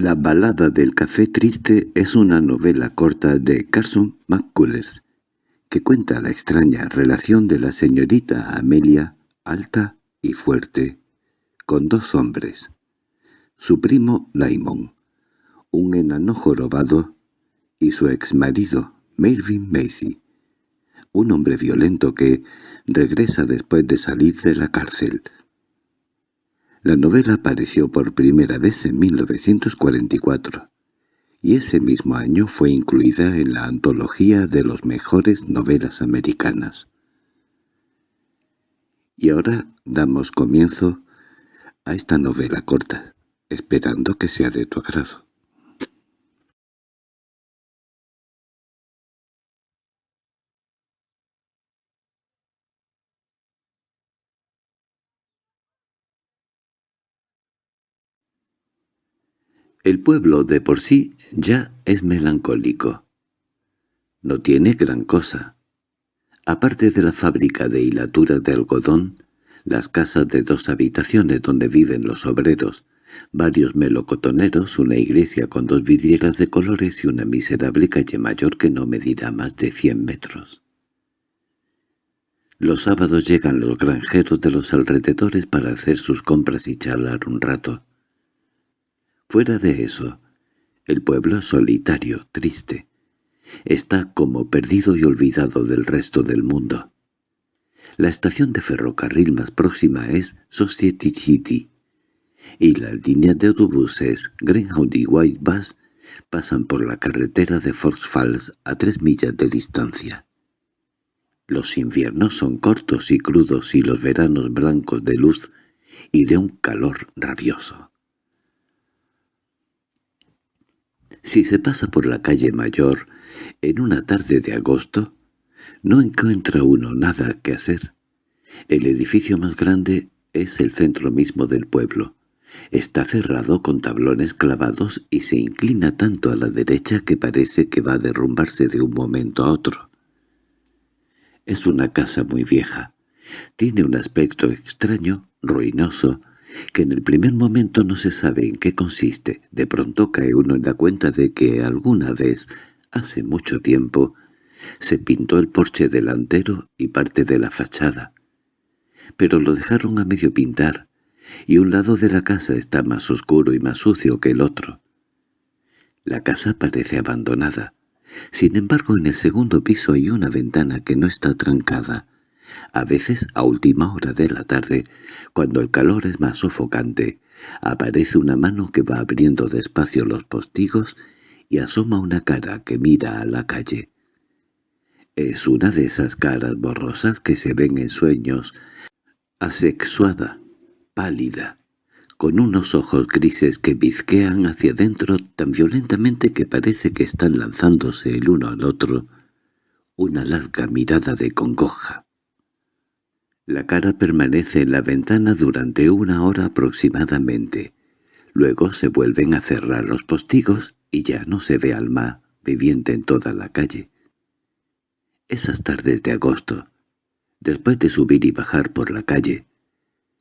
La balada del café triste es una novela corta de Carson McCullers, que cuenta la extraña relación de la señorita Amelia, alta y fuerte, con dos hombres. Su primo Laimon, un enano jorobado, y su exmarido, Melvin Macy, un hombre violento que regresa después de salir de la cárcel. La novela apareció por primera vez en 1944, y ese mismo año fue incluida en la antología de los mejores novelas americanas. Y ahora damos comienzo a esta novela corta, esperando que sea de tu agrado. El pueblo de por sí ya es melancólico. No tiene gran cosa. Aparte de la fábrica de hilatura de algodón, las casas de dos habitaciones donde viven los obreros, varios melocotoneros, una iglesia con dos vidrieras de colores y una miserable calle mayor que no medirá más de cien metros. Los sábados llegan los granjeros de los alrededores para hacer sus compras y charlar un rato. Fuera de eso, el pueblo solitario, triste. Está como perdido y olvidado del resto del mundo. La estación de ferrocarril más próxima es Society City, y las líneas de autobuses Greyhound y White Bus pasan por la carretera de Fox Falls a tres millas de distancia. Los inviernos son cortos y crudos y los veranos blancos de luz y de un calor rabioso. Si se pasa por la calle Mayor en una tarde de agosto, no encuentra uno nada que hacer. El edificio más grande es el centro mismo del pueblo. Está cerrado con tablones clavados y se inclina tanto a la derecha que parece que va a derrumbarse de un momento a otro. Es una casa muy vieja. Tiene un aspecto extraño, ruinoso, que en el primer momento no se sabe en qué consiste. De pronto cae uno en la cuenta de que alguna vez, hace mucho tiempo, se pintó el porche delantero y parte de la fachada. Pero lo dejaron a medio pintar, y un lado de la casa está más oscuro y más sucio que el otro. La casa parece abandonada. Sin embargo, en el segundo piso hay una ventana que no está trancada, a veces, a última hora de la tarde, cuando el calor es más sofocante, aparece una mano que va abriendo despacio los postigos y asoma una cara que mira a la calle. Es una de esas caras borrosas que se ven en sueños, asexuada, pálida, con unos ojos grises que bizquean hacia adentro tan violentamente que parece que están lanzándose el uno al otro una larga mirada de congoja. La cara permanece en la ventana durante una hora aproximadamente. Luego se vuelven a cerrar los postigos y ya no se ve alma viviente en toda la calle. Esas tardes de agosto, después de subir y bajar por la calle,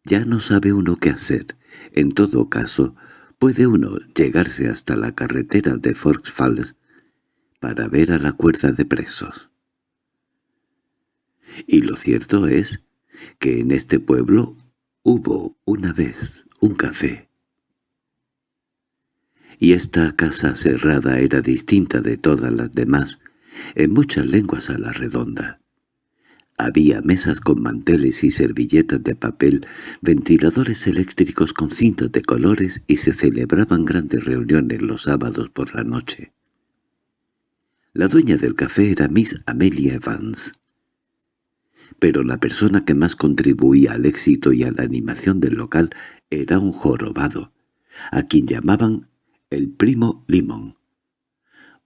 ya no sabe uno qué hacer. En todo caso, puede uno llegarse hasta la carretera de Forks Falls para ver a la cuerda de presos. Y lo cierto es que en este pueblo hubo una vez un café. Y esta casa cerrada era distinta de todas las demás, en muchas lenguas a la redonda. Había mesas con manteles y servilletas de papel, ventiladores eléctricos con cintas de colores y se celebraban grandes reuniones los sábados por la noche. La dueña del café era Miss Amelia Evans pero la persona que más contribuía al éxito y a la animación del local era un jorobado, a quien llamaban el primo Limón.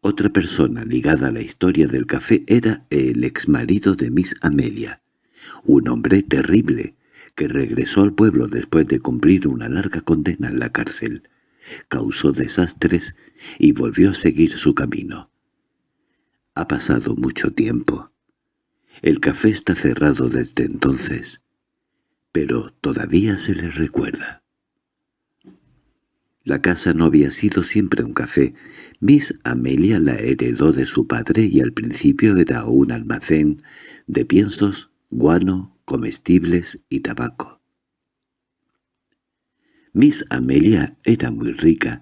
Otra persona ligada a la historia del café era el exmarido de Miss Amelia, un hombre terrible que regresó al pueblo después de cumplir una larga condena en la cárcel. Causó desastres y volvió a seguir su camino. Ha pasado mucho tiempo. El café está cerrado desde entonces, pero todavía se le recuerda. La casa no había sido siempre un café. Miss Amelia la heredó de su padre y al principio era un almacén de piensos, guano, comestibles y tabaco. Miss Amelia era muy rica.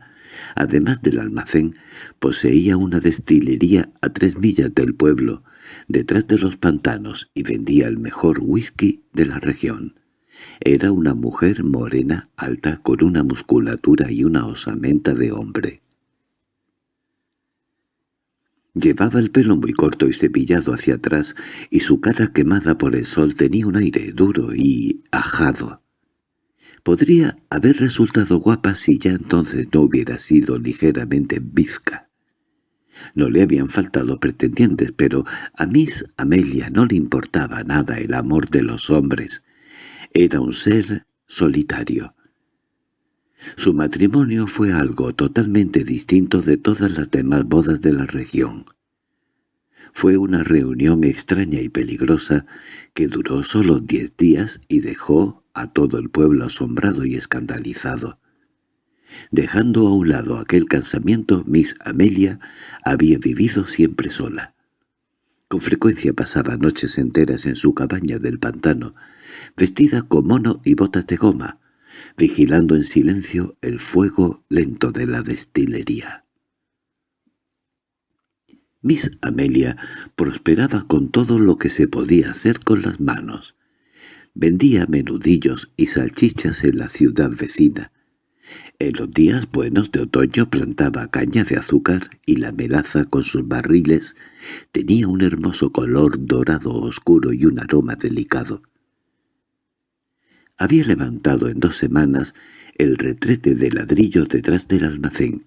Además del almacén, poseía una destilería a tres millas del pueblo, detrás de los pantanos, y vendía el mejor whisky de la región. Era una mujer morena, alta, con una musculatura y una osamenta de hombre. Llevaba el pelo muy corto y cepillado hacia atrás, y su cara quemada por el sol tenía un aire duro y ajado. Podría haber resultado guapa si ya entonces no hubiera sido ligeramente bizca. No le habían faltado pretendientes, pero a Miss Amelia no le importaba nada el amor de los hombres, era un ser solitario. Su matrimonio fue algo totalmente distinto de todas las demás bodas de la región. Fue una reunión extraña y peligrosa que duró solo diez días y dejó a todo el pueblo asombrado y escandalizado. Dejando a un lado aquel cansamiento, Miss Amelia había vivido siempre sola. Con frecuencia pasaba noches enteras en su cabaña del pantano, vestida con mono y botas de goma, vigilando en silencio el fuego lento de la destilería. Miss Amelia prosperaba con todo lo que se podía hacer con las manos. Vendía menudillos y salchichas en la ciudad vecina. En los días buenos de otoño plantaba caña de azúcar y la melaza con sus barriles tenía un hermoso color dorado oscuro y un aroma delicado. Había levantado en dos semanas el retrete de ladrillo detrás del almacén,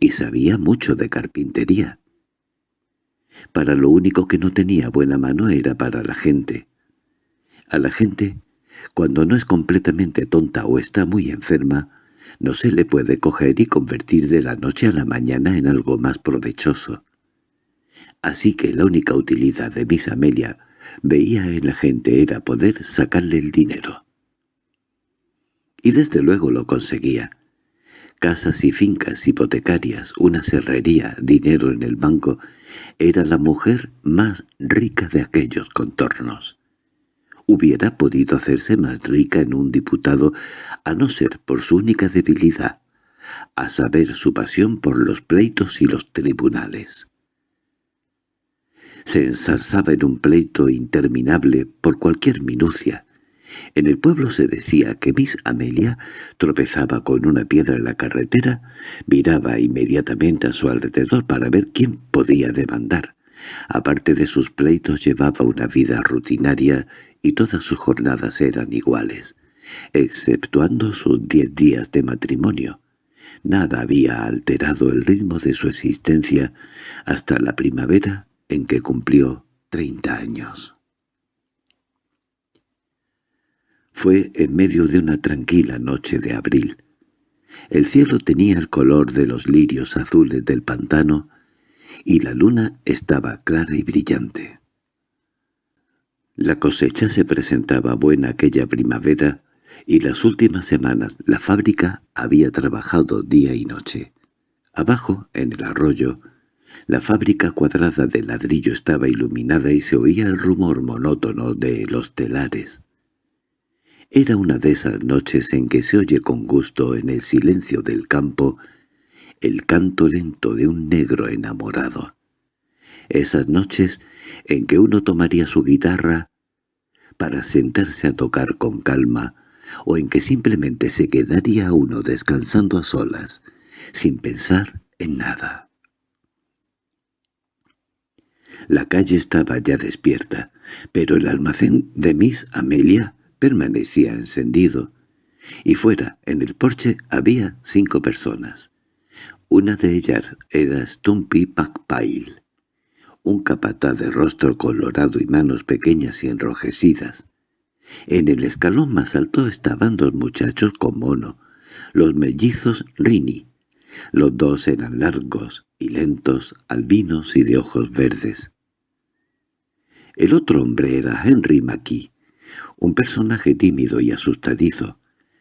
y sabía mucho de carpintería. Para lo único que no tenía buena mano era para la gente. A la gente, cuando no es completamente tonta o está muy enferma, no se le puede coger y convertir de la noche a la mañana en algo más provechoso. Así que la única utilidad de Miss Amelia veía en la gente era poder sacarle el dinero. Y desde luego lo conseguía. Casas y fincas hipotecarias, una serrería, dinero en el banco, era la mujer más rica de aquellos contornos. Hubiera podido hacerse más rica en un diputado, a no ser por su única debilidad, a saber su pasión por los pleitos y los tribunales. Se ensarzaba en un pleito interminable por cualquier minucia, en el pueblo se decía que Miss Amelia tropezaba con una piedra en la carretera, miraba inmediatamente a su alrededor para ver quién podía demandar. Aparte de sus pleitos llevaba una vida rutinaria y todas sus jornadas eran iguales, exceptuando sus diez días de matrimonio. Nada había alterado el ritmo de su existencia hasta la primavera en que cumplió treinta años. Fue en medio de una tranquila noche de abril. El cielo tenía el color de los lirios azules del pantano y la luna estaba clara y brillante. La cosecha se presentaba buena aquella primavera y las últimas semanas la fábrica había trabajado día y noche. Abajo, en el arroyo, la fábrica cuadrada de ladrillo estaba iluminada y se oía el rumor monótono de los telares. Era una de esas noches en que se oye con gusto en el silencio del campo el canto lento de un negro enamorado. Esas noches en que uno tomaría su guitarra para sentarse a tocar con calma, o en que simplemente se quedaría uno descansando a solas, sin pensar en nada. La calle estaba ya despierta, pero el almacén de Miss Amelia permanecía encendido, y fuera, en el porche, había cinco personas. Una de ellas era Stumpy Packpile, un capataz de rostro colorado y manos pequeñas y enrojecidas. En el escalón más alto estaban dos muchachos con mono, los mellizos Rini. Los dos eran largos y lentos, albinos y de ojos verdes. El otro hombre era Henry Mackie, un personaje tímido y asustadizo,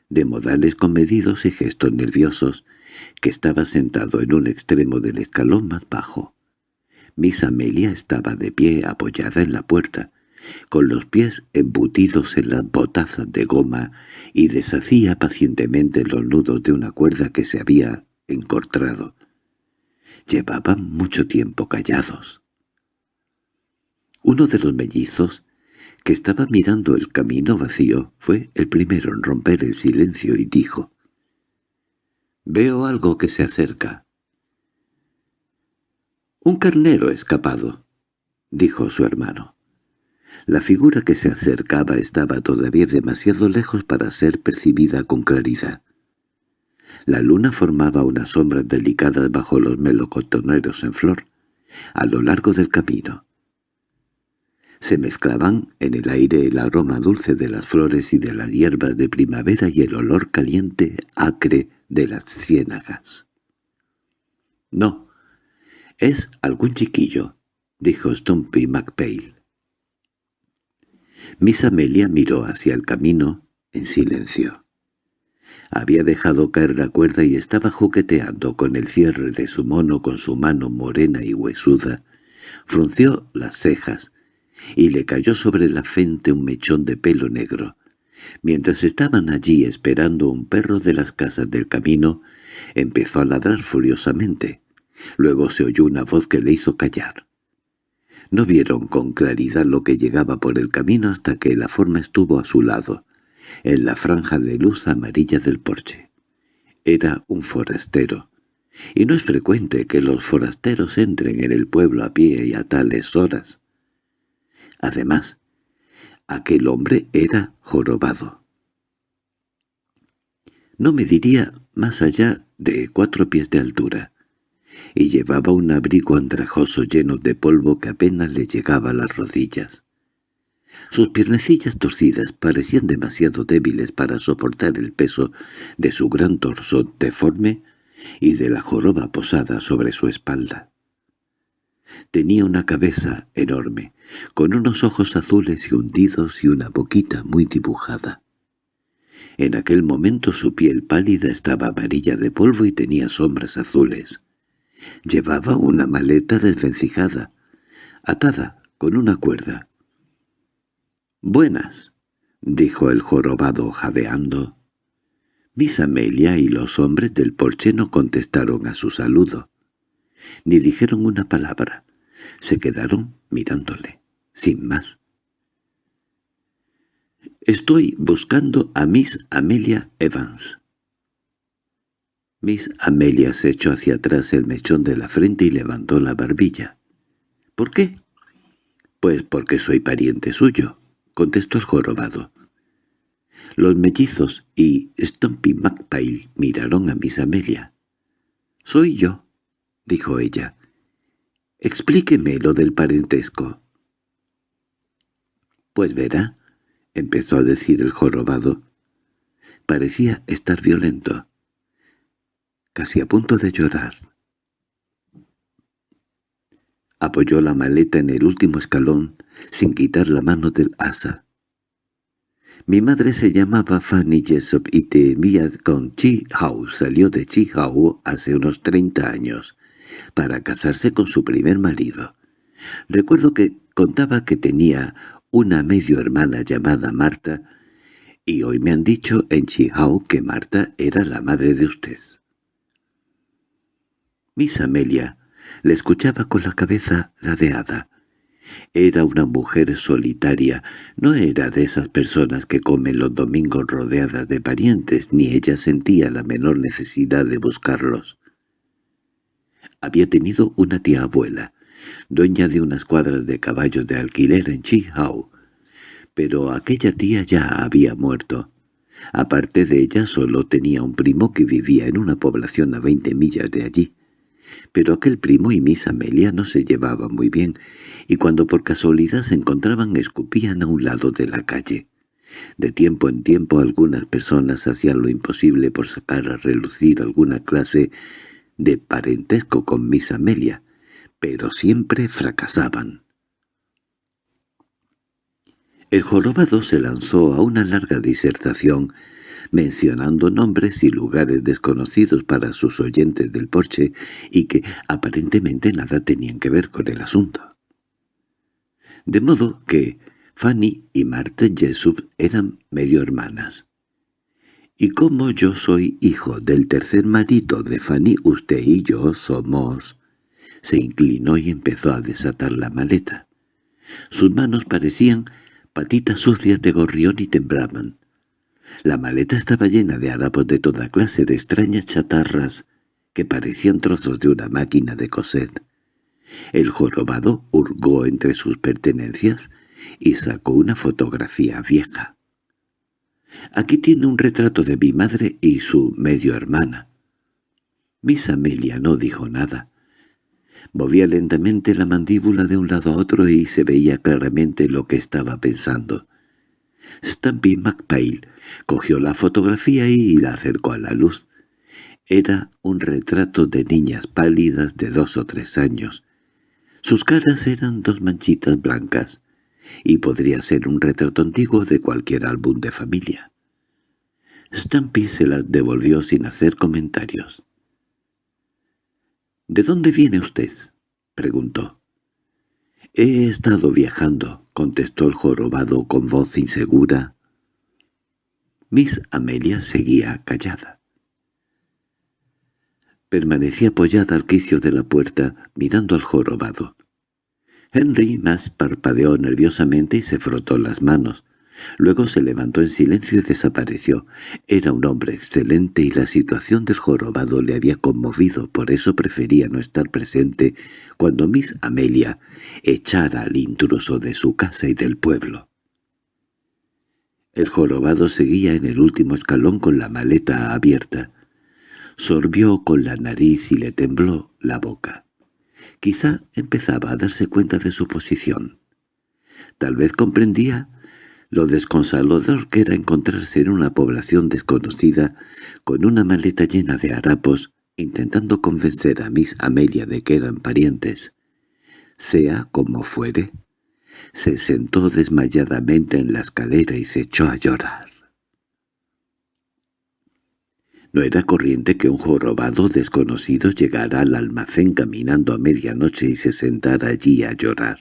de modales comedidos y gestos nerviosos, que estaba sentado en un extremo del escalón más bajo. Miss Amelia estaba de pie apoyada en la puerta, con los pies embutidos en las botazas de goma y deshacía pacientemente los nudos de una cuerda que se había encortrado. Llevaban mucho tiempo callados. Uno de los mellizos, que estaba mirando el camino vacío, fue el primero en romper el silencio y dijo, «Veo algo que se acerca». «Un carnero escapado», dijo su hermano. La figura que se acercaba estaba todavía demasiado lejos para ser percibida con claridad. La luna formaba unas sombras delicadas bajo los melocotoneros en flor, a lo largo del camino. Se mezclaban en el aire el aroma dulce de las flores y de las hierbas de primavera y el olor caliente, acre, de las ciénagas. «No, es algún chiquillo», dijo Stumpy McPale. Miss Amelia miró hacia el camino en silencio. Había dejado caer la cuerda y estaba jugueteando con el cierre de su mono con su mano morena y huesuda. Frunció las cejas y le cayó sobre la frente un mechón de pelo negro. Mientras estaban allí esperando un perro de las casas del camino, empezó a ladrar furiosamente. Luego se oyó una voz que le hizo callar. No vieron con claridad lo que llegaba por el camino hasta que la forma estuvo a su lado, en la franja de luz amarilla del porche. Era un forastero, y no es frecuente que los forasteros entren en el pueblo a pie y a tales horas. Además, aquel hombre era jorobado. No me diría más allá de cuatro pies de altura, y llevaba un abrigo andrajoso lleno de polvo que apenas le llegaba a las rodillas. Sus piernecillas torcidas parecían demasiado débiles para soportar el peso de su gran torso deforme y de la joroba posada sobre su espalda. Tenía una cabeza enorme, con unos ojos azules y hundidos y una boquita muy dibujada. En aquel momento su piel pálida estaba amarilla de polvo y tenía sombras azules. Llevaba una maleta desvencijada, atada con una cuerda. «Buenas», dijo el jorobado jadeando. Miss Amelia y los hombres del porche no contestaron a su saludo, ni dijeron una palabra. Se quedaron mirándole, sin más. «Estoy buscando a Miss Amelia Evans», Miss Amelia se echó hacia atrás el mechón de la frente y levantó la barbilla. —¿Por qué? —Pues porque soy pariente suyo —contestó el jorobado. Los mellizos y Stumpy McPail miraron a Miss Amelia. —Soy yo —dijo ella. —Explíqueme lo del parentesco. —Pues verá —empezó a decir el jorobado. Parecía estar violento casi a punto de llorar. Apoyó la maleta en el último escalón, sin quitar la mano del asa. Mi madre se llamaba Fanny Jessop y temía con Chi Hao. Salió de Chi Hao hace unos treinta años, para casarse con su primer marido. Recuerdo que contaba que tenía una medio hermana llamada Marta, y hoy me han dicho en Hao que Marta era la madre de usted. Miss Amelia le escuchaba con la cabeza ladeada. Era una mujer solitaria, no era de esas personas que comen los domingos rodeadas de parientes, ni ella sentía la menor necesidad de buscarlos. Había tenido una tía abuela, dueña de unas cuadras de caballos de alquiler en Chihao, pero aquella tía ya había muerto. Aparte de ella solo tenía un primo que vivía en una población a veinte millas de allí. Pero aquel primo y Miss Amelia no se llevaban muy bien, y cuando por casualidad se encontraban escupían a un lado de la calle. De tiempo en tiempo algunas personas hacían lo imposible por sacar a relucir alguna clase de parentesco con Miss Amelia, pero siempre fracasaban. El jorobado se lanzó a una larga disertación mencionando nombres y lugares desconocidos para sus oyentes del porche y que aparentemente nada tenían que ver con el asunto. De modo que Fanny y Marta Jessup eran medio hermanas. Y como yo soy hijo del tercer marido de Fanny, usted y yo somos... Se inclinó y empezó a desatar la maleta. Sus manos parecían patitas sucias de gorrión y temblaban. La maleta estaba llena de harapos de toda clase de extrañas chatarras que parecían trozos de una máquina de coser. El jorobado hurgó entre sus pertenencias y sacó una fotografía vieja. Aquí tiene un retrato de mi madre y su medio hermana. Miss Amelia no dijo nada. Movía lentamente la mandíbula de un lado a otro y se veía claramente lo que estaba pensando. Stampy McPail cogió la fotografía y la acercó a la luz. Era un retrato de niñas pálidas de dos o tres años. Sus caras eran dos manchitas blancas, y podría ser un retrato antiguo de cualquier álbum de familia. Stampy se las devolvió sin hacer comentarios. —¿De dónde viene usted? —preguntó. —He estado viajando —contestó el jorobado con voz insegura. Miss Amelia seguía callada. Permanecía apoyada al quicio de la puerta, mirando al jorobado. Henry más parpadeó nerviosamente y se frotó las manos. Luego se levantó en silencio y desapareció. Era un hombre excelente y la situación del jorobado le había conmovido, por eso prefería no estar presente cuando Miss Amelia echara al intruso de su casa y del pueblo. El jorobado seguía en el último escalón con la maleta abierta. Sorbió con la nariz y le tembló la boca. Quizá empezaba a darse cuenta de su posición. Tal vez comprendía lo desconsolador que era encontrarse en una población desconocida con una maleta llena de harapos, intentando convencer a Miss Amelia de que eran parientes. Sea como fuere, se sentó desmayadamente en la escalera y se echó a llorar. No era corriente que un jorobado desconocido llegara al almacén caminando a medianoche y se sentara allí a llorar.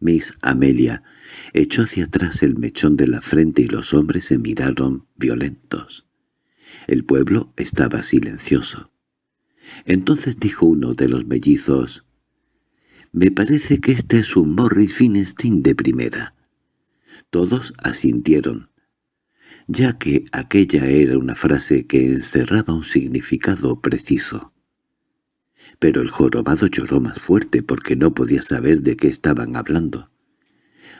Miss Amelia echó hacia atrás el mechón de la frente y los hombres se miraron violentos. El pueblo estaba silencioso. Entonces dijo uno de los mellizos, «Me parece que este es un Morris Finestin de primera». Todos asintieron, ya que aquella era una frase que encerraba un significado preciso. Pero el jorobado lloró más fuerte porque no podía saber de qué estaban hablando.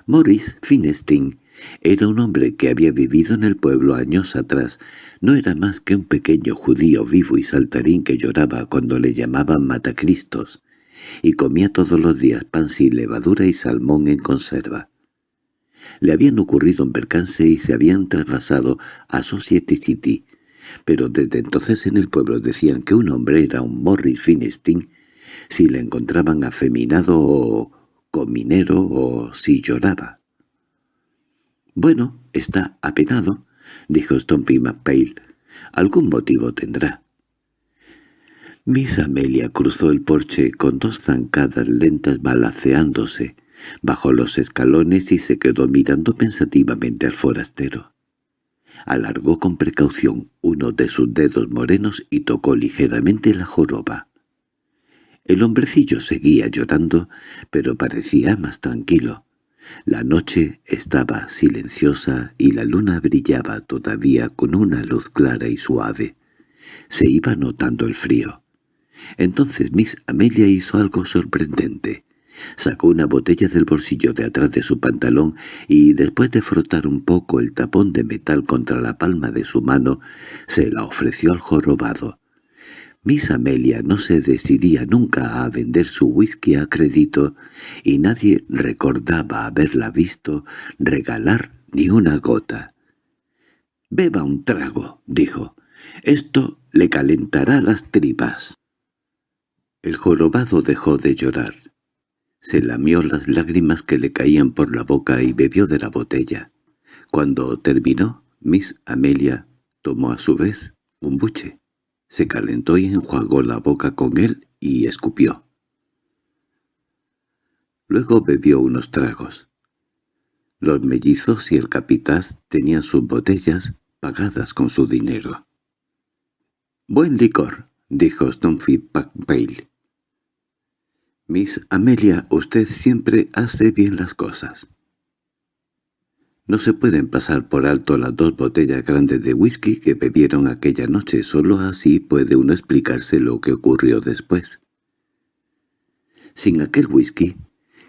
Morris Finestein era un hombre que había vivido en el pueblo años atrás. No era más que un pequeño judío vivo y saltarín que lloraba cuando le llamaban Matacristos, y comía todos los días pan sin levadura y salmón en conserva. Le habían ocurrido un percance y se habían trasvasado a Society City, pero desde entonces en el pueblo decían que un hombre era un Morris Finestein si le encontraban afeminado o cominero o si lloraba. «Bueno, está apenado», dijo Stompy McPail. «Algún motivo tendrá». Miss Amelia cruzó el porche con dos zancadas lentas balaceándose, Bajó los escalones y se quedó mirando pensativamente al forastero. Alargó con precaución uno de sus dedos morenos y tocó ligeramente la joroba. El hombrecillo seguía llorando, pero parecía más tranquilo. La noche estaba silenciosa y la luna brillaba todavía con una luz clara y suave. Se iba notando el frío. Entonces Miss Amelia hizo algo sorprendente. Sacó una botella del bolsillo de atrás de su pantalón y, después de frotar un poco el tapón de metal contra la palma de su mano, se la ofreció al jorobado. Miss Amelia no se decidía nunca a vender su whisky a crédito, y nadie recordaba haberla visto regalar ni una gota. «Beba un trago», dijo. «Esto le calentará las tripas». El jorobado dejó de llorar. Se lamió las lágrimas que le caían por la boca y bebió de la botella. Cuando terminó, Miss Amelia tomó a su vez un buche, se calentó y enjuagó la boca con él y escupió. Luego bebió unos tragos. Los mellizos y el capitaz tenían sus botellas pagadas con su dinero. «Buen licor», dijo Stumpy Packpale. «Miss Amelia, usted siempre hace bien las cosas». No se pueden pasar por alto las dos botellas grandes de whisky que bebieron aquella noche, solo así puede uno explicarse lo que ocurrió después. Sin aquel whisky,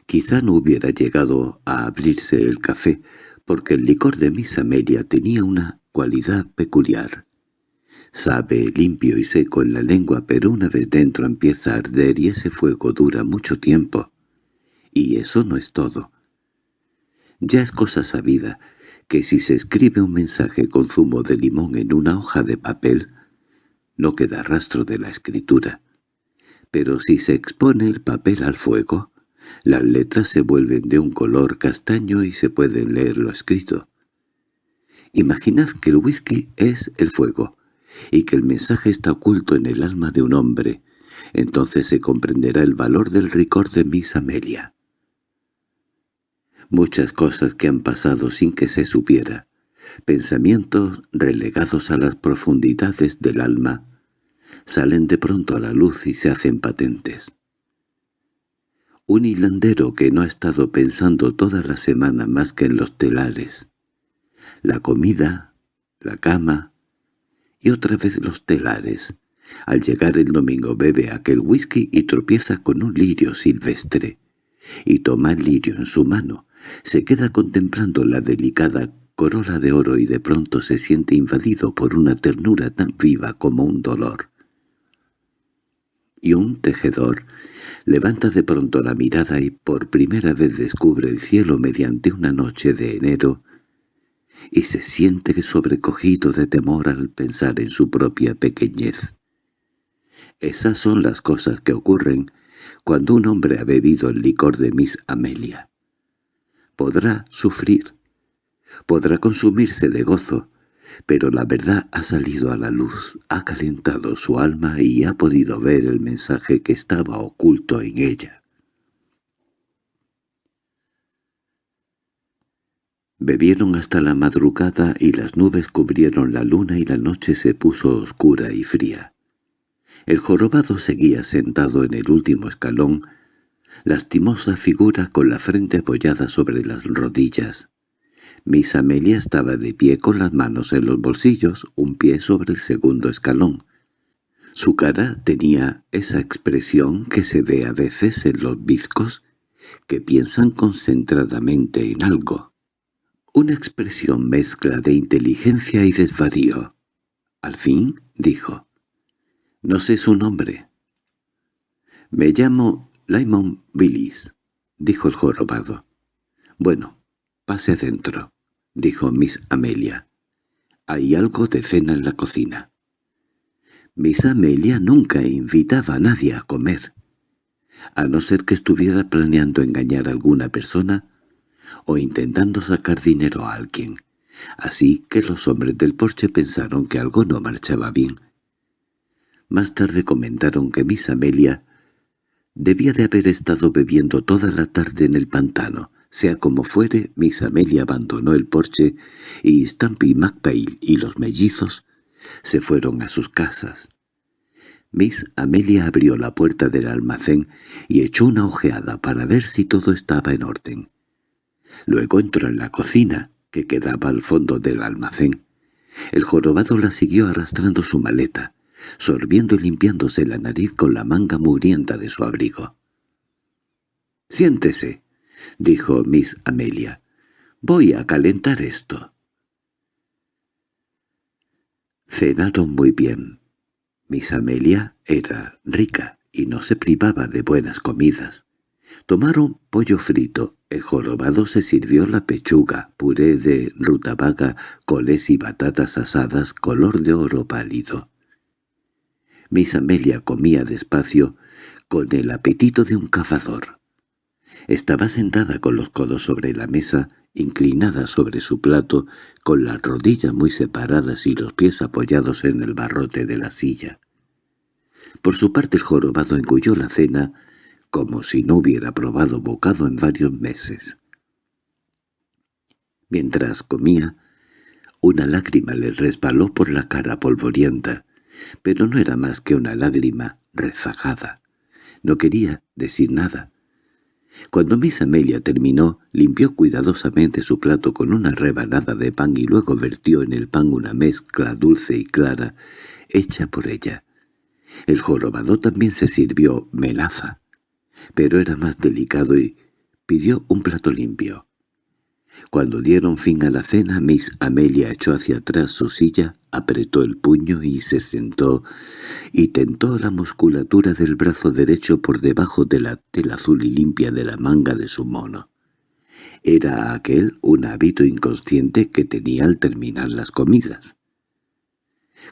quizá no hubiera llegado a abrirse el café, porque el licor de Miss Amelia tenía una cualidad peculiar. Sabe limpio y seco en la lengua, pero una vez dentro empieza a arder y ese fuego dura mucho tiempo. Y eso no es todo. Ya es cosa sabida que si se escribe un mensaje con zumo de limón en una hoja de papel, no queda rastro de la escritura. Pero si se expone el papel al fuego, las letras se vuelven de un color castaño y se pueden leer lo escrito. Imaginad que el whisky es el fuego, y que el mensaje está oculto en el alma de un hombre, entonces se comprenderá el valor del ricor de Miss Amelia muchas cosas que han pasado sin que se supiera, pensamientos relegados a las profundidades del alma, salen de pronto a la luz y se hacen patentes. Un hilandero que no ha estado pensando toda la semana más que en los telares, la comida, la cama y otra vez los telares. Al llegar el domingo bebe aquel whisky y tropieza con un lirio silvestre, y toma el lirio en su mano, se queda contemplando la delicada corola de oro y de pronto se siente invadido por una ternura tan viva como un dolor. Y un tejedor levanta de pronto la mirada y por primera vez descubre el cielo mediante una noche de enero y se siente sobrecogido de temor al pensar en su propia pequeñez. Esas son las cosas que ocurren cuando un hombre ha bebido el licor de Miss Amelia podrá sufrir, podrá consumirse de gozo, pero la verdad ha salido a la luz, ha calentado su alma y ha podido ver el mensaje que estaba oculto en ella. Bebieron hasta la madrugada y las nubes cubrieron la luna y la noche se puso oscura y fría. El jorobado seguía sentado en el último escalón, lastimosa figura con la frente apoyada sobre las rodillas. Miss Amelia estaba de pie con las manos en los bolsillos, un pie sobre el segundo escalón. Su cara tenía esa expresión que se ve a veces en los bizcos, que piensan concentradamente en algo. Una expresión mezcla de inteligencia y desvarío. Al fin, dijo, «No sé su nombre». «Me llamo Lyman Billis —dijo el jorobado. —Bueno, pase adentro —dijo Miss Amelia. —Hay algo de cena en la cocina. Miss Amelia nunca invitaba a nadie a comer, a no ser que estuviera planeando engañar a alguna persona o intentando sacar dinero a alguien. Así que los hombres del porche pensaron que algo no marchaba bien. Más tarde comentaron que Miss Amelia Debía de haber estado bebiendo toda la tarde en el pantano. Sea como fuere, Miss Amelia abandonó el porche y Stampy McPail y los mellizos se fueron a sus casas. Miss Amelia abrió la puerta del almacén y echó una ojeada para ver si todo estaba en orden. Luego entró en la cocina, que quedaba al fondo del almacén. El jorobado la siguió arrastrando su maleta sorbiendo y limpiándose la nariz con la manga mugrienta de su abrigo. «Siéntese», dijo Miss Amelia. «Voy a calentar esto». Cenaron muy bien. Miss Amelia era rica y no se privaba de buenas comidas. Tomaron pollo frito, el jorobado se sirvió la pechuga, puré de rutabaga, coles y batatas asadas color de oro pálido. Miss Amelia comía despacio, con el apetito de un cazador. Estaba sentada con los codos sobre la mesa inclinada sobre su plato, con las rodillas muy separadas y los pies apoyados en el barrote de la silla. Por su parte el jorobado engulló la cena como si no hubiera probado bocado en varios meses. Mientras comía, una lágrima le resbaló por la cara polvorienta, pero no era más que una lágrima rezagada. No quería decir nada. Cuando Miss Amelia terminó, limpió cuidadosamente su plato con una rebanada de pan y luego vertió en el pan una mezcla dulce y clara, hecha por ella. El jorobado también se sirvió melaza, pero era más delicado y pidió un plato limpio. Cuando dieron fin a la cena, Miss Amelia echó hacia atrás su silla, apretó el puño y se sentó, y tentó la musculatura del brazo derecho por debajo de la tela azul y limpia de la manga de su mono. Era aquel un hábito inconsciente que tenía al terminar las comidas.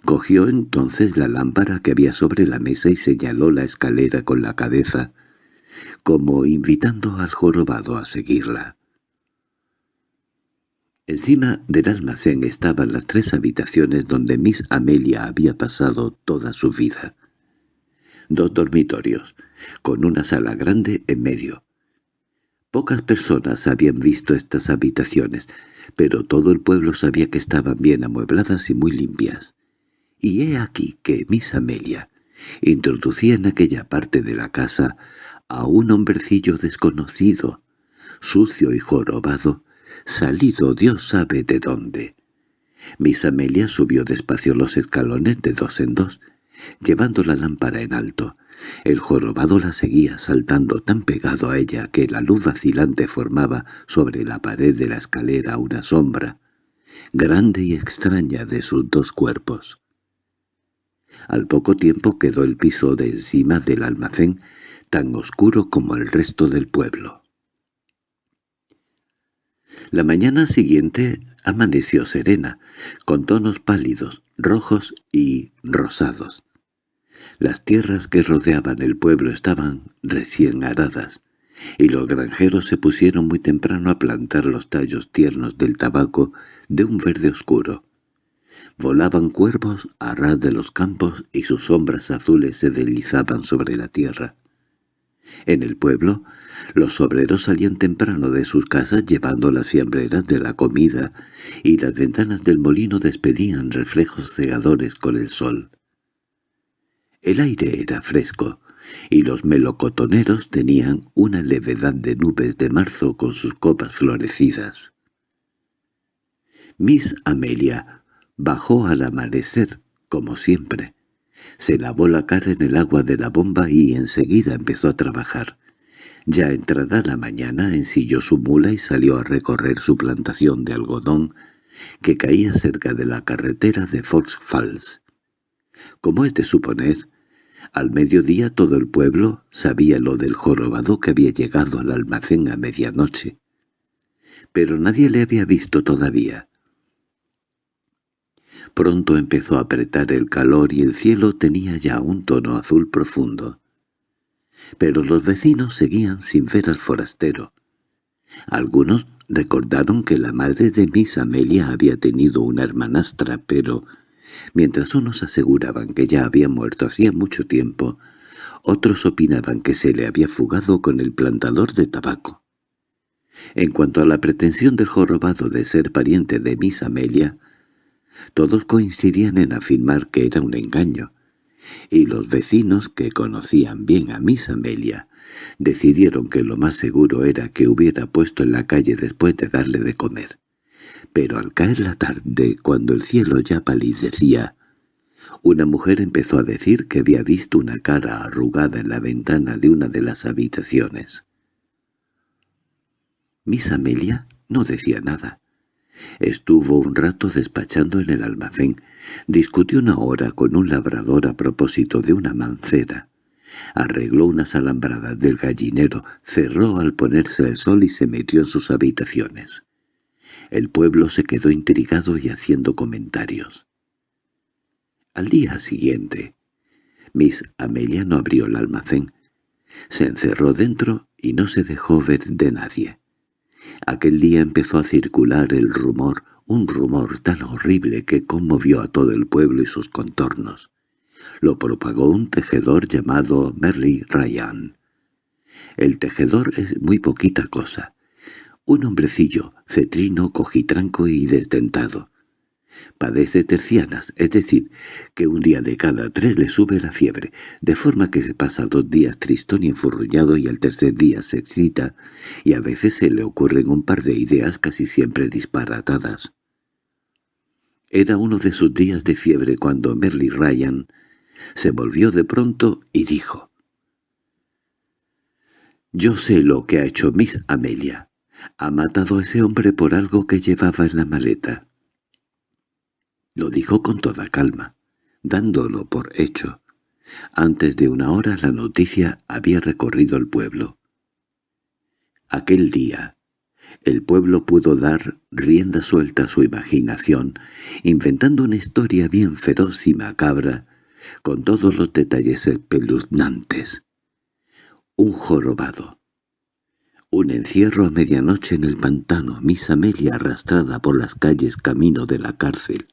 Cogió entonces la lámpara que había sobre la mesa y señaló la escalera con la cabeza, como invitando al jorobado a seguirla. Encima del almacén estaban las tres habitaciones donde Miss Amelia había pasado toda su vida. Dos dormitorios, con una sala grande en medio. Pocas personas habían visto estas habitaciones, pero todo el pueblo sabía que estaban bien amuebladas y muy limpias. Y he aquí que Miss Amelia introducía en aquella parte de la casa a un hombrecillo desconocido, sucio y jorobado, salido Dios sabe de dónde. Miss Amelia subió despacio los escalones de dos en dos, llevando la lámpara en alto. El jorobado la seguía saltando tan pegado a ella que la luz vacilante formaba sobre la pared de la escalera una sombra, grande y extraña de sus dos cuerpos. Al poco tiempo quedó el piso de encima del almacén tan oscuro como el resto del pueblo. La mañana siguiente amaneció serena, con tonos pálidos, rojos y rosados. Las tierras que rodeaban el pueblo estaban recién aradas, y los granjeros se pusieron muy temprano a plantar los tallos tiernos del tabaco de un verde oscuro. Volaban cuervos a ras de los campos y sus sombras azules se deslizaban sobre la tierra. En el pueblo, los obreros salían temprano de sus casas llevando las fiambreras de la comida, y las ventanas del molino despedían reflejos cegadores con el sol. El aire era fresco, y los melocotoneros tenían una levedad de nubes de marzo con sus copas florecidas. Miss Amelia bajó al amanecer, como siempre, se lavó la cara en el agua de la bomba y enseguida empezó a trabajar. Ya entrada la mañana ensilló su mula y salió a recorrer su plantación de algodón que caía cerca de la carretera de Fox Falls. Como es de suponer, al mediodía todo el pueblo sabía lo del jorobado que había llegado al almacén a medianoche. Pero nadie le había visto todavía. Pronto empezó a apretar el calor y el cielo tenía ya un tono azul profundo. Pero los vecinos seguían sin ver al forastero. Algunos recordaron que la madre de Miss Amelia había tenido una hermanastra, pero mientras unos aseguraban que ya había muerto hacía mucho tiempo, otros opinaban que se le había fugado con el plantador de tabaco. En cuanto a la pretensión del jorobado de ser pariente de Miss Amelia, todos coincidían en afirmar que era un engaño, y los vecinos, que conocían bien a Miss Amelia, decidieron que lo más seguro era que hubiera puesto en la calle después de darle de comer. Pero al caer la tarde, cuando el cielo ya palidecía, una mujer empezó a decir que había visto una cara arrugada en la ventana de una de las habitaciones. Miss Amelia no decía nada. Estuvo un rato despachando en el almacén. Discutió una hora con un labrador a propósito de una mancera. Arregló unas alambradas del gallinero, cerró al ponerse el sol y se metió en sus habitaciones. El pueblo se quedó intrigado y haciendo comentarios. Al día siguiente, Miss Amelia no abrió el almacén. Se encerró dentro y no se dejó ver de nadie. Aquel día empezó a circular el rumor, un rumor tan horrible que conmovió a todo el pueblo y sus contornos. Lo propagó un tejedor llamado Merly Ryan. El tejedor es muy poquita cosa. Un hombrecillo, cetrino, cojitranco y desdentado. Padece tercianas, es decir, que un día de cada tres le sube la fiebre, de forma que se pasa dos días tristón y enfurruñado y al tercer día se excita, y a veces se le ocurren un par de ideas casi siempre disparatadas. Era uno de sus días de fiebre cuando Merly Ryan se volvió de pronto y dijo «Yo sé lo que ha hecho Miss Amelia. Ha matado a ese hombre por algo que llevaba en la maleta». Lo dijo con toda calma, dándolo por hecho. Antes de una hora la noticia había recorrido el pueblo. Aquel día, el pueblo pudo dar rienda suelta a su imaginación, inventando una historia bien feroz y macabra, con todos los detalles espeluznantes. Un jorobado. Un encierro a medianoche en el pantano, Miss Amelia arrastrada por las calles camino de la cárcel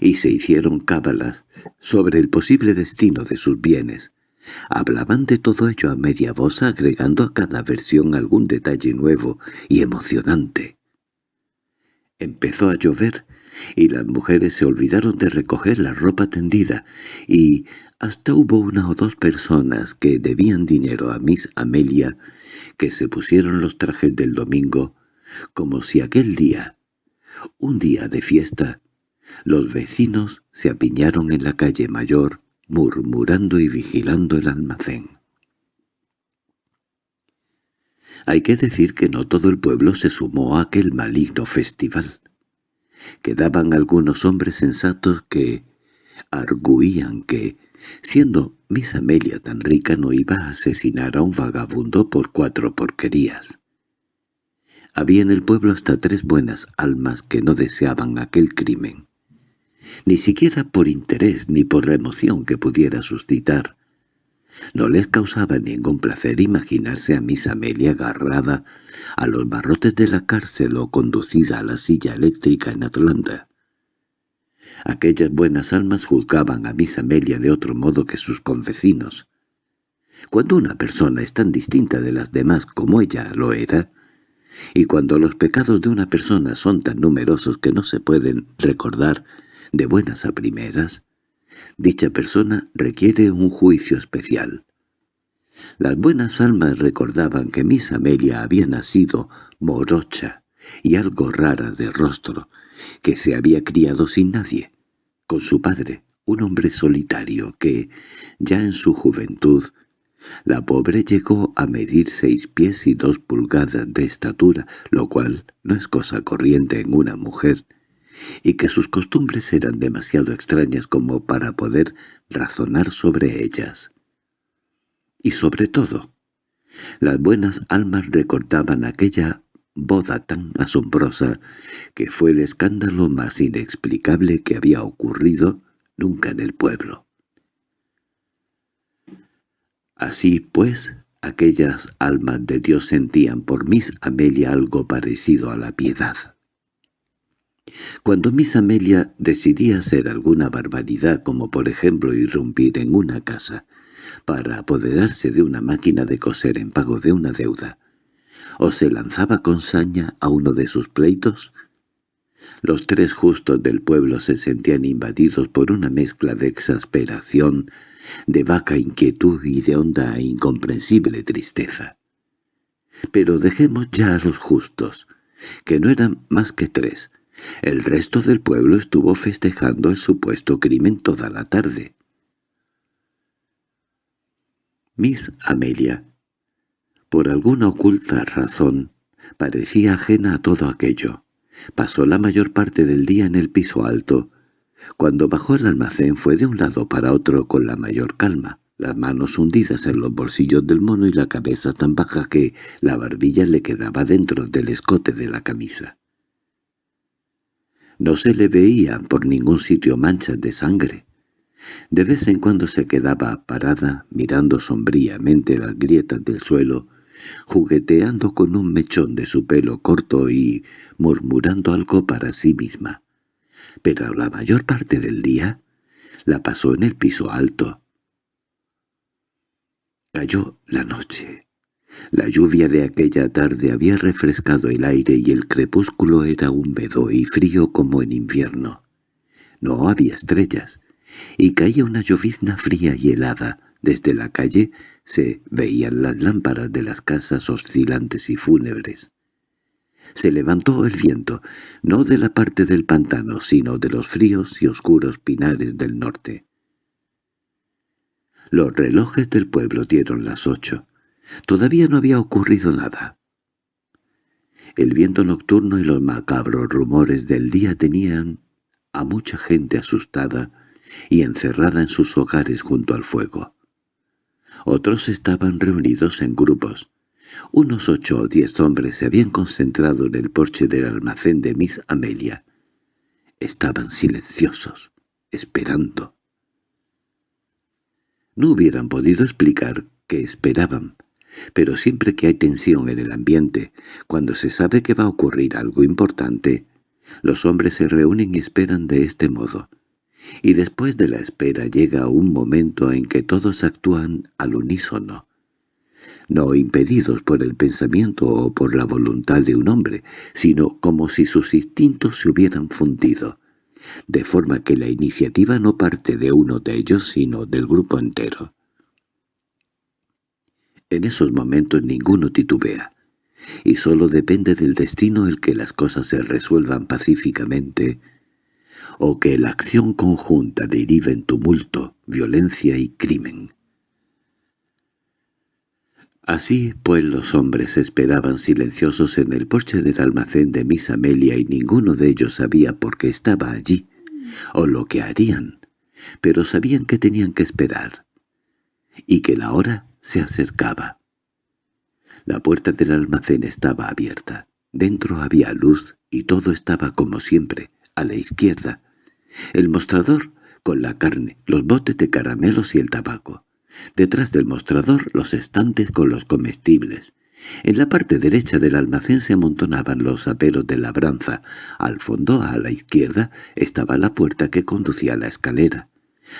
y se hicieron cábalas sobre el posible destino de sus bienes. Hablaban de todo ello a media voz agregando a cada versión algún detalle nuevo y emocionante. Empezó a llover y las mujeres se olvidaron de recoger la ropa tendida y hasta hubo una o dos personas que debían dinero a Miss Amelia que se pusieron los trajes del domingo como si aquel día, un día de fiesta, los vecinos se apiñaron en la calle mayor, murmurando y vigilando el almacén. Hay que decir que no todo el pueblo se sumó a aquel maligno festival. Quedaban algunos hombres sensatos que arguían que, siendo Miss Amelia tan rica, no iba a asesinar a un vagabundo por cuatro porquerías. Había en el pueblo hasta tres buenas almas que no deseaban aquel crimen ni siquiera por interés ni por la emoción que pudiera suscitar. No les causaba ningún placer imaginarse a Miss Amelia agarrada a los barrotes de la cárcel o conducida a la silla eléctrica en Atlanta. Aquellas buenas almas juzgaban a Miss Amelia de otro modo que sus convecinos. Cuando una persona es tan distinta de las demás como ella lo era, y cuando los pecados de una persona son tan numerosos que no se pueden recordar de buenas a primeras, dicha persona requiere un juicio especial. Las buenas almas recordaban que Miss Amelia había nacido morocha y algo rara de rostro, que se había criado sin nadie, con su padre, un hombre solitario que, ya en su juventud, la pobre llegó a medir seis pies y dos pulgadas de estatura, lo cual no es cosa corriente en una mujer, y que sus costumbres eran demasiado extrañas como para poder razonar sobre ellas. Y sobre todo, las buenas almas recordaban aquella boda tan asombrosa que fue el escándalo más inexplicable que había ocurrido nunca en el pueblo. Así pues, aquellas almas de Dios sentían por Miss Amelia algo parecido a la piedad. Cuando Miss Amelia decidía hacer alguna barbaridad como por ejemplo irrumpir en una casa para apoderarse de una máquina de coser en pago de una deuda, o se lanzaba con saña a uno de sus pleitos, los tres justos del pueblo se sentían invadidos por una mezcla de exasperación, de vaca inquietud y de honda e incomprensible tristeza. Pero dejemos ya a los justos, que no eran más que tres, el resto del pueblo estuvo festejando el supuesto crimen toda la tarde. Miss Amelia, por alguna oculta razón, parecía ajena a todo aquello. Pasó la mayor parte del día en el piso alto. Cuando bajó al almacén fue de un lado para otro con la mayor calma, las manos hundidas en los bolsillos del mono y la cabeza tan baja que la barbilla le quedaba dentro del escote de la camisa. No se le veían por ningún sitio manchas de sangre. De vez en cuando se quedaba parada, mirando sombríamente las grietas del suelo, jugueteando con un mechón de su pelo corto y murmurando algo para sí misma. Pero la mayor parte del día la pasó en el piso alto. Cayó la noche. La lluvia de aquella tarde había refrescado el aire y el crepúsculo era húmedo y frío como en invierno. No había estrellas, y caía una llovizna fría y helada. Desde la calle se veían las lámparas de las casas oscilantes y fúnebres. Se levantó el viento, no de la parte del pantano, sino de los fríos y oscuros pinares del norte. Los relojes del pueblo dieron las ocho. Todavía no había ocurrido nada. El viento nocturno y los macabros rumores del día tenían a mucha gente asustada y encerrada en sus hogares junto al fuego. Otros estaban reunidos en grupos. Unos ocho o diez hombres se habían concentrado en el porche del almacén de Miss Amelia. Estaban silenciosos, esperando. No hubieran podido explicar qué esperaban, pero siempre que hay tensión en el ambiente, cuando se sabe que va a ocurrir algo importante, los hombres se reúnen y esperan de este modo. Y después de la espera llega un momento en que todos actúan al unísono, no impedidos por el pensamiento o por la voluntad de un hombre, sino como si sus instintos se hubieran fundido, de forma que la iniciativa no parte de uno de ellos sino del grupo entero. En esos momentos ninguno titubea, y sólo depende del destino el que las cosas se resuelvan pacíficamente o que la acción conjunta derive en tumulto, violencia y crimen. Así, pues, los hombres esperaban silenciosos en el porche del almacén de Miss Amelia y ninguno de ellos sabía por qué estaba allí, o lo que harían, pero sabían que tenían que esperar, y que la hora se acercaba. La puerta del almacén estaba abierta. Dentro había luz y todo estaba como siempre, a la izquierda. El mostrador con la carne, los botes de caramelos y el tabaco. Detrás del mostrador los estantes con los comestibles. En la parte derecha del almacén se amontonaban los aperos de labranza. Al fondo, a la izquierda, estaba la puerta que conducía a la escalera.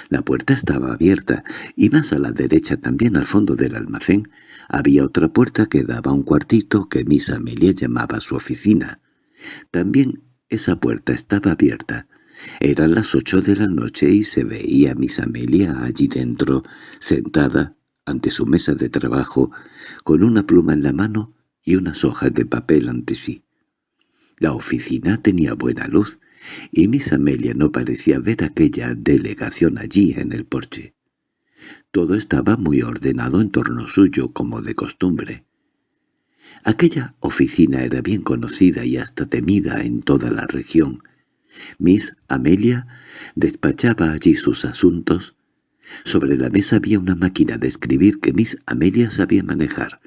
La puerta estaba abierta, y más a la derecha también al fondo del almacén había otra puerta que daba a un cuartito que Miss Amelia llamaba su oficina. También esa puerta estaba abierta. Eran las ocho de la noche y se veía a Miss Amelia allí dentro, sentada ante su mesa de trabajo, con una pluma en la mano y unas hojas de papel ante sí. La oficina tenía buena luz, y Miss Amelia no parecía ver aquella delegación allí en el porche. Todo estaba muy ordenado en torno suyo, como de costumbre. Aquella oficina era bien conocida y hasta temida en toda la región. Miss Amelia despachaba allí sus asuntos. Sobre la mesa había una máquina de escribir que Miss Amelia sabía manejar,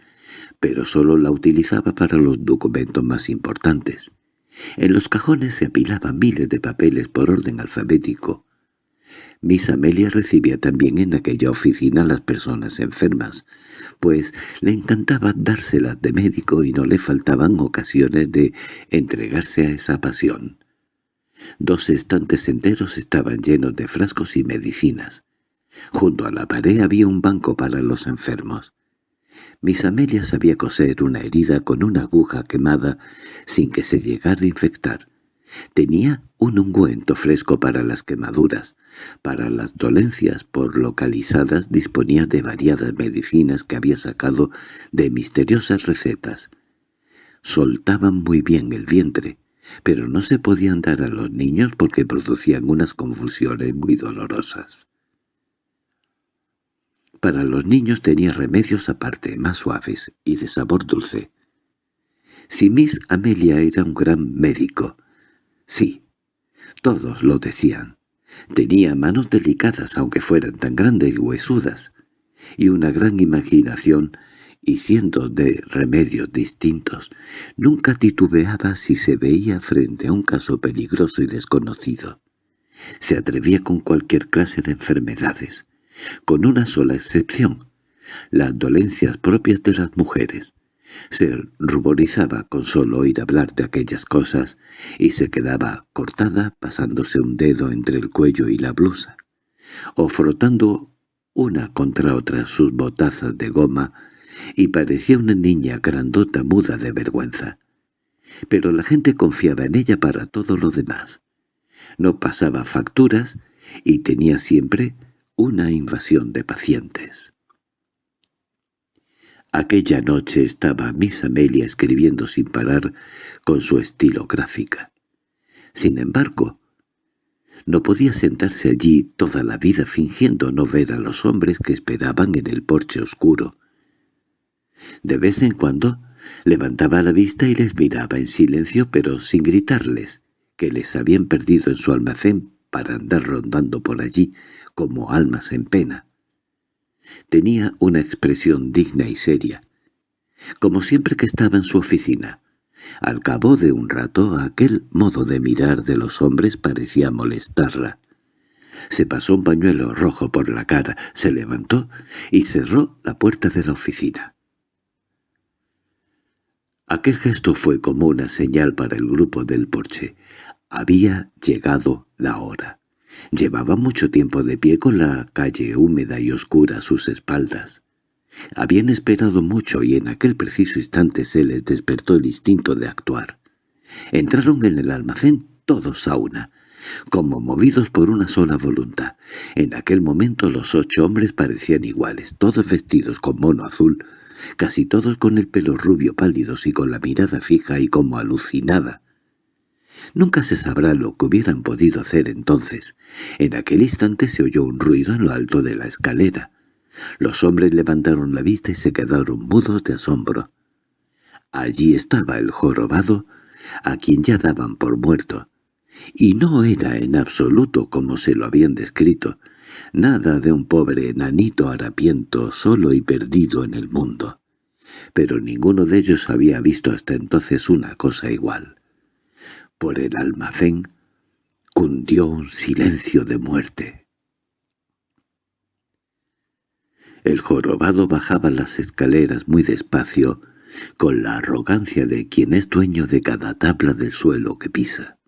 pero solo la utilizaba para los documentos más importantes. En los cajones se apilaban miles de papeles por orden alfabético. Miss Amelia recibía también en aquella oficina a las personas enfermas, pues le encantaba dárselas de médico y no le faltaban ocasiones de entregarse a esa pasión. Dos estantes enteros estaban llenos de frascos y medicinas. Junto a la pared había un banco para los enfermos. Miss Amelia sabía coser una herida con una aguja quemada sin que se llegara a infectar. Tenía un ungüento fresco para las quemaduras. Para las dolencias por localizadas disponía de variadas medicinas que había sacado de misteriosas recetas. Soltaban muy bien el vientre, pero no se podían dar a los niños porque producían unas confusiones muy dolorosas. Para los niños tenía remedios aparte, más suaves y de sabor dulce. Si Miss Amelia era un gran médico, sí, todos lo decían. Tenía manos delicadas, aunque fueran tan grandes y huesudas, y una gran imaginación y cientos de remedios distintos. Nunca titubeaba si se veía frente a un caso peligroso y desconocido. Se atrevía con cualquier clase de enfermedades, con una sola excepción, las dolencias propias de las mujeres. Se ruborizaba con solo oír hablar de aquellas cosas y se quedaba cortada pasándose un dedo entre el cuello y la blusa, o frotando una contra otra sus botazas de goma y parecía una niña grandota muda de vergüenza. Pero la gente confiaba en ella para todo lo demás. No pasaba facturas y tenía siempre una invasión de pacientes. Aquella noche estaba Miss Amelia escribiendo sin parar con su estilográfica. Sin embargo, no podía sentarse allí toda la vida fingiendo no ver a los hombres que esperaban en el porche oscuro. De vez en cuando levantaba la vista y les miraba en silencio pero sin gritarles, que les habían perdido en su almacén para andar rondando por allí como almas en pena. Tenía una expresión digna y seria, como siempre que estaba en su oficina. Al cabo de un rato aquel modo de mirar de los hombres parecía molestarla. Se pasó un pañuelo rojo por la cara, se levantó y cerró la puerta de la oficina. Aquel gesto fue como una señal para el grupo del porche. Había llegado la hora. Llevaba mucho tiempo de pie con la calle húmeda y oscura a sus espaldas. Habían esperado mucho y en aquel preciso instante se les despertó el instinto de actuar. Entraron en el almacén todos a una, como movidos por una sola voluntad. En aquel momento los ocho hombres parecían iguales, todos vestidos con mono azul, casi todos con el pelo rubio pálidos y con la mirada fija y como alucinada. Nunca se sabrá lo que hubieran podido hacer entonces. En aquel instante se oyó un ruido en lo alto de la escalera. Los hombres levantaron la vista y se quedaron mudos de asombro. Allí estaba el jorobado, a quien ya daban por muerto. Y no era en absoluto como se lo habían descrito, nada de un pobre enanito harapiento solo y perdido en el mundo. Pero ninguno de ellos había visto hasta entonces una cosa igual. Por el almacén cundió un silencio de muerte. El jorobado bajaba las escaleras muy despacio, con la arrogancia de quien es dueño de cada tabla del suelo que pisa.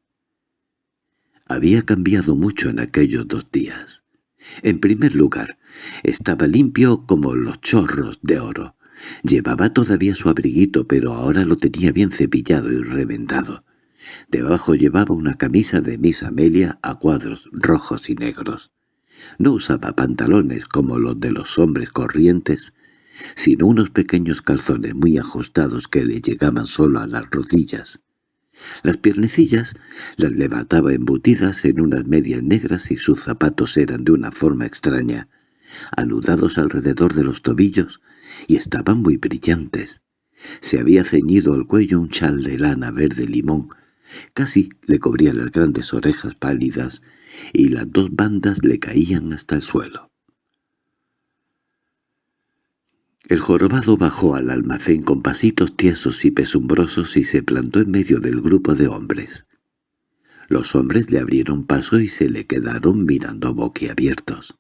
Había cambiado mucho en aquellos dos días. En primer lugar, estaba limpio como los chorros de oro. Llevaba todavía su abriguito, pero ahora lo tenía bien cepillado y reventado. Debajo llevaba una camisa de Miss Amelia a cuadros rojos y negros. No usaba pantalones como los de los hombres corrientes, sino unos pequeños calzones muy ajustados que le llegaban solo a las rodillas. Las piernecillas las levantaba embutidas en unas medias negras y sus zapatos eran de una forma extraña, anudados alrededor de los tobillos, y estaban muy brillantes. Se había ceñido al cuello un chal de lana verde limón, casi le cubría las grandes orejas pálidas, y las dos bandas le caían hasta el suelo. El jorobado bajó al almacén con pasitos tiesos y pesumbrosos y se plantó en medio del grupo de hombres. Los hombres le abrieron paso y se le quedaron mirando boquiabiertos.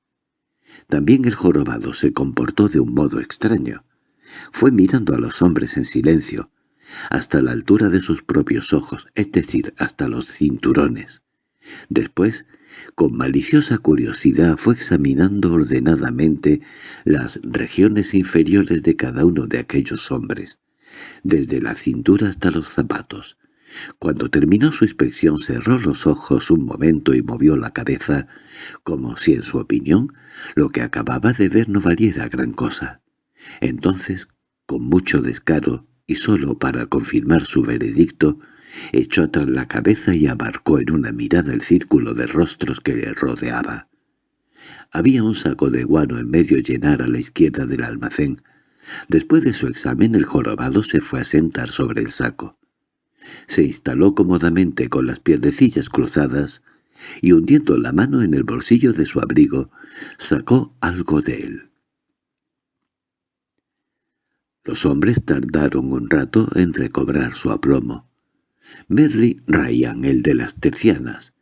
También el jorobado se comportó de un modo extraño. Fue mirando a los hombres en silencio, hasta la altura de sus propios ojos, es decir, hasta los cinturones. Después con maliciosa curiosidad fue examinando ordenadamente las regiones inferiores de cada uno de aquellos hombres, desde la cintura hasta los zapatos. Cuando terminó su inspección cerró los ojos un momento y movió la cabeza, como si en su opinión lo que acababa de ver no valiera gran cosa. Entonces, con mucho descaro, y solo para confirmar su veredicto, echó atrás la cabeza y abarcó en una mirada el círculo de rostros que le rodeaba. Había un saco de guano en medio llenar a la izquierda del almacén. Después de su examen el jorobado se fue a sentar sobre el saco. Se instaló cómodamente con las piernecillas cruzadas y hundiendo la mano en el bolsillo de su abrigo, sacó algo de él. Los hombres tardaron un rato en recobrar su aplomo. Merry Ryan, el de las tercianas,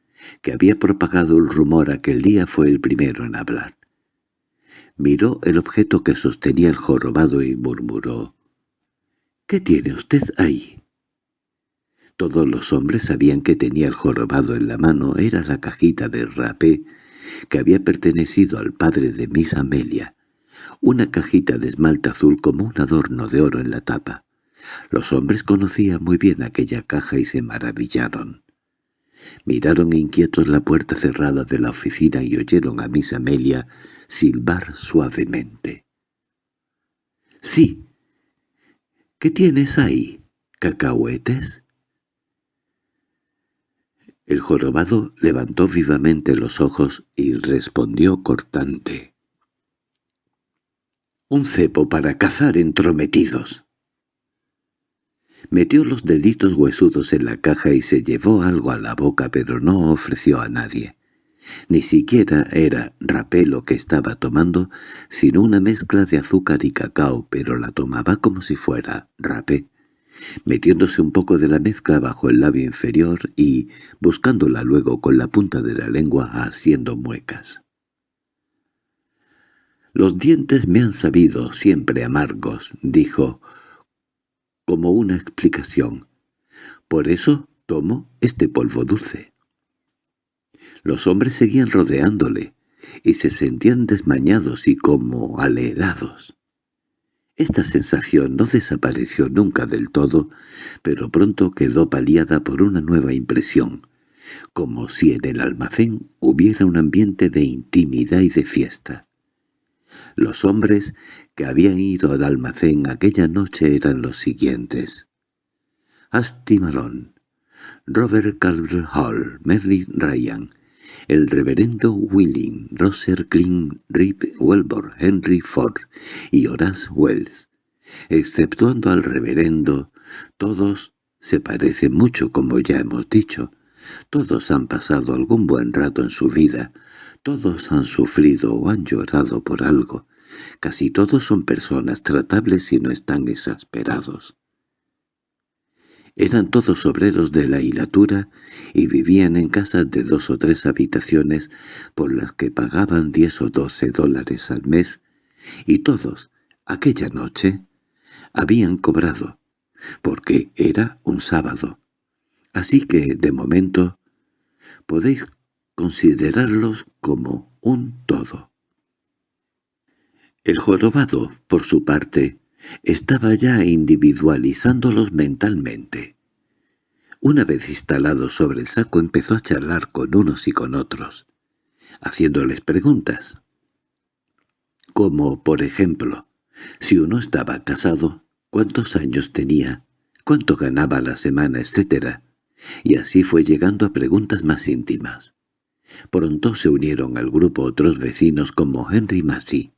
que había propagado el rumor aquel día, fue el primero en hablar. Miró el objeto que sostenía el jorobado y murmuró. —¿Qué tiene usted ahí? Todos los hombres sabían que tenía el jorobado en la mano. Era la cajita de rapé que había pertenecido al padre de Miss Amelia. Una cajita de esmalte azul como un adorno de oro en la tapa. Los hombres conocían muy bien aquella caja y se maravillaron. Miraron inquietos la puerta cerrada de la oficina y oyeron a Miss Amelia silbar suavemente. —Sí. —¿Qué tienes ahí? ¿Cacahuetes? El jorobado levantó vivamente los ojos y respondió cortante. —Un cepo para cazar entrometidos. Metió los deditos huesudos en la caja y se llevó algo a la boca, pero no ofreció a nadie. Ni siquiera era rapé lo que estaba tomando, sino una mezcla de azúcar y cacao, pero la tomaba como si fuera rapé metiéndose un poco de la mezcla bajo el labio inferior y buscándola luego con la punta de la lengua haciendo muecas. «Los dientes me han sabido siempre amargos», dijo, como una explicación. «Por eso tomo este polvo dulce». Los hombres seguían rodeándole, y se sentían desmañados y como alerados. Esta sensación no desapareció nunca del todo, pero pronto quedó paliada por una nueva impresión, como si en el almacén hubiera un ambiente de intimidad y de fiesta. Los hombres que habían ido al almacén aquella noche eran los siguientes. Asti Malone, Robert Calvert Hall, Mary Ryan, el reverendo Willing, Roser Kling, Rip Welbor, Henry Ford y Horace Wells. Exceptuando al reverendo, todos se parecen mucho como ya hemos dicho. Todos han pasado algún buen rato en su vida, todos han sufrido o han llorado por algo. Casi todos son personas tratables y no están exasperados. Eran todos obreros de la hilatura y vivían en casas de dos o tres habitaciones por las que pagaban diez o doce dólares al mes, y todos, aquella noche, habían cobrado, porque era un sábado. Así que, de momento, podéis considerarlos como un todo. El jorobado, por su parte, estaba ya individualizándolos mentalmente. Una vez instalado sobre el saco empezó a charlar con unos y con otros, haciéndoles preguntas. Como, por ejemplo, si uno estaba casado, cuántos años tenía, cuánto ganaba la semana, etc. Y así fue llegando a preguntas más íntimas. Pronto se unieron al grupo otros vecinos como Henry Massey,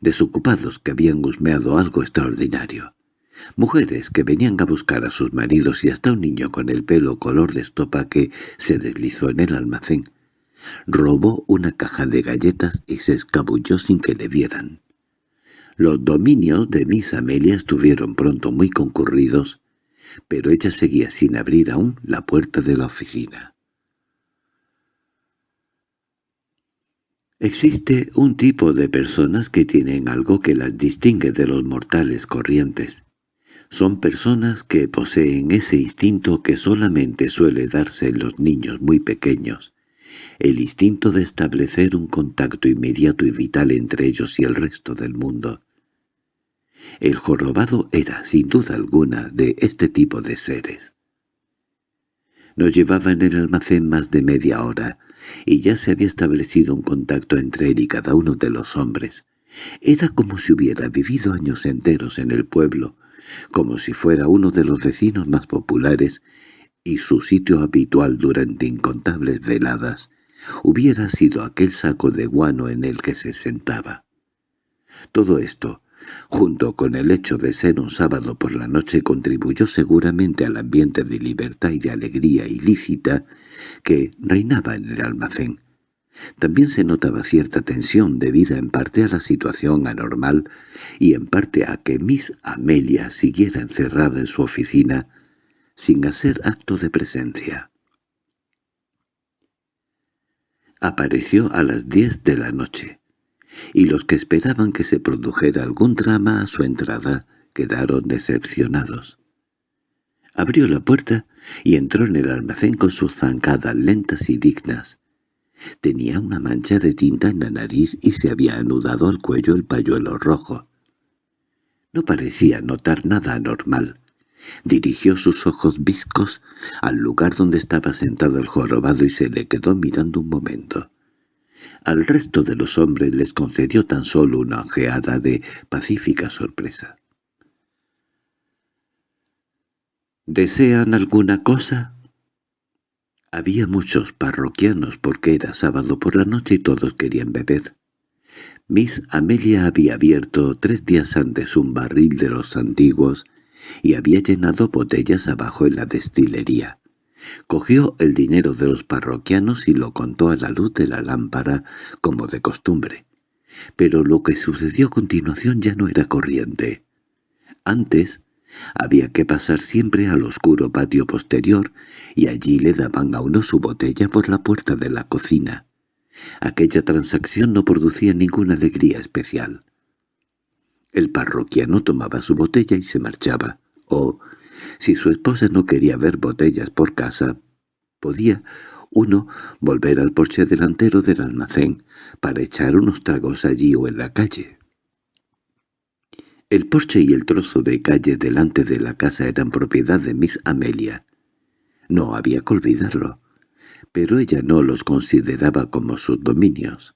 desocupados que habían husmeado algo extraordinario. Mujeres que venían a buscar a sus maridos y hasta un niño con el pelo color de estopa que se deslizó en el almacén. Robó una caja de galletas y se escabulló sin que le vieran. Los dominios de Miss Amelia estuvieron pronto muy concurridos, pero ella seguía sin abrir aún la puerta de la oficina. Existe un tipo de personas que tienen algo que las distingue de los mortales corrientes. Son personas que poseen ese instinto que solamente suele darse en los niños muy pequeños, el instinto de establecer un contacto inmediato y vital entre ellos y el resto del mundo. El jorobado era, sin duda alguna, de este tipo de seres. Nos llevaba en el almacén más de media hora, y ya se había establecido un contacto entre él y cada uno de los hombres. Era como si hubiera vivido años enteros en el pueblo, como si fuera uno de los vecinos más populares y su sitio habitual durante incontables veladas hubiera sido aquel saco de guano en el que se sentaba. Todo esto, junto con el hecho de ser un sábado por la noche contribuyó seguramente al ambiente de libertad y de alegría ilícita que reinaba en el almacén. También se notaba cierta tensión debida en parte a la situación anormal y en parte a que Miss Amelia siguiera encerrada en su oficina sin hacer acto de presencia. Apareció a las diez de la noche y los que esperaban que se produjera algún drama a su entrada quedaron decepcionados. Abrió la puerta y entró en el almacén con sus zancadas lentas y dignas. Tenía una mancha de tinta en la nariz y se había anudado al cuello el pañuelo rojo. No parecía notar nada anormal. Dirigió sus ojos viscos al lugar donde estaba sentado el jorobado y se le quedó mirando un momento. Al resto de los hombres les concedió tan solo una ojeada de pacífica sorpresa. —¿Desean alguna cosa? Había muchos parroquianos porque era sábado por la noche y todos querían beber. Miss Amelia había abierto tres días antes un barril de los antiguos y había llenado botellas abajo en la destilería. Cogió el dinero de los parroquianos y lo contó a la luz de la lámpara, como de costumbre. Pero lo que sucedió a continuación ya no era corriente. Antes, había que pasar siempre al oscuro patio posterior y allí le daban a uno su botella por la puerta de la cocina. Aquella transacción no producía ninguna alegría especial. El parroquiano tomaba su botella y se marchaba, o, si su esposa no quería ver botellas por casa, podía uno volver al porche delantero del almacén para echar unos tragos allí o en la calle. El porche y el trozo de calle delante de la casa eran propiedad de Miss Amelia. No había que olvidarlo, pero ella no los consideraba como sus dominios.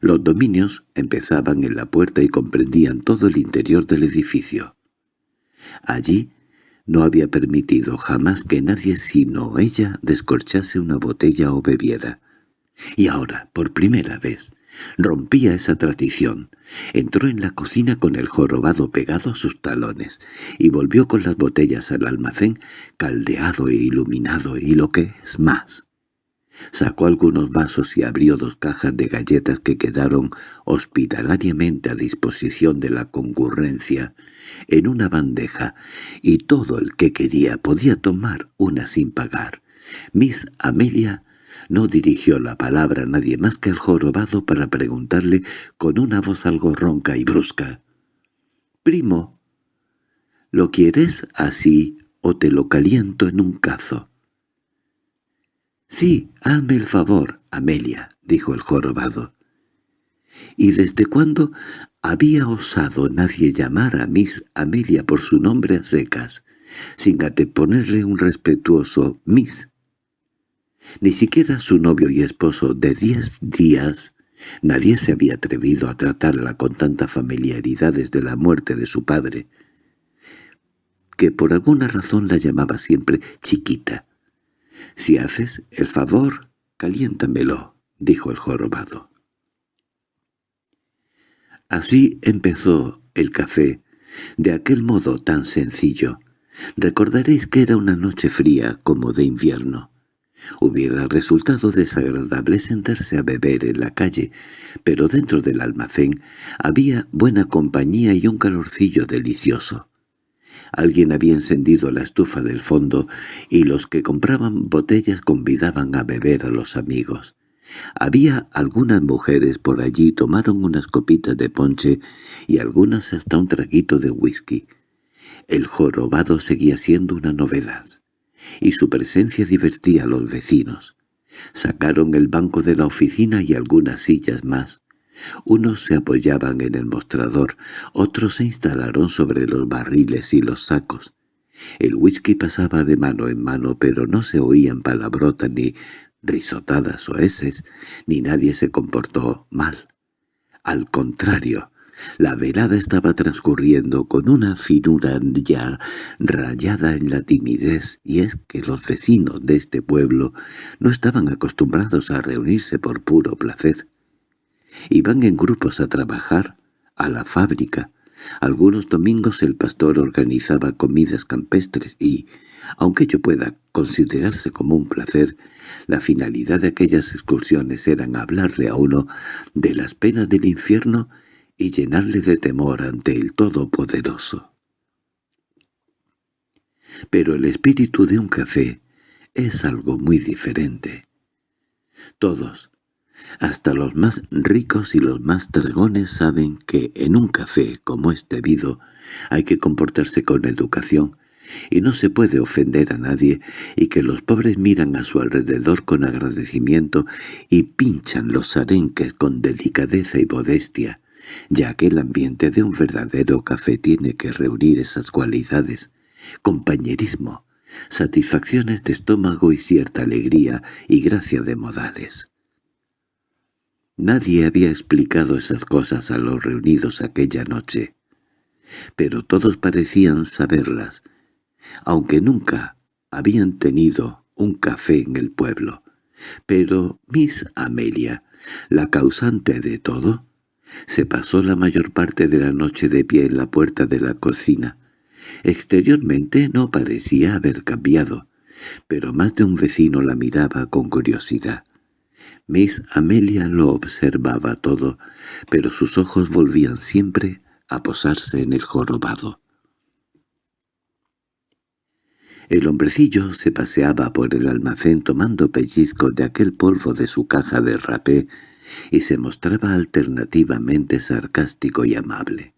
Los dominios empezaban en la puerta y comprendían todo el interior del edificio. Allí no había permitido jamás que nadie sino ella descorchase una botella o bebiera. Y ahora, por primera vez, Rompía esa tradición. Entró en la cocina con el jorobado pegado a sus talones y volvió con las botellas al almacén caldeado e iluminado y lo que es más. Sacó algunos vasos y abrió dos cajas de galletas que quedaron hospitalariamente a disposición de la concurrencia en una bandeja, y todo el que quería podía tomar una sin pagar. Miss Amelia no dirigió la palabra a nadie más que al jorobado para preguntarle con una voz algo ronca y brusca. «Primo, ¿lo quieres así o te lo caliento en un cazo?» «Sí, hazme el favor, Amelia», dijo el jorobado. ¿Y desde cuándo había osado nadie llamar a Miss Amelia por su nombre a secas, sin anteponerle un respetuoso Miss? Ni siquiera su novio y esposo de diez días, nadie se había atrevido a tratarla con tanta familiaridad desde la muerte de su padre, que por alguna razón la llamaba siempre chiquita. «Si haces el favor, caliéntamelo», dijo el jorobado. Así empezó el café, de aquel modo tan sencillo. Recordaréis que era una noche fría como de invierno. Hubiera resultado desagradable sentarse a beber en la calle, pero dentro del almacén había buena compañía y un calorcillo delicioso. Alguien había encendido la estufa del fondo y los que compraban botellas convidaban a beber a los amigos. Había algunas mujeres por allí tomaron unas copitas de ponche y algunas hasta un traguito de whisky. El jorobado seguía siendo una novedad y su presencia divertía a los vecinos. Sacaron el banco de la oficina y algunas sillas más. Unos se apoyaban en el mostrador, otros se instalaron sobre los barriles y los sacos. El whisky pasaba de mano en mano, pero no se oían palabrotas ni risotadas o eses, ni nadie se comportó mal. Al contrario, la velada estaba transcurriendo con una finura ya rayada en la timidez, y es que los vecinos de este pueblo no estaban acostumbrados a reunirse por puro placer. Iban en grupos a trabajar, a la fábrica. Algunos domingos el pastor organizaba comidas campestres y, aunque ello pueda considerarse como un placer, la finalidad de aquellas excursiones eran hablarle a uno de las penas del infierno y llenarle de temor ante el Todopoderoso. Pero el espíritu de un café es algo muy diferente. Todos, Hasta los más ricos y los más dragones saben que en un café como es debido hay que comportarse con educación y no se puede ofender a nadie y que los pobres miran a su alrededor con agradecimiento y pinchan los arenques con delicadeza y modestia, ya que el ambiente de un verdadero café tiene que reunir esas cualidades, compañerismo, satisfacciones de estómago y cierta alegría y gracia de modales. Nadie había explicado esas cosas a los reunidos aquella noche, pero todos parecían saberlas, aunque nunca habían tenido un café en el pueblo. Pero Miss Amelia, la causante de todo, se pasó la mayor parte de la noche de pie en la puerta de la cocina. Exteriormente no parecía haber cambiado, pero más de un vecino la miraba con curiosidad. Miss Amelia lo observaba todo, pero sus ojos volvían siempre a posarse en el jorobado. El hombrecillo se paseaba por el almacén tomando pellizcos de aquel polvo de su caja de rapé y se mostraba alternativamente sarcástico y amable.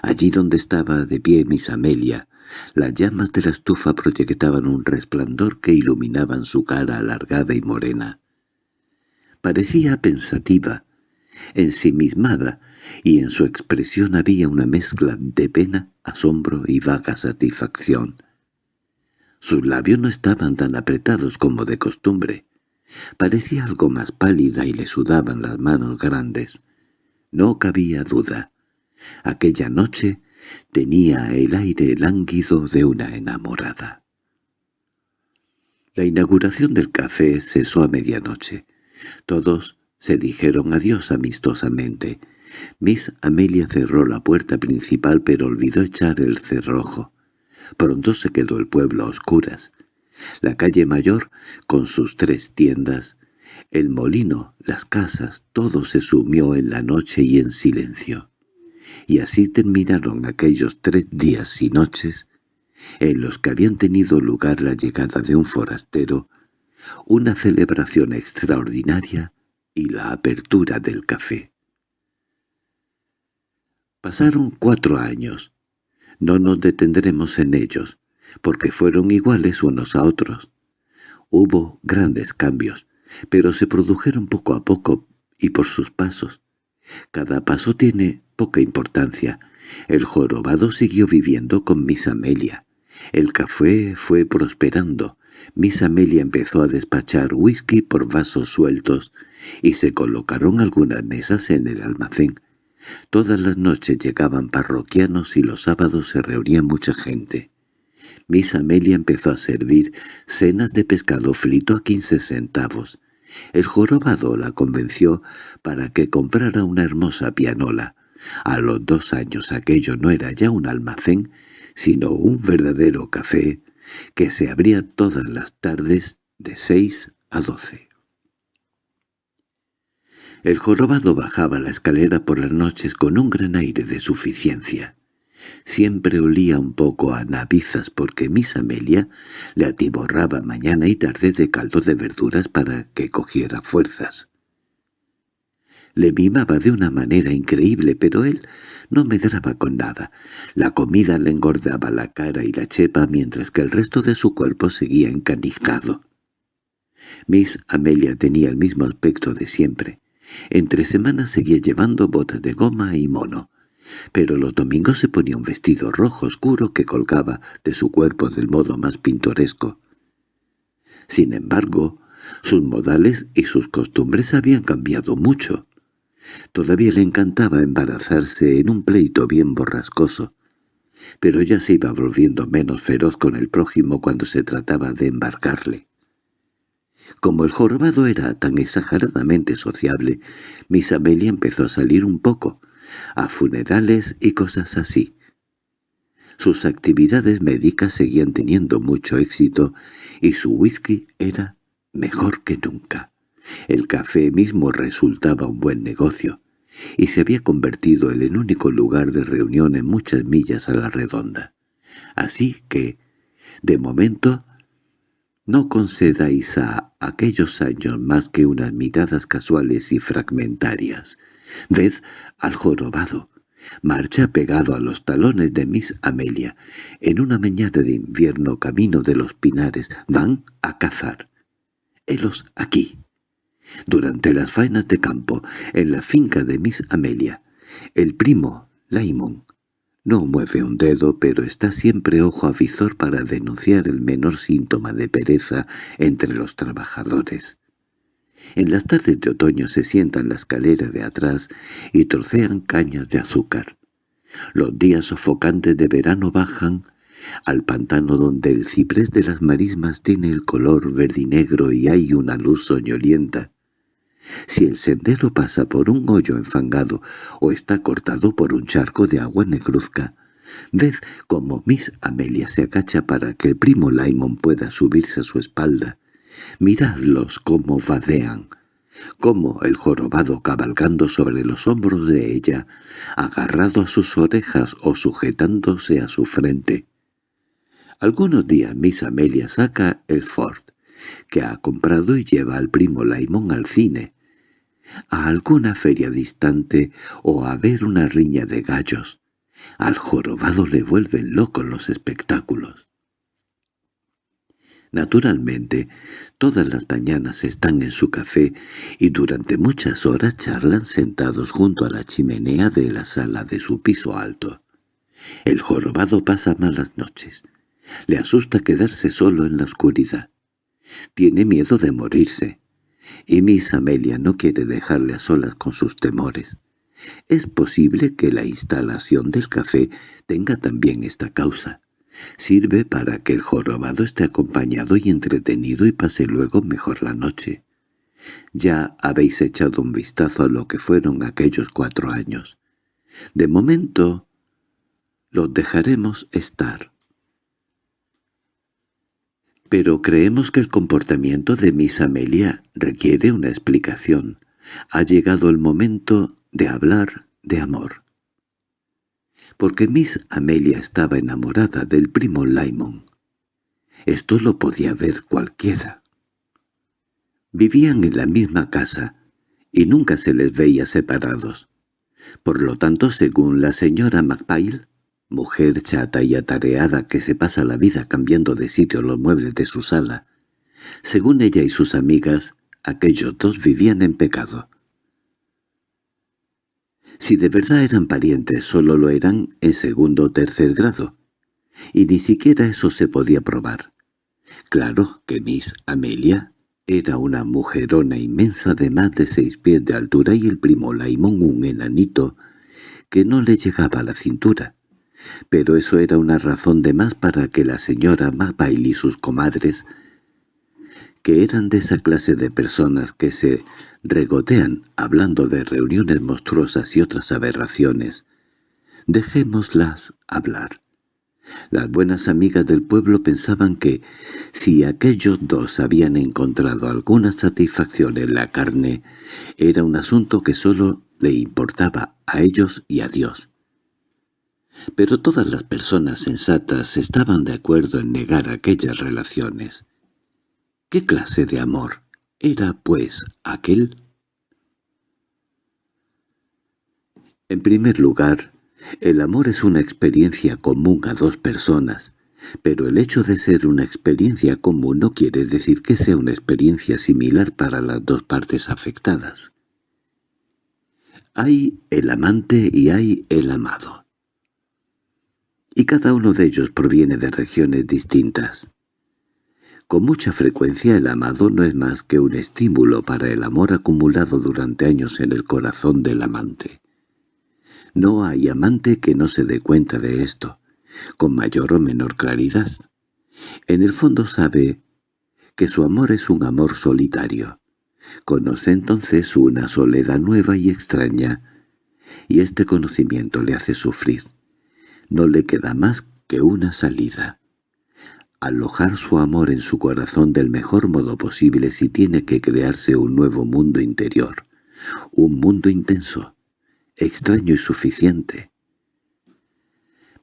Allí donde estaba de pie Miss Amelia, las llamas de la estufa proyectaban un resplandor que iluminaban su cara alargada y morena. Parecía pensativa, ensimismada, y en su expresión había una mezcla de pena, asombro y vaga satisfacción. Sus labios no estaban tan apretados como de costumbre. Parecía algo más pálida y le sudaban las manos grandes. No cabía duda. Aquella noche tenía el aire lánguido de una enamorada. La inauguración del café cesó a medianoche. Todos se dijeron adiós amistosamente. Miss Amelia cerró la puerta principal pero olvidó echar el cerrojo. Pronto se quedó el pueblo a oscuras. La calle mayor, con sus tres tiendas, el molino, las casas, todo se sumió en la noche y en silencio. Y así terminaron aquellos tres días y noches en los que habían tenido lugar la llegada de un forastero, una celebración extraordinaria y la apertura del café. Pasaron cuatro años. No nos detendremos en ellos, porque fueron iguales unos a otros. Hubo grandes cambios, pero se produjeron poco a poco y por sus pasos. Cada paso tiene poca importancia. El jorobado siguió viviendo con Miss Amelia. El café fue prosperando. Miss Amelia empezó a despachar whisky por vasos sueltos y se colocaron algunas mesas en el almacén. Todas las noches llegaban parroquianos y los sábados se reunía mucha gente. Miss Amelia empezó a servir cenas de pescado frito a quince centavos. El jorobado la convenció para que comprara una hermosa pianola. A los dos años aquello no era ya un almacén, sino un verdadero café que se abría todas las tardes de seis a doce. El jorobado bajaba la escalera por las noches con un gran aire de suficiencia. Siempre olía un poco a navizas porque Miss Amelia le atiborraba mañana y tarde de caldo de verduras para que cogiera fuerzas. Le mimaba de una manera increíble, pero él no medraba con nada. La comida le engordaba la cara y la chepa mientras que el resto de su cuerpo seguía encanijado. Miss Amelia tenía el mismo aspecto de siempre. Entre semanas seguía llevando botas de goma y mono pero los domingos se ponía un vestido rojo oscuro que colgaba de su cuerpo del modo más pintoresco. Sin embargo, sus modales y sus costumbres habían cambiado mucho. Todavía le encantaba embarazarse en un pleito bien borrascoso, pero ya se iba volviendo menos feroz con el prójimo cuando se trataba de embarcarle. Como el jorobado era tan exageradamente sociable, Miss Amelia empezó a salir un poco, a funerales y cosas así. Sus actividades médicas seguían teniendo mucho éxito y su whisky era mejor que nunca. El café mismo resultaba un buen negocio, y se había convertido en el único lugar de reunión en muchas millas a la redonda. Así que, de momento, No concedáis a aquellos años más que unas miradas casuales y fragmentarias. Ved al jorobado. Marcha pegado a los talones de Miss Amelia. En una mañana de invierno camino de los pinares van a cazar. Helos aquí. Durante las faenas de campo, en la finca de Miss Amelia, el primo, Laimon, no mueve un dedo, pero está siempre ojo a visor para denunciar el menor síntoma de pereza entre los trabajadores. En las tardes de otoño se sientan en la escalera de atrás y trocean cañas de azúcar. Los días sofocantes de verano bajan al pantano donde el ciprés de las marismas tiene el color verdinegro y hay una luz soñolienta. Si el sendero pasa por un hoyo enfangado o está cortado por un charco de agua negruzca, ved cómo Miss Amelia se acacha para que el primo Laimon pueda subirse a su espalda. Miradlos cómo vadean, como el jorobado cabalgando sobre los hombros de ella, agarrado a sus orejas o sujetándose a su frente. Algunos días Miss Amelia saca el Ford, que ha comprado y lleva al primo Laimón al cine, a alguna feria distante o a ver una riña de gallos. Al jorobado le vuelven locos los espectáculos. Naturalmente, todas las mañanas están en su café y durante muchas horas charlan sentados junto a la chimenea de la sala de su piso alto. El jorobado pasa malas noches. Le asusta quedarse solo en la oscuridad. Tiene miedo de morirse. Y Miss Amelia no quiere dejarle a solas con sus temores. Es posible que la instalación del café tenga también esta causa. Sirve para que el jorobado esté acompañado y entretenido y pase luego mejor la noche. Ya habéis echado un vistazo a lo que fueron aquellos cuatro años. De momento los dejaremos estar. Pero creemos que el comportamiento de Miss Amelia requiere una explicación. Ha llegado el momento de hablar de amor porque Miss Amelia estaba enamorada del primo Laimon. Esto lo podía ver cualquiera. Vivían en la misma casa y nunca se les veía separados. Por lo tanto, según la señora MacPail, mujer chata y atareada que se pasa la vida cambiando de sitio los muebles de su sala, según ella y sus amigas, aquellos dos vivían en pecado. Si de verdad eran parientes, solo lo eran en segundo o tercer grado. Y ni siquiera eso se podía probar. Claro que Miss Amelia era una mujerona inmensa de más de seis pies de altura y el primo Laimón un enanito que no le llegaba a la cintura. Pero eso era una razón de más para que la señora Mapail y sus comadres, que eran de esa clase de personas que se regotean hablando de reuniones monstruosas y otras aberraciones. Dejémoslas hablar. Las buenas amigas del pueblo pensaban que, si aquellos dos habían encontrado alguna satisfacción en la carne, era un asunto que sólo le importaba a ellos y a Dios. Pero todas las personas sensatas estaban de acuerdo en negar aquellas relaciones. ¿Qué clase de amor ¿Era, pues, aquel? En primer lugar, el amor es una experiencia común a dos personas, pero el hecho de ser una experiencia común no quiere decir que sea una experiencia similar para las dos partes afectadas. Hay el amante y hay el amado. Y cada uno de ellos proviene de regiones distintas. Con mucha frecuencia el amado no es más que un estímulo para el amor acumulado durante años en el corazón del amante. No hay amante que no se dé cuenta de esto, con mayor o menor claridad. En el fondo sabe que su amor es un amor solitario. Conoce entonces una soledad nueva y extraña, y este conocimiento le hace sufrir. No le queda más que una salida alojar su amor en su corazón del mejor modo posible si tiene que crearse un nuevo mundo interior, un mundo intenso, extraño y suficiente.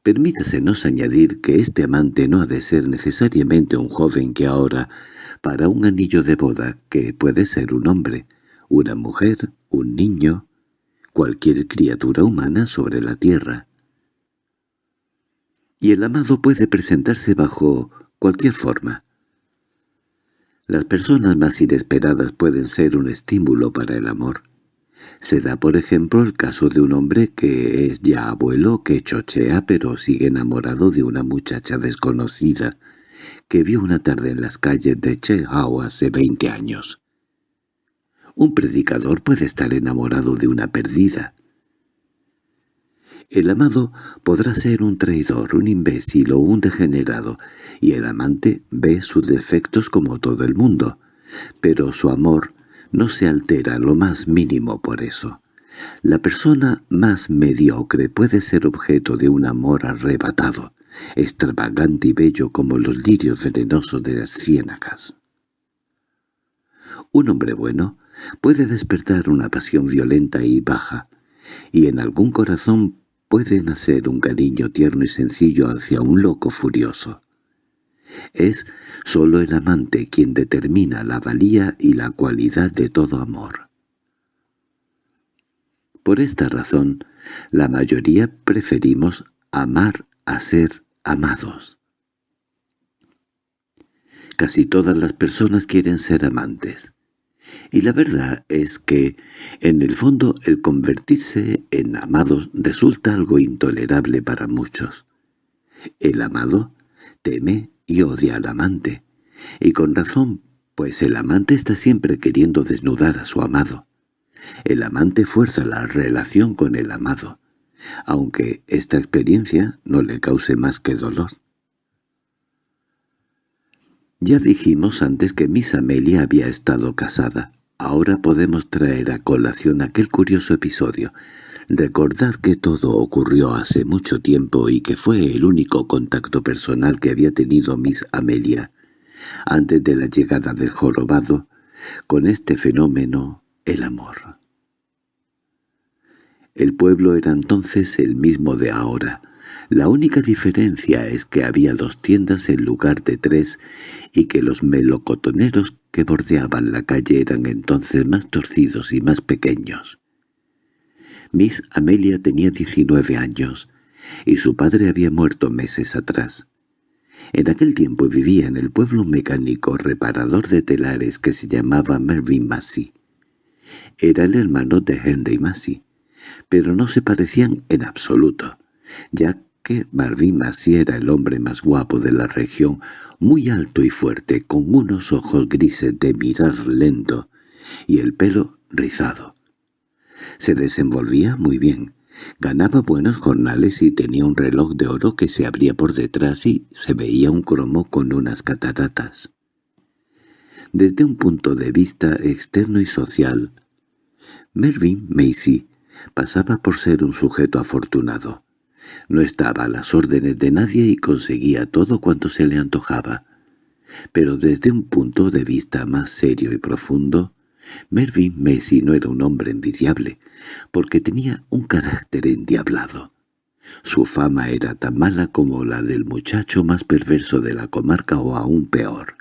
Permítasenos añadir que este amante no ha de ser necesariamente un joven que ahora, para un anillo de boda, que puede ser un hombre, una mujer, un niño, cualquier criatura humana sobre la tierra. Y el amado puede presentarse bajo cualquier forma. Las personas más inesperadas pueden ser un estímulo para el amor. Se da por ejemplo el caso de un hombre que es ya abuelo, que chochea pero sigue enamorado de una muchacha desconocida que vio una tarde en las calles de Chehao hace veinte años. Un predicador puede estar enamorado de una perdida. El amado podrá ser un traidor, un imbécil o un degenerado, y el amante ve sus defectos como todo el mundo, pero su amor no se altera lo más mínimo por eso. La persona más mediocre puede ser objeto de un amor arrebatado, extravagante y bello como los lirios venenosos de las ciénagas. Un hombre bueno puede despertar una pasión violenta y baja, y en algún corazón puede nacer un cariño tierno y sencillo hacia un loco furioso. Es sólo el amante quien determina la valía y la cualidad de todo amor. Por esta razón, la mayoría preferimos amar a ser amados. Casi todas las personas quieren ser amantes. Y la verdad es que, en el fondo, el convertirse en amados resulta algo intolerable para muchos. El amado teme y odia al amante, y con razón, pues el amante está siempre queriendo desnudar a su amado. El amante fuerza la relación con el amado, aunque esta experiencia no le cause más que dolor. Ya dijimos antes que Miss Amelia había estado casada. Ahora podemos traer a colación aquel curioso episodio, Recordad que todo ocurrió hace mucho tiempo y que fue el único contacto personal que había tenido Miss Amelia, antes de la llegada del jorobado, con este fenómeno, el amor. El pueblo era entonces el mismo de ahora. La única diferencia es que había dos tiendas en lugar de tres y que los melocotoneros que bordeaban la calle eran entonces más torcidos y más pequeños. Miss Amelia tenía 19 años, y su padre había muerto meses atrás. En aquel tiempo vivía en el pueblo mecánico reparador de telares que se llamaba Mervyn Massey. Era el hermano de Henry Massey, pero no se parecían en absoluto, ya que Marvin Massey era el hombre más guapo de la región, muy alto y fuerte, con unos ojos grises de mirar lento y el pelo rizado. Se desenvolvía muy bien, ganaba buenos jornales y tenía un reloj de oro que se abría por detrás y se veía un cromo con unas cataratas. Desde un punto de vista externo y social, Mervyn Macy pasaba por ser un sujeto afortunado. No estaba a las órdenes de nadie y conseguía todo cuanto se le antojaba. Pero desde un punto de vista más serio y profundo, Mervyn Messi no era un hombre envidiable, porque tenía un carácter endiablado. Su fama era tan mala como la del muchacho más perverso de la comarca o aún peor.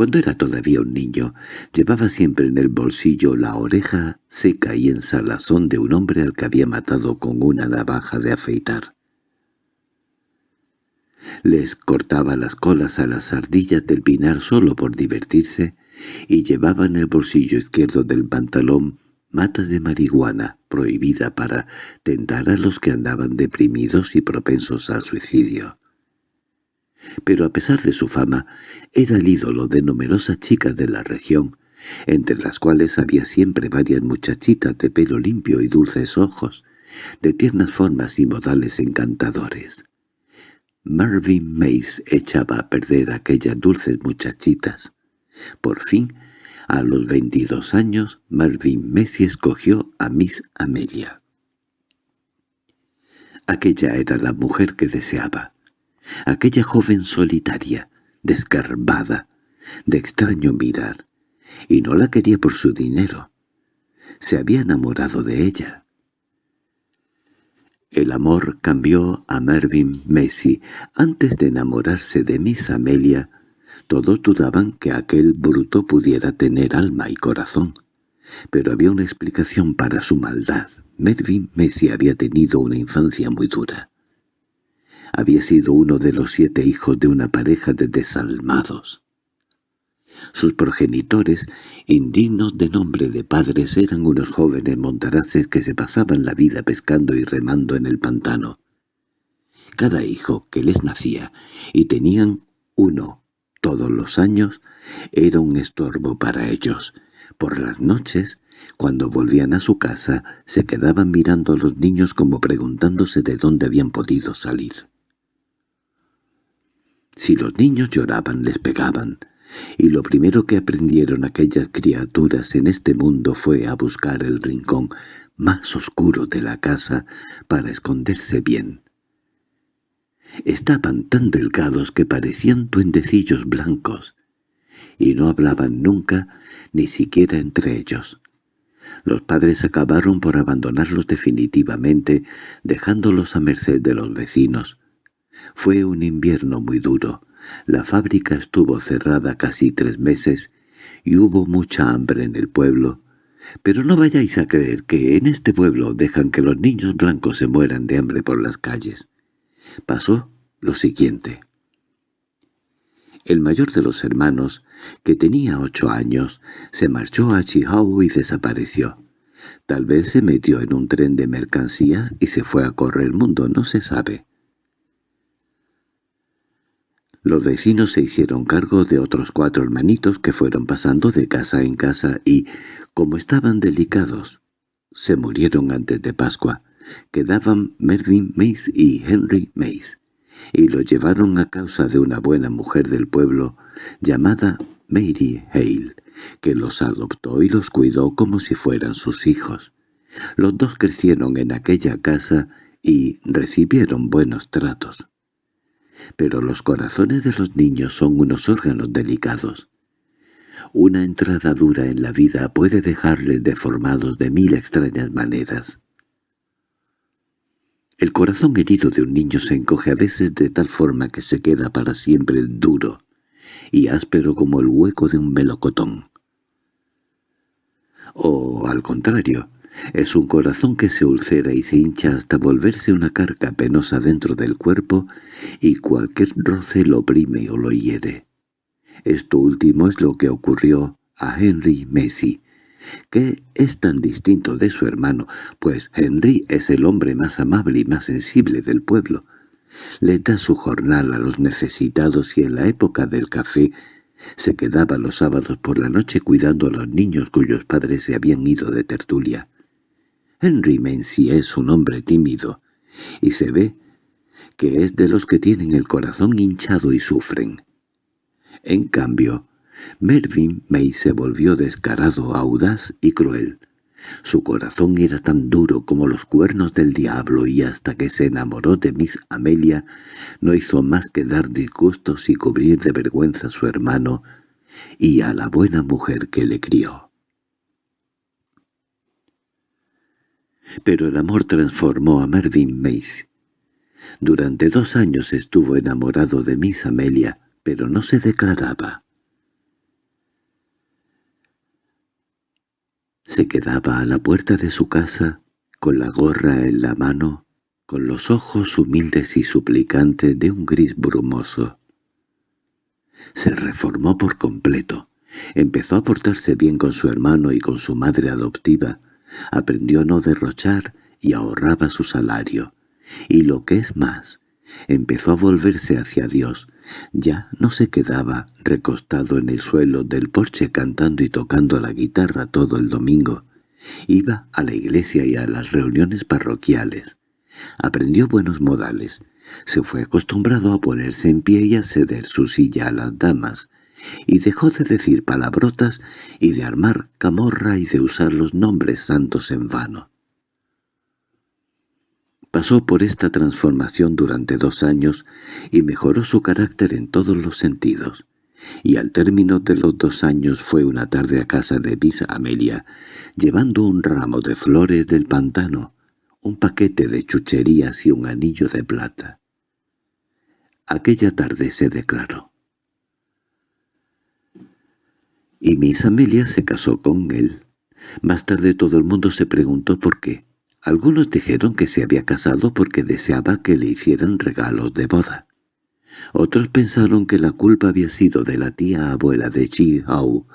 Cuando era todavía un niño, llevaba siempre en el bolsillo la oreja seca y en salazón de un hombre al que había matado con una navaja de afeitar. Les cortaba las colas a las ardillas del pinar solo por divertirse y llevaba en el bolsillo izquierdo del pantalón matas de marihuana prohibida para tentar a los que andaban deprimidos y propensos al suicidio. Pero a pesar de su fama, era el ídolo de numerosas chicas de la región, entre las cuales había siempre varias muchachitas de pelo limpio y dulces ojos, de tiernas formas y modales encantadores. Marvin Mace echaba a perder aquellas dulces muchachitas. Por fin, a los veintidós años, Marvin Messi escogió a Miss Amelia. Aquella era la mujer que deseaba. Aquella joven solitaria, desgarbada, de extraño mirar, y no la quería por su dinero. Se había enamorado de ella. El amor cambió a Mervyn Macy. Antes de enamorarse de Miss Amelia, todos dudaban que aquel bruto pudiera tener alma y corazón. Pero había una explicación para su maldad. Mervyn Macy había tenido una infancia muy dura. Había sido uno de los siete hijos de una pareja de desalmados. Sus progenitores, indignos de nombre de padres, eran unos jóvenes montaraces que se pasaban la vida pescando y remando en el pantano. Cada hijo que les nacía, y tenían uno todos los años, era un estorbo para ellos. Por las noches, cuando volvían a su casa, se quedaban mirando a los niños como preguntándose de dónde habían podido salir. Si los niños lloraban, les pegaban, y lo primero que aprendieron aquellas criaturas en este mundo fue a buscar el rincón más oscuro de la casa para esconderse bien. Estaban tan delgados que parecían duendecillos blancos, y no hablaban nunca, ni siquiera entre ellos. Los padres acabaron por abandonarlos definitivamente, dejándolos a merced de los vecinos. Fue un invierno muy duro, la fábrica estuvo cerrada casi tres meses y hubo mucha hambre en el pueblo. Pero no vayáis a creer que en este pueblo dejan que los niños blancos se mueran de hambre por las calles. Pasó lo siguiente. El mayor de los hermanos, que tenía ocho años, se marchó a Chihuahua y desapareció. Tal vez se metió en un tren de mercancías y se fue a correr el mundo, no se sabe. Los vecinos se hicieron cargo de otros cuatro hermanitos que fueron pasando de casa en casa y, como estaban delicados, se murieron antes de Pascua. Quedaban Mervyn Mace y Henry Mace, y los llevaron a causa de una buena mujer del pueblo llamada Mary Hale, que los adoptó y los cuidó como si fueran sus hijos. Los dos crecieron en aquella casa y recibieron buenos tratos pero los corazones de los niños son unos órganos delicados. Una entrada dura en la vida puede dejarles deformados de mil extrañas maneras. El corazón herido de un niño se encoge a veces de tal forma que se queda para siempre duro y áspero como el hueco de un melocotón. O, al contrario, es un corazón que se ulcera y se hincha hasta volverse una carga penosa dentro del cuerpo y cualquier roce lo oprime o lo hiere. Esto último es lo que ocurrió a Henry Messi, que es tan distinto de su hermano, pues Henry es el hombre más amable y más sensible del pueblo. Le da su jornal a los necesitados y en la época del café se quedaba los sábados por la noche cuidando a los niños cuyos padres se habían ido de tertulia. Henry Mency es un hombre tímido, y se ve que es de los que tienen el corazón hinchado y sufren. En cambio, Mervyn May se volvió descarado, audaz y cruel. Su corazón era tan duro como los cuernos del diablo y hasta que se enamoró de Miss Amelia no hizo más que dar disgustos y cubrir de vergüenza a su hermano y a la buena mujer que le crió. Pero el amor transformó a Mervyn Mace. Durante dos años estuvo enamorado de Miss Amelia, pero no se declaraba. Se quedaba a la puerta de su casa, con la gorra en la mano, con los ojos humildes y suplicantes de un gris brumoso. Se reformó por completo. Empezó a portarse bien con su hermano y con su madre adoptiva, Aprendió a no derrochar y ahorraba su salario. Y lo que es más, empezó a volverse hacia Dios. Ya no se quedaba recostado en el suelo del porche cantando y tocando la guitarra todo el domingo. Iba a la iglesia y a las reuniones parroquiales. Aprendió buenos modales. Se fue acostumbrado a ponerse en pie y a ceder su silla a las damas, y dejó de decir palabrotas y de armar camorra y de usar los nombres santos en vano. Pasó por esta transformación durante dos años y mejoró su carácter en todos los sentidos. Y al término de los dos años fue una tarde a casa de Miss Amelia, llevando un ramo de flores del pantano, un paquete de chucherías y un anillo de plata. Aquella tarde se declaró. Y Miss Amelia se casó con él. Más tarde todo el mundo se preguntó por qué. Algunos dijeron que se había casado porque deseaba que le hicieran regalos de boda. Otros pensaron que la culpa había sido de la tía abuela de Chi Hao,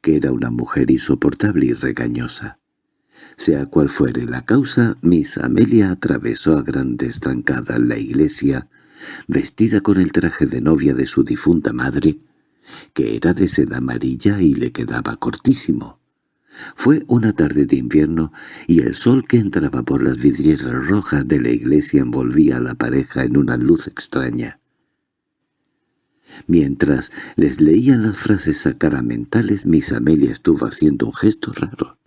que era una mujer insoportable y regañosa. Sea cual fuere la causa, Miss Amelia atravesó a grandes trancadas la iglesia, vestida con el traje de novia de su difunta madre, que era de seda amarilla y le quedaba cortísimo. Fue una tarde de invierno y el sol que entraba por las vidrieras rojas de la iglesia envolvía a la pareja en una luz extraña. Mientras les leían las frases sacramentales, Miss Amelia estuvo haciendo un gesto raro.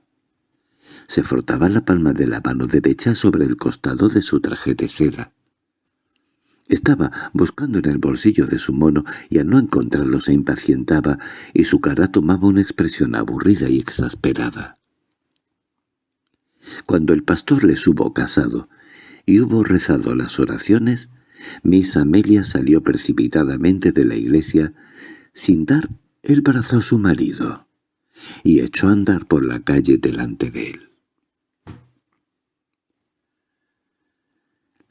Se frotaba la palma de la mano derecha sobre el costado de su traje de seda. Estaba buscando en el bolsillo de su mono y al no encontrarlo se impacientaba y su cara tomaba una expresión aburrida y exasperada. Cuando el pastor les hubo casado y hubo rezado las oraciones, Miss Amelia salió precipitadamente de la iglesia sin dar el brazo a su marido y echó a andar por la calle delante de él.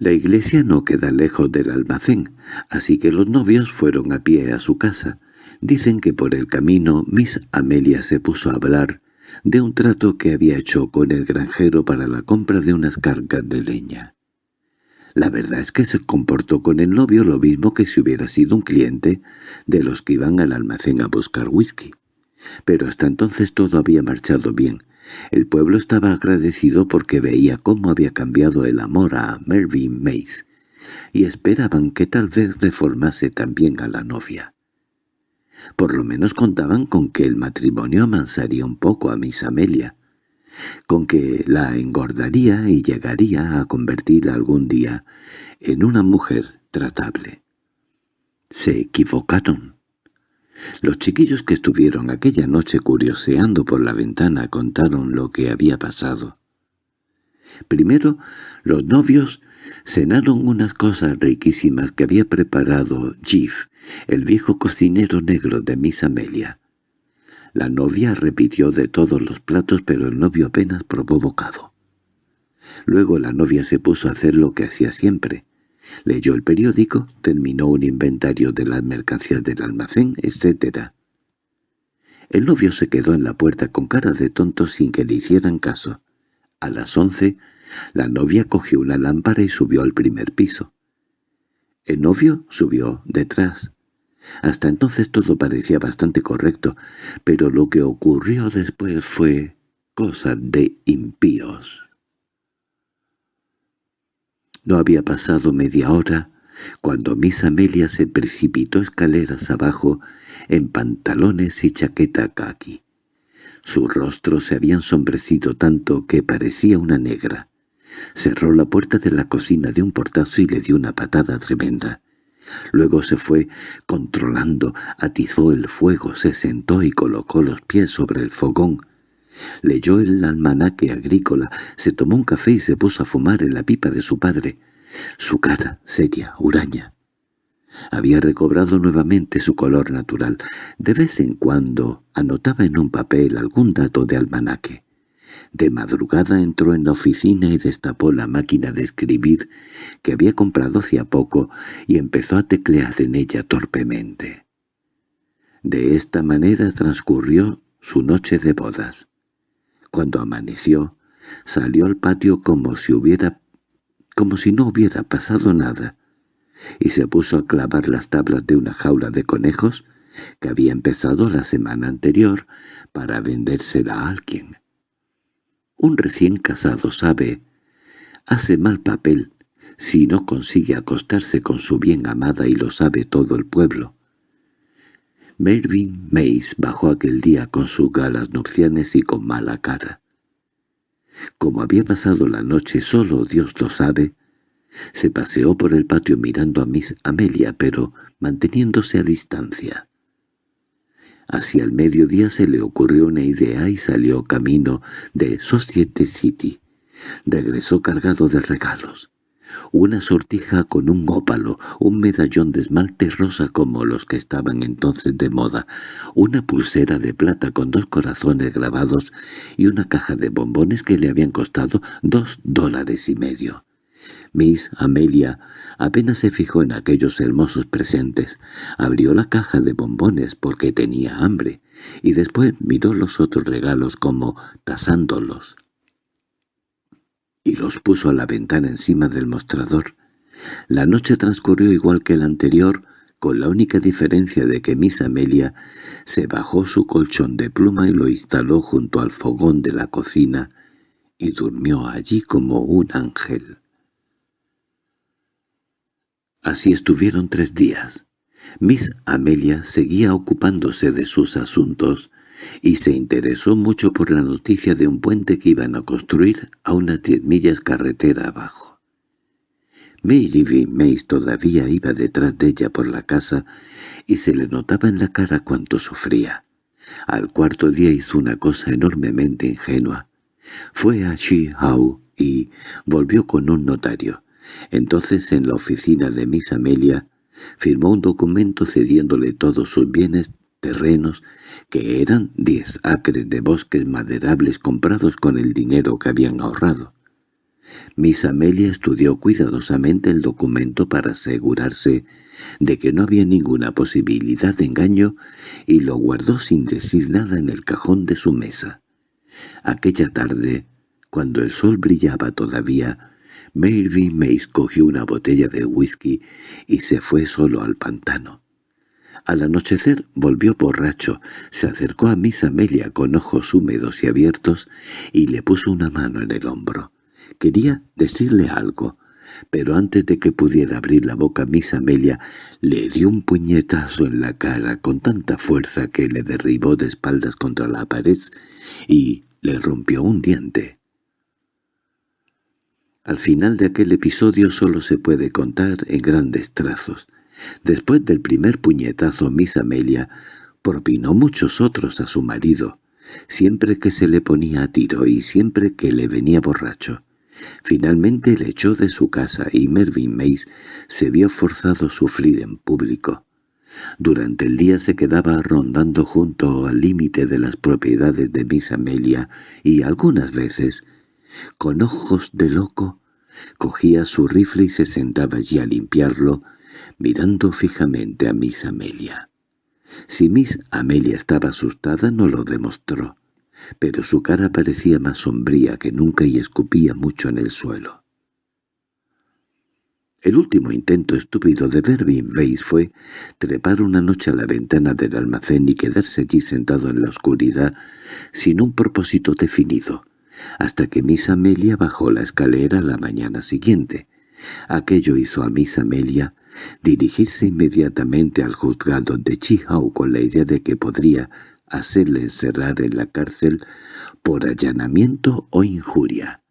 La iglesia no queda lejos del almacén, así que los novios fueron a pie a su casa. Dicen que por el camino Miss Amelia se puso a hablar de un trato que había hecho con el granjero para la compra de unas cargas de leña. La verdad es que se comportó con el novio lo mismo que si hubiera sido un cliente de los que iban al almacén a buscar whisky. Pero hasta entonces todo había marchado bien, el pueblo estaba agradecido porque veía cómo había cambiado el amor a Mervyn Mace, y esperaban que tal vez reformase también a la novia. Por lo menos contaban con que el matrimonio amansaría un poco a Miss Amelia, con que la engordaría y llegaría a convertirla algún día en una mujer tratable. Se equivocaron. Los chiquillos que estuvieron aquella noche curioseando por la ventana contaron lo que había pasado. Primero, los novios cenaron unas cosas riquísimas que había preparado Jeff, el viejo cocinero negro de Miss Amelia. La novia repitió de todos los platos, pero el novio apenas probó bocado. Luego la novia se puso a hacer lo que hacía siempre, Leyó el periódico, terminó un inventario de las mercancías del almacén, etc. El novio se quedó en la puerta con cara de tonto sin que le hicieran caso. A las once, la novia cogió una lámpara y subió al primer piso. El novio subió detrás. Hasta entonces todo parecía bastante correcto, pero lo que ocurrió después fue cosa de impíos. No había pasado media hora cuando Miss Amelia se precipitó escaleras abajo en pantalones y chaqueta kaki. Su rostro se había ensombrecido tanto que parecía una negra. Cerró la puerta de la cocina de un portazo y le dio una patada tremenda. Luego se fue controlando, atizó el fuego, se sentó y colocó los pies sobre el fogón. Leyó el almanaque agrícola, se tomó un café y se puso a fumar en la pipa de su padre. Su cara, seria, huraña. Había recobrado nuevamente su color natural. De vez en cuando anotaba en un papel algún dato de almanaque. De madrugada entró en la oficina y destapó la máquina de escribir que había comprado hacía poco y empezó a teclear en ella torpemente. De esta manera transcurrió su noche de bodas. Cuando amaneció, salió al patio como si hubiera como si no hubiera pasado nada, y se puso a clavar las tablas de una jaula de conejos que había empezado la semana anterior para vendérsela a alguien. Un recién casado sabe, hace mal papel si no consigue acostarse con su bien amada y lo sabe todo el pueblo. Mervyn Mace bajó aquel día con sus galas nupciales y con mala cara. Como había pasado la noche solo Dios lo sabe, se paseó por el patio mirando a Miss Amelia, pero manteniéndose a distancia. Hacia el mediodía se le ocurrió una idea y salió camino de Society City. Regresó cargado de regalos. Una sortija con un ópalo, un medallón de esmalte rosa como los que estaban entonces de moda, una pulsera de plata con dos corazones grabados y una caja de bombones que le habían costado dos dólares y medio. Miss Amelia apenas se fijó en aquellos hermosos presentes, abrió la caja de bombones porque tenía hambre, y después miró los otros regalos como tasándolos. Y los puso a la ventana encima del mostrador. La noche transcurrió igual que la anterior, con la única diferencia de que Miss Amelia se bajó su colchón de pluma y lo instaló junto al fogón de la cocina y durmió allí como un ángel. Así estuvieron tres días. Miss Amelia seguía ocupándose de sus asuntos y se interesó mucho por la noticia de un puente que iban a construir a unas diez millas carretera abajo. Mary Mays todavía iba detrás de ella por la casa y se le notaba en la cara cuánto sufría. Al cuarto día hizo una cosa enormemente ingenua. Fue a Hau y volvió con un notario. Entonces en la oficina de Miss Amelia firmó un documento cediéndole todos sus bienes terrenos, que eran diez acres de bosques maderables comprados con el dinero que habían ahorrado. Miss Amelia estudió cuidadosamente el documento para asegurarse de que no había ninguna posibilidad de engaño y lo guardó sin decir nada en el cajón de su mesa. Aquella tarde, cuando el sol brillaba todavía, Melvin Mays cogió una botella de whisky y se fue solo al pantano. Al anochecer volvió borracho, se acercó a Miss Amelia con ojos húmedos y abiertos y le puso una mano en el hombro. Quería decirle algo, pero antes de que pudiera abrir la boca Miss Amelia le dio un puñetazo en la cara con tanta fuerza que le derribó de espaldas contra la pared y le rompió un diente. Al final de aquel episodio solo se puede contar en grandes trazos. Después del primer puñetazo Miss Amelia propinó muchos otros a su marido, siempre que se le ponía a tiro y siempre que le venía borracho. Finalmente le echó de su casa y Mervyn Mays se vio forzado a sufrir en público. Durante el día se quedaba rondando junto al límite de las propiedades de Miss Amelia y algunas veces con ojos de loco, cogía su rifle y se sentaba allí a limpiarlo, mirando fijamente a Miss Amelia. Si Miss Amelia estaba asustada no lo demostró, pero su cara parecía más sombría que nunca y escupía mucho en el suelo. El último intento estúpido de Bervin Weiss fue trepar una noche a la ventana del almacén y quedarse allí sentado en la oscuridad sin un propósito definido, hasta que Miss Amelia bajó la escalera la mañana siguiente. Aquello hizo a Miss Amelia dirigirse inmediatamente al juzgado de Chihau con la idea de que podría hacerle encerrar en la cárcel por allanamiento o injuria.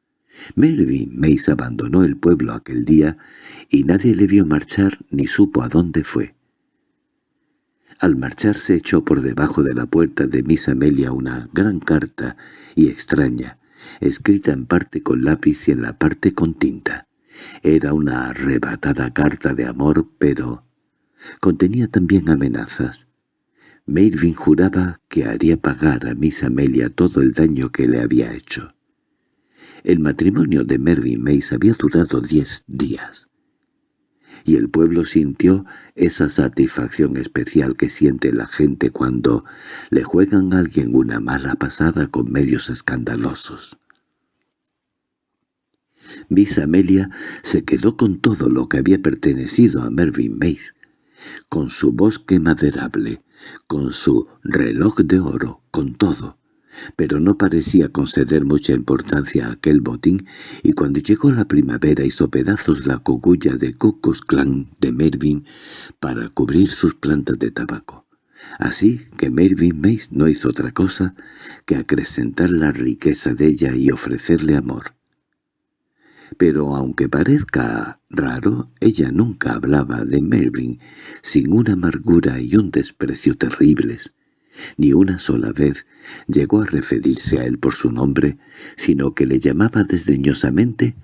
Melvin Mays abandonó el pueblo aquel día y nadie le vio marchar ni supo a dónde fue. Al marcharse echó por debajo de la puerta de Miss Amelia una gran carta y extraña, escrita en parte con lápiz y en la parte con tinta. Era una arrebatada carta de amor, pero contenía también amenazas. Melvin juraba que haría pagar a Miss Amelia todo el daño que le había hecho. El matrimonio de Mervyn Mays había durado diez días, y el pueblo sintió esa satisfacción especial que siente la gente cuando le juegan a alguien una mala pasada con medios escandalosos. Miss Amelia se quedó con todo lo que había pertenecido a Mervyn Mays, con su bosque maderable, con su reloj de oro, con todo. Pero no parecía conceder mucha importancia a aquel botín, y cuando llegó la primavera hizo pedazos la cogulla de Cocos Clan de Mervyn para cubrir sus plantas de tabaco. Así que Mervyn Mays no hizo otra cosa que acrecentar la riqueza de ella y ofrecerle amor. Pero aunque parezca raro, ella nunca hablaba de Mervyn sin una amargura y un desprecio terribles, Ni una sola vez llegó a referirse a él por su nombre, sino que le llamaba desdeñosamente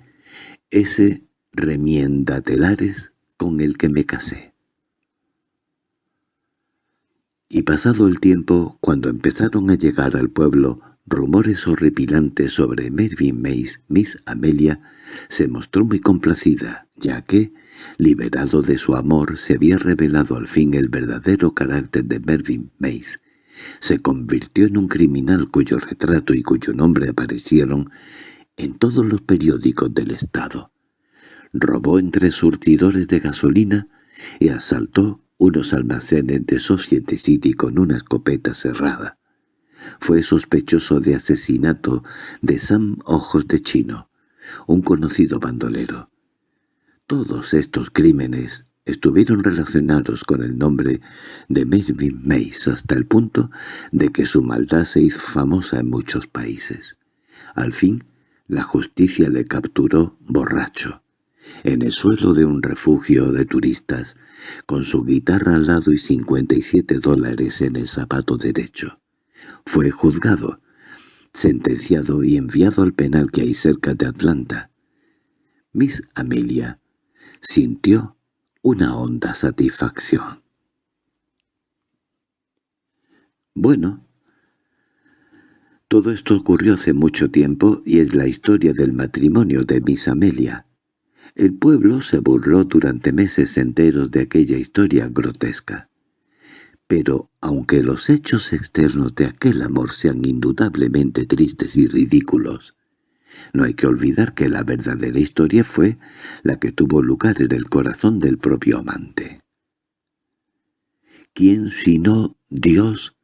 ese remiendatelares con el que me casé. Y pasado el tiempo, cuando empezaron a llegar al pueblo rumores horripilantes sobre Mervyn Mace, Miss Amelia se mostró muy complacida, ya que, liberado de su amor, se había revelado al fin el verdadero carácter de Mervyn Mace. Se convirtió en un criminal cuyo retrato y cuyo nombre aparecieron en todos los periódicos del Estado. Robó entre surtidores de gasolina y asaltó unos almacenes de Society City con una escopeta cerrada. Fue sospechoso de asesinato de Sam Ojos de Chino, un conocido bandolero. Todos estos crímenes estuvieron relacionados con el nombre de Mervyn Mace hasta el punto de que su maldad se hizo famosa en muchos países. Al fin, la justicia le capturó borracho, en el suelo de un refugio de turistas, con su guitarra al lado y 57 dólares en el zapato derecho. Fue juzgado, sentenciado y enviado al penal que hay cerca de Atlanta. Miss Amelia sintió una honda satisfacción. Bueno, todo esto ocurrió hace mucho tiempo y es la historia del matrimonio de Miss Amelia. El pueblo se burló durante meses enteros de aquella historia grotesca. Pero, aunque los hechos externos de aquel amor sean indudablemente tristes y ridículos, no hay que olvidar que la verdadera historia fue la que tuvo lugar en el corazón del propio amante. ¿Quién sino Dios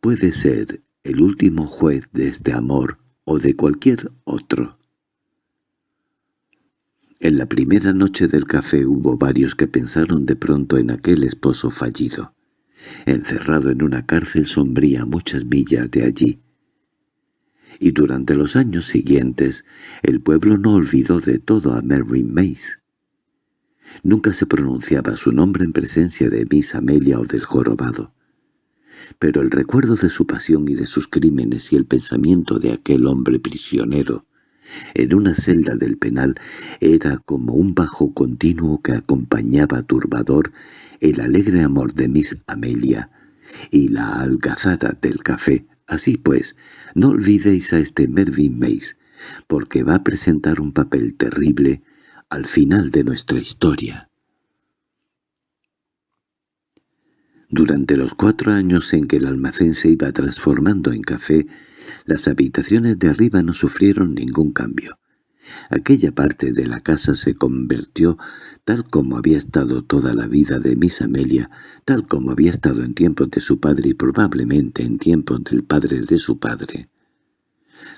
puede ser el último juez de este amor o de cualquier otro? En la primera noche del café hubo varios que pensaron de pronto en aquel esposo fallido, encerrado en una cárcel sombría muchas millas de allí. Y durante los años siguientes el pueblo no olvidó de todo a Mary Mace. Nunca se pronunciaba su nombre en presencia de Miss Amelia o del jorobado. Pero el recuerdo de su pasión y de sus crímenes y el pensamiento de aquel hombre prisionero en una celda del penal era como un bajo continuo que acompañaba turbador el alegre amor de Miss Amelia y la algazara del café. Así pues, no olvidéis a este Mervyn Mace, porque va a presentar un papel terrible al final de nuestra historia. Durante los cuatro años en que el almacén se iba transformando en café, las habitaciones de arriba no sufrieron ningún cambio. Aquella parte de la casa se convirtió tal como había estado toda la vida de Miss Amelia, tal como había estado en tiempos de su padre y probablemente en tiempos del padre de su padre.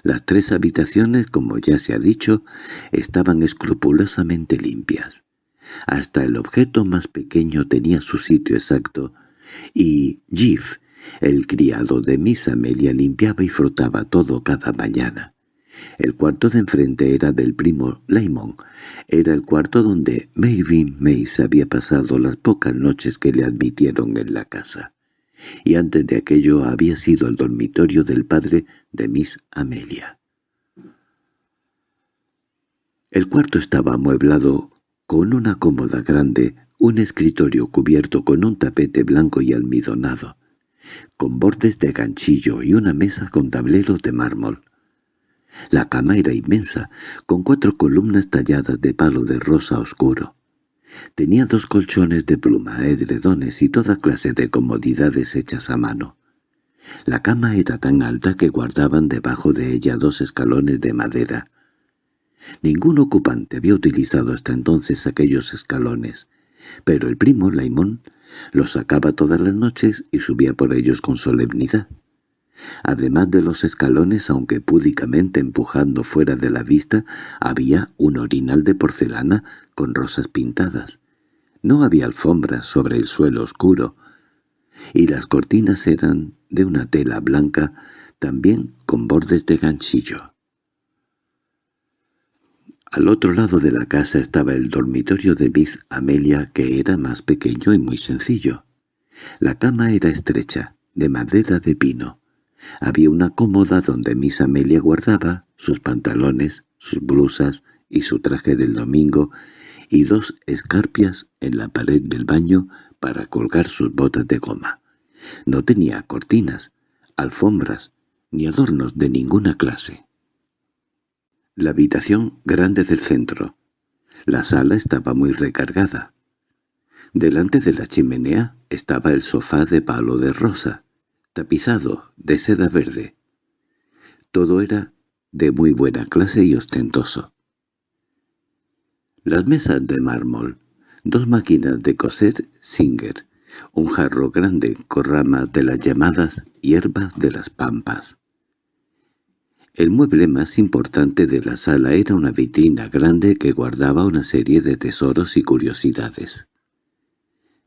Las tres habitaciones, como ya se ha dicho, estaban escrupulosamente limpias. Hasta el objeto más pequeño tenía su sitio exacto, y Jeff el criado de Miss Amelia limpiaba y frotaba todo cada mañana. El cuarto de enfrente era del primo Layman. Era el cuarto donde Mervyn Mace había pasado las pocas noches que le admitieron en la casa. Y antes de aquello había sido el dormitorio del padre de Miss Amelia. El cuarto estaba amueblado con una cómoda grande, un escritorio cubierto con un tapete blanco y almidonado con bordes de ganchillo y una mesa con tableros de mármol. La cama era inmensa, con cuatro columnas talladas de palo de rosa oscuro. Tenía dos colchones de pluma, edredones y toda clase de comodidades hechas a mano. La cama era tan alta que guardaban debajo de ella dos escalones de madera. Ningún ocupante había utilizado hasta entonces aquellos escalones, pero el primo Laimón los sacaba todas las noches y subía por ellos con solemnidad. Además de los escalones, aunque púdicamente empujando fuera de la vista, había un orinal de porcelana con rosas pintadas. No había alfombras sobre el suelo oscuro, y las cortinas eran de una tela blanca, también con bordes de ganchillo. Al otro lado de la casa estaba el dormitorio de Miss Amelia, que era más pequeño y muy sencillo. La cama era estrecha, de madera de pino. Había una cómoda donde Miss Amelia guardaba sus pantalones, sus blusas y su traje del domingo, y dos escarpias en la pared del baño para colgar sus botas de goma. No tenía cortinas, alfombras, ni adornos de ninguna clase. La habitación grande del centro. La sala estaba muy recargada. Delante de la chimenea estaba el sofá de palo de rosa, tapizado de seda verde. Todo era de muy buena clase y ostentoso. Las mesas de mármol, dos máquinas de coser Singer, un jarro grande con ramas de las llamadas hierbas de las pampas. El mueble más importante de la sala era una vitrina grande que guardaba una serie de tesoros y curiosidades.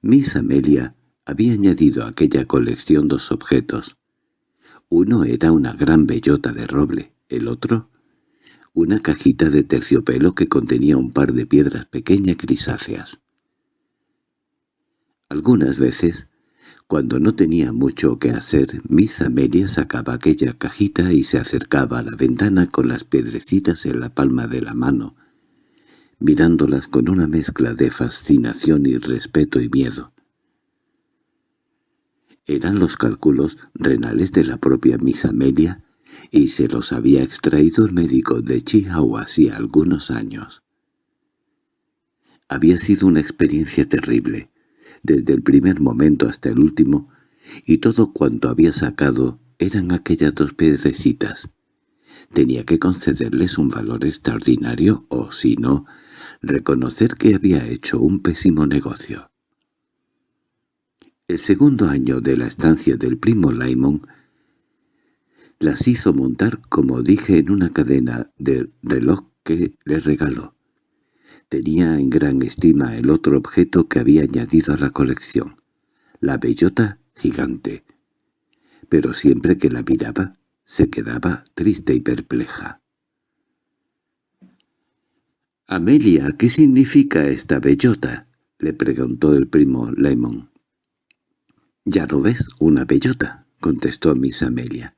Miss Amelia había añadido a aquella colección dos objetos. Uno era una gran bellota de roble, el otro una cajita de terciopelo que contenía un par de piedras pequeñas grisáceas. Algunas veces, cuando no tenía mucho que hacer, Miss Amelia sacaba aquella cajita y se acercaba a la ventana con las piedrecitas en la palma de la mano, mirándolas con una mezcla de fascinación y respeto y miedo. Eran los cálculos renales de la propia Miss Amelia y se los había extraído el médico de Chihuahua hacía algunos años. Había sido una experiencia terrible, desde el primer momento hasta el último, y todo cuanto había sacado eran aquellas dos piedrecitas. Tenía que concederles un valor extraordinario o, si no, reconocer que había hecho un pésimo negocio. El segundo año de la estancia del primo Laimon las hizo montar, como dije, en una cadena de reloj que le regaló. Tenía en gran estima el otro objeto que había añadido a la colección, la bellota gigante. Pero siempre que la miraba, se quedaba triste y perpleja. «Amelia, ¿qué significa esta bellota?» le preguntó el primo Lemon. «Ya no ves, una bellota», contestó Miss Amelia.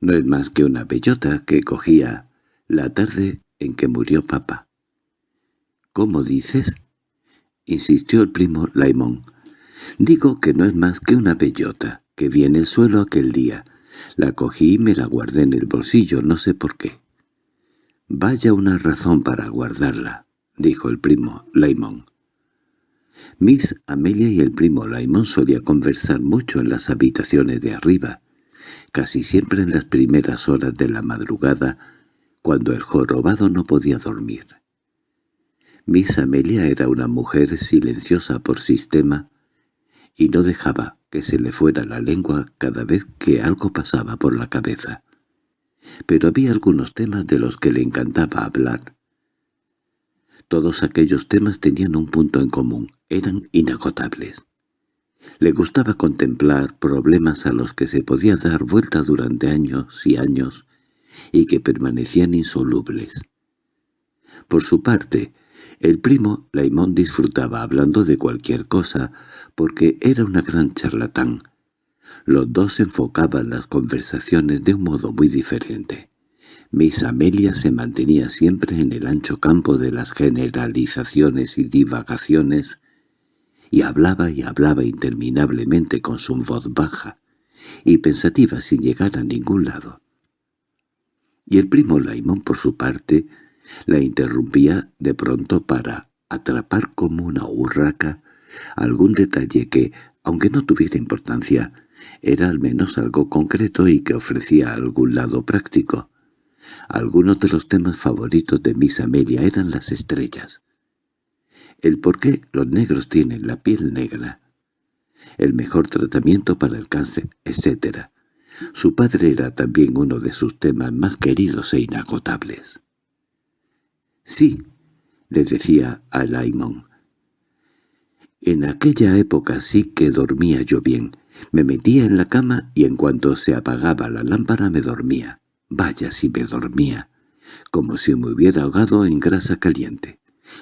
No es más que una bellota que cogía la tarde en que murió papá. —¿Cómo dices? —insistió el primo Laimón. —Digo que no es más que una bellota, que vi en el suelo aquel día. La cogí y me la guardé en el bolsillo, no sé por qué. —Vaya una razón para guardarla —dijo el primo Laimón. Miss Amelia y el primo Laimón solían conversar mucho en las habitaciones de arriba, casi siempre en las primeras horas de la madrugada, cuando el jorobado no podía dormir. Miss Amelia era una mujer silenciosa por sistema y no dejaba que se le fuera la lengua cada vez que algo pasaba por la cabeza. Pero había algunos temas de los que le encantaba hablar. Todos aquellos temas tenían un punto en común, eran inagotables. Le gustaba contemplar problemas a los que se podía dar vuelta durante años y años y que permanecían insolubles. Por su parte, el primo Laimón disfrutaba hablando de cualquier cosa porque era una gran charlatán. Los dos enfocaban las conversaciones de un modo muy diferente. Miss Amelia se mantenía siempre en el ancho campo de las generalizaciones y divagaciones y hablaba y hablaba interminablemente con su voz baja y pensativa sin llegar a ningún lado. Y el primo Laimón, por su parte, la interrumpía de pronto para atrapar como una urraca algún detalle que, aunque no tuviera importancia, era al menos algo concreto y que ofrecía algún lado práctico. Algunos de los temas favoritos de Miss Amelia eran las estrellas el por qué los negros tienen la piel negra, el mejor tratamiento para el cáncer, etc. Su padre era también uno de sus temas más queridos e inagotables. «Sí», le decía a Laimon. «En aquella época sí que dormía yo bien. Me metía en la cama y en cuanto se apagaba la lámpara me dormía. Vaya si me dormía, como si me hubiera ahogado en grasa caliente.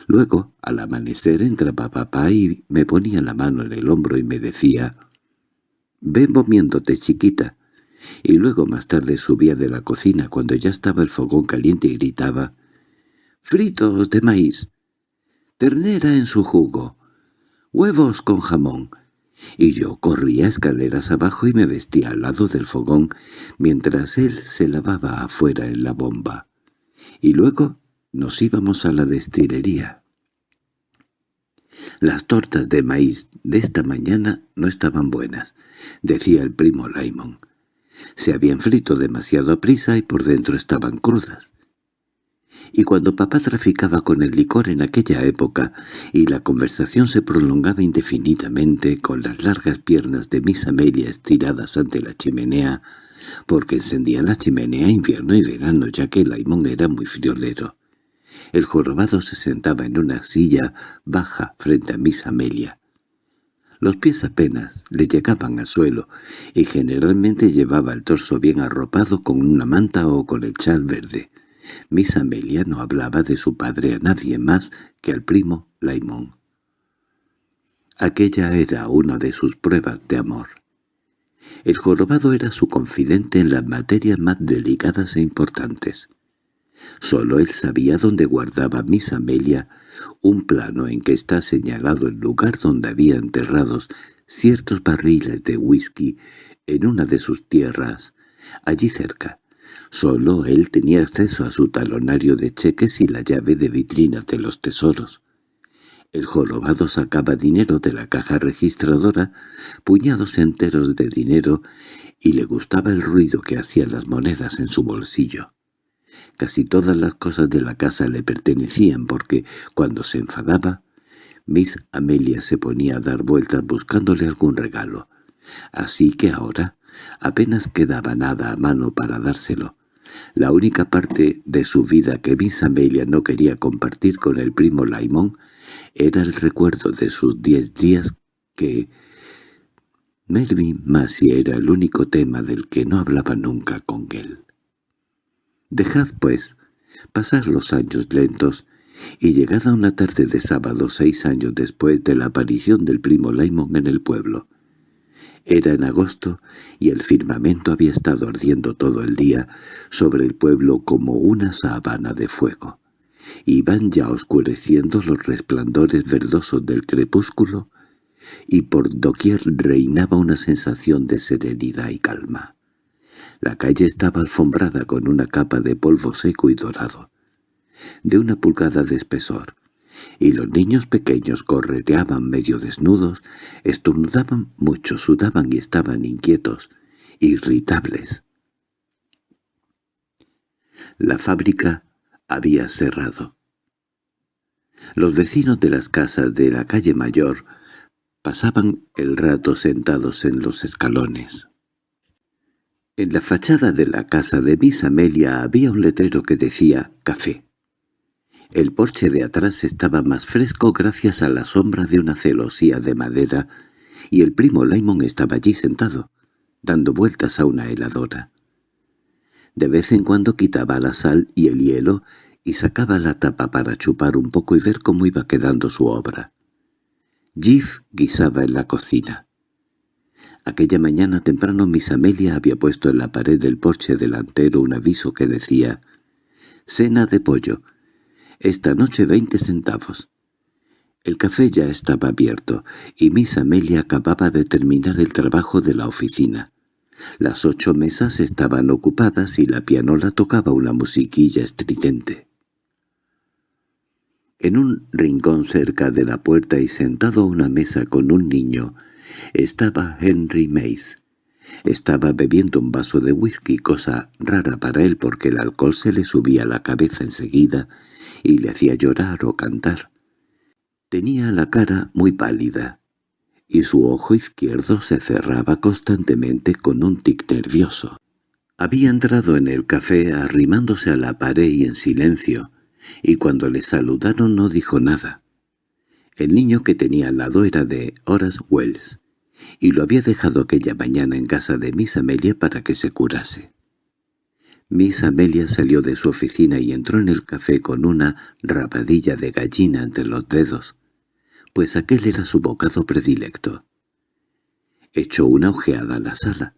Luego, al amanecer, entraba papá y me ponía la mano en el hombro y me decía, «Ven moviéndote, chiquita». Y luego más tarde subía de la cocina cuando ya estaba el fogón caliente y gritaba «¡Fritos de maíz! ¡Ternera en su jugo! ¡Huevos con jamón!» y yo corría escaleras abajo y me vestía al lado del fogón, mientras él se lavaba afuera en la bomba. Y luego nos íbamos a la destilería. Las tortas de maíz de esta mañana no estaban buenas, decía el primo Laimon. Se habían frito demasiado a prisa y por dentro estaban crudas y cuando papá traficaba con el licor en aquella época y la conversación se prolongaba indefinidamente con las largas piernas de Miss Amelia estiradas ante la chimenea, porque encendían la chimenea invierno y verano ya que laimón era muy friolero. El jorobado se sentaba en una silla baja frente a Miss Amelia. Los pies apenas le llegaban al suelo, y generalmente llevaba el torso bien arropado con una manta o con el chal verde. Miss Amelia no hablaba de su padre a nadie más que al primo Laimón. Aquella era una de sus pruebas de amor. El jorobado era su confidente en las materias más delicadas e importantes. Solo él sabía dónde guardaba Miss Amelia un plano en que está señalado el lugar donde había enterrados ciertos barriles de whisky en una de sus tierras, allí cerca. Solo él tenía acceso a su talonario de cheques y la llave de vitrinas de los tesoros. El jorobado sacaba dinero de la caja registradora, puñados enteros de dinero, y le gustaba el ruido que hacían las monedas en su bolsillo. Casi todas las cosas de la casa le pertenecían porque, cuando se enfadaba, Miss Amelia se ponía a dar vueltas buscándole algún regalo. Así que ahora apenas quedaba nada a mano para dárselo. La única parte de su vida que Miss Amelia no quería compartir con el primo Laimón era el recuerdo de sus diez días que Melvin Massey era el único tema del que no hablaba nunca con él. Dejad, pues, pasar los años lentos, y llegada una tarde de sábado seis años después de la aparición del primo Laimón en el pueblo, era en agosto y el firmamento había estado ardiendo todo el día sobre el pueblo como una sabana de fuego. Iban ya oscureciendo los resplandores verdosos del crepúsculo y por doquier reinaba una sensación de serenidad y calma. La calle estaba alfombrada con una capa de polvo seco y dorado, de una pulgada de espesor, y los niños pequeños correteaban medio desnudos, estornudaban mucho, sudaban y estaban inquietos, irritables. La fábrica había cerrado. Los vecinos de las casas de la calle Mayor pasaban el rato sentados en los escalones. En la fachada de la casa de Miss Amelia había un letrero que decía «Café». El porche de atrás estaba más fresco gracias a la sombra de una celosía de madera, y el primo Laimon estaba allí sentado, dando vueltas a una heladora. De vez en cuando quitaba la sal y el hielo y sacaba la tapa para chupar un poco y ver cómo iba quedando su obra. Jif guisaba en la cocina. Aquella mañana temprano Miss Amelia había puesto en la pared del porche delantero un aviso que decía «Cena de pollo», esta noche veinte centavos. El café ya estaba abierto, y Miss Amelia acababa de terminar el trabajo de la oficina. Las ocho mesas estaban ocupadas y la pianola tocaba una musiquilla estridente. En un rincón cerca de la puerta y sentado a una mesa con un niño, estaba Henry Mace. Estaba bebiendo un vaso de whisky, cosa rara para él porque el alcohol se le subía a la cabeza enseguida y le hacía llorar o cantar. Tenía la cara muy pálida, y su ojo izquierdo se cerraba constantemente con un tic nervioso. Había entrado en el café arrimándose a la pared y en silencio, y cuando le saludaron no dijo nada. El niño que tenía al lado era de Horace Wells, y lo había dejado aquella mañana en casa de Miss Amelia para que se curase. Miss Amelia salió de su oficina y entró en el café con una rabadilla de gallina entre los dedos, pues aquel era su bocado predilecto. Echó una ojeada a la sala.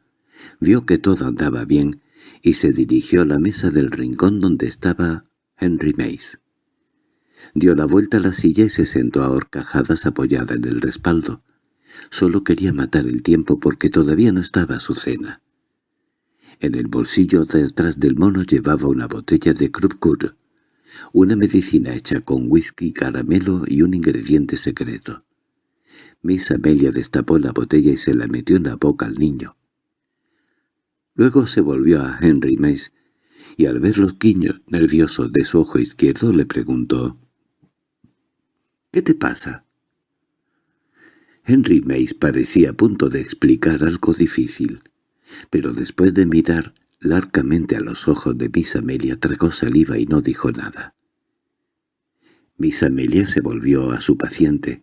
Vio que todo andaba bien y se dirigió a la mesa del rincón donde estaba Henry Mace. Dio la vuelta a la silla y se sentó a horcajadas apoyada en el respaldo. Solo quería matar el tiempo porque todavía no estaba su cena. En el bolsillo detrás del mono llevaba una botella de Krupkur, una medicina hecha con whisky, caramelo y un ingrediente secreto. Miss Amelia destapó la botella y se la metió en la boca al niño. Luego se volvió a Henry Mace y al ver los guiños nerviosos de su ojo izquierdo le preguntó «¿Qué te pasa?» Henry Mace parecía a punto de explicar algo difícil, pero después de mirar largamente a los ojos de Miss Amelia tragó saliva y no dijo nada. Miss Amelia se volvió a su paciente.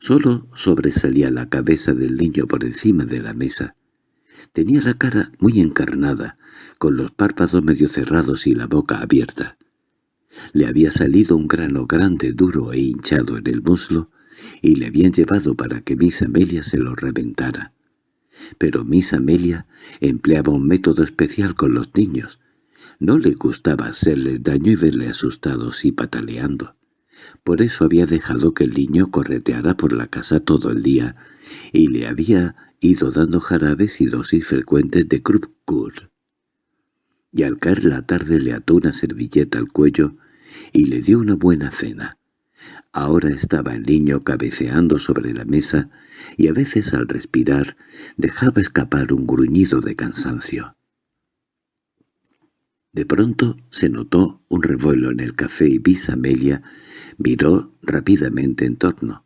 Solo sobresalía la cabeza del niño por encima de la mesa. Tenía la cara muy encarnada, con los párpados medio cerrados y la boca abierta. Le había salido un grano grande, duro e hinchado en el muslo, y le habían llevado para que Miss Amelia se lo reventara. Pero Miss Amelia empleaba un método especial con los niños. No le gustaba hacerles daño y verle asustados y pataleando. Por eso había dejado que el niño correteara por la casa todo el día, y le había ido dando jarabes y dosis frecuentes de Krupkur. Y al caer la tarde le ató una servilleta al cuello y le dio una buena cena. Ahora estaba el niño cabeceando sobre la mesa y a veces al respirar dejaba escapar un gruñido de cansancio. De pronto se notó un revuelo en el café y Bis Amelia miró rápidamente en torno.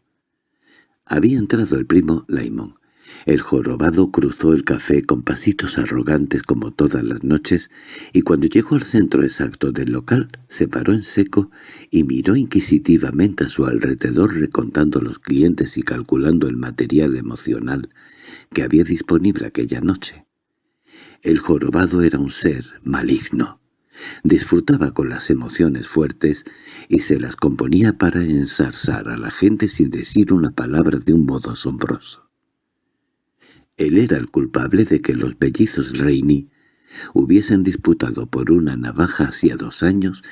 Había entrado el primo Laimón. El jorobado cruzó el café con pasitos arrogantes como todas las noches, y cuando llegó al centro exacto del local se paró en seco y miró inquisitivamente a su alrededor recontando los clientes y calculando el material emocional que había disponible aquella noche. El jorobado era un ser maligno. Disfrutaba con las emociones fuertes y se las componía para ensarzar a la gente sin decir una palabra de un modo asombroso. Él era el culpable de que los bellizos Reini hubiesen disputado por una navaja hacía dos años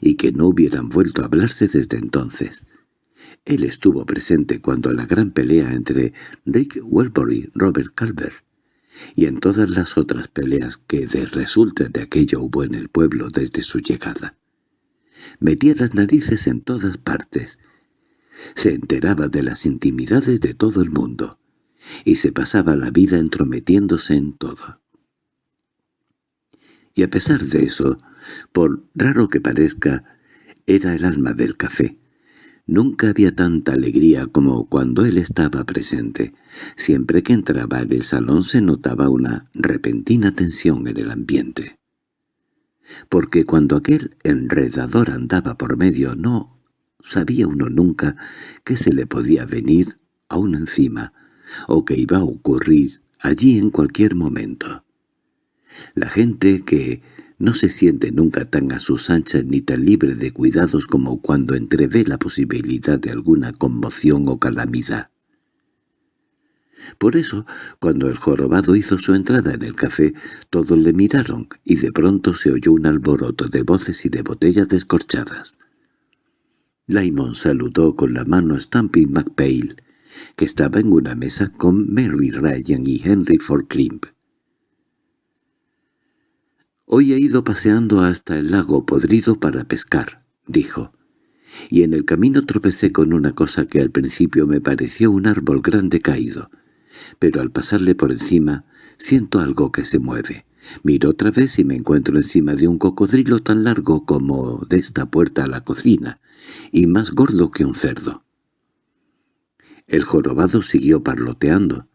y que no hubieran vuelto a hablarse desde entonces. Él estuvo presente cuando la gran pelea entre Rick Welbury y Robert Calvert y en todas las otras peleas que de resulta de aquello hubo en el pueblo desde su llegada. Metía las narices en todas partes. Se enteraba de las intimidades de todo el mundo, y se pasaba la vida entrometiéndose en todo. Y a pesar de eso, por raro que parezca, era el alma del café. Nunca había tanta alegría como cuando él estaba presente. Siempre que entraba en el salón se notaba una repentina tensión en el ambiente. Porque cuando aquel enredador andaba por medio no sabía uno nunca qué se le podía venir a uno encima o qué iba a ocurrir allí en cualquier momento. La gente que no se siente nunca tan a sus anchas ni tan libre de cuidados como cuando entrevé la posibilidad de alguna conmoción o calamidad. Por eso, cuando el jorobado hizo su entrada en el café, todos le miraron y de pronto se oyó un alboroto de voces y de botellas descorchadas. Laimon saludó con la mano a Stampy McPail, que estaba en una mesa con Mary Ryan y Henry Ford Crimp. «Hoy he ido paseando hasta el lago podrido para pescar», dijo, «y en el camino tropecé con una cosa que al principio me pareció un árbol grande caído, pero al pasarle por encima siento algo que se mueve. Miro otra vez y me encuentro encima de un cocodrilo tan largo como de esta puerta a la cocina, y más gordo que un cerdo». El jorobado siguió parloteando.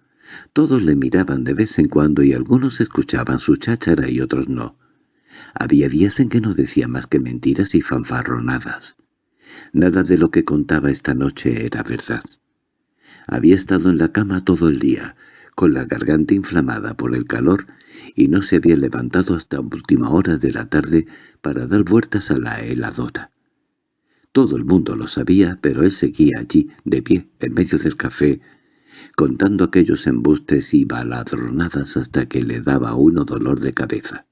Todos le miraban de vez en cuando y algunos escuchaban su cháchara y otros no. Había días en que no decía más que mentiras y fanfarronadas. Nada de lo que contaba esta noche era verdad. Había estado en la cama todo el día, con la garganta inflamada por el calor, y no se había levantado hasta última hora de la tarde para dar vueltas a la heladora. Todo el mundo lo sabía, pero él seguía allí, de pie, en medio del café, contando aquellos embustes y baladronadas hasta que le daba uno dolor de cabeza.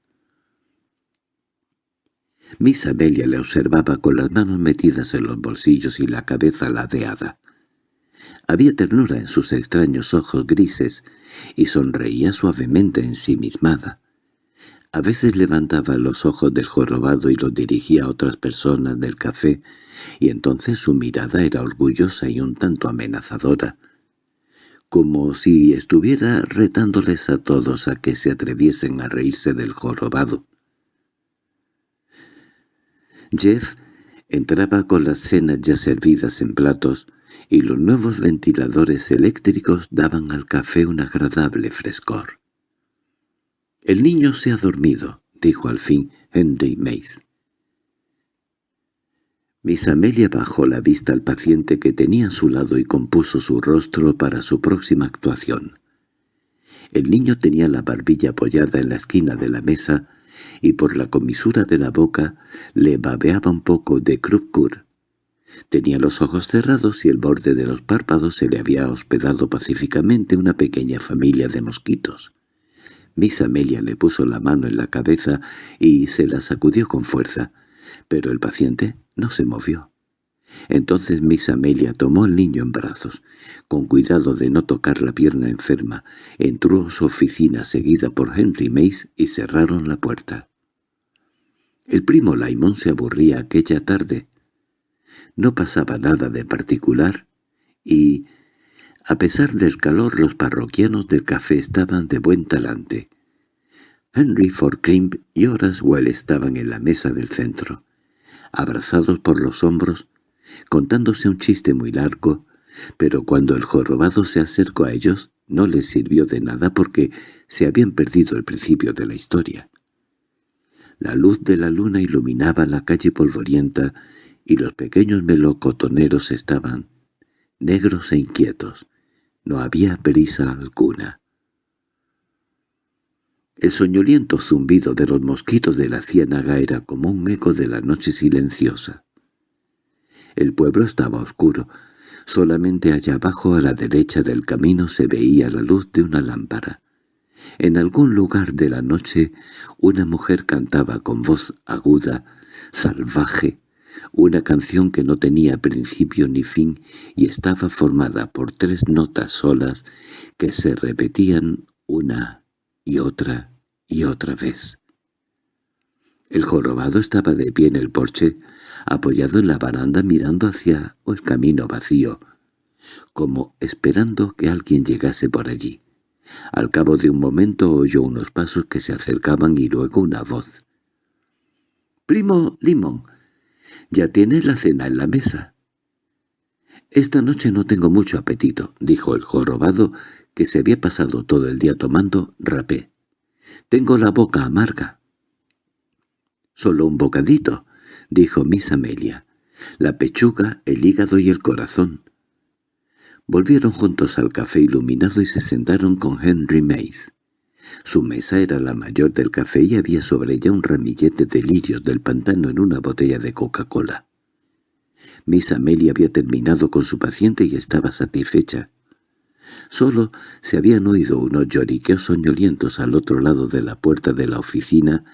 Miss Amelia le observaba con las manos metidas en los bolsillos y la cabeza ladeada. Había ternura en sus extraños ojos grises y sonreía suavemente ensimismada. A veces levantaba los ojos del jorobado y los dirigía a otras personas del café, y entonces su mirada era orgullosa y un tanto amenazadora, como si estuviera retándoles a todos a que se atreviesen a reírse del jorobado. Jeff entraba con las cenas ya servidas en platos, y los nuevos ventiladores eléctricos daban al café un agradable frescor. «El niño se ha dormido», dijo al fin Henry Mace. Miss Amelia bajó la vista al paciente que tenía a su lado y compuso su rostro para su próxima actuación. El niño tenía la barbilla apoyada en la esquina de la mesa y por la comisura de la boca le babeaba un poco de crupcur. Tenía los ojos cerrados y el borde de los párpados se le había hospedado pacíficamente una pequeña familia de mosquitos. Miss Amelia le puso la mano en la cabeza y se la sacudió con fuerza, pero el paciente no se movió. Entonces Miss Amelia tomó al niño en brazos. Con cuidado de no tocar la pierna enferma, entró a su oficina seguida por Henry Mace y cerraron la puerta. El primo Laimón se aburría aquella tarde. No pasaba nada de particular y a pesar del calor los parroquianos del café estaban de buen talante. Henry Forcrimp y Horace Well estaban en la mesa del centro, abrazados por los hombros, contándose un chiste muy largo, pero cuando el jorobado se acercó a ellos no les sirvió de nada porque se habían perdido el principio de la historia. La luz de la luna iluminaba la calle polvorienta y los pequeños melocotoneros estaban negros e inquietos, no había prisa alguna. El soñoliento zumbido de los mosquitos de la ciénaga era como un eco de la noche silenciosa. El pueblo estaba oscuro. Solamente allá abajo a la derecha del camino se veía la luz de una lámpara. En algún lugar de la noche una mujer cantaba con voz aguda, salvaje, una canción que no tenía principio ni fin y estaba formada por tres notas solas que se repetían una y otra y otra vez. El jorobado estaba de pie en el porche, apoyado en la baranda mirando hacia el camino vacío, como esperando que alguien llegase por allí. Al cabo de un momento oyó unos pasos que se acercaban y luego una voz. «Primo Limón, —¿Ya tienes la cena en la mesa? —Esta noche no tengo mucho apetito —dijo el jorobado, que se había pasado todo el día tomando rapé. —Tengo la boca amarga. —Solo un bocadito —dijo Miss Amelia—, la pechuga, el hígado y el corazón. Volvieron juntos al café iluminado y se sentaron con Henry Mace. Su mesa era la mayor del café y había sobre ella un ramillete de lirios del pantano en una botella de Coca-Cola. Miss Amelia había terminado con su paciente y estaba satisfecha. Solo se habían oído unos lloriqueos soñolientos al otro lado de la puerta de la oficina,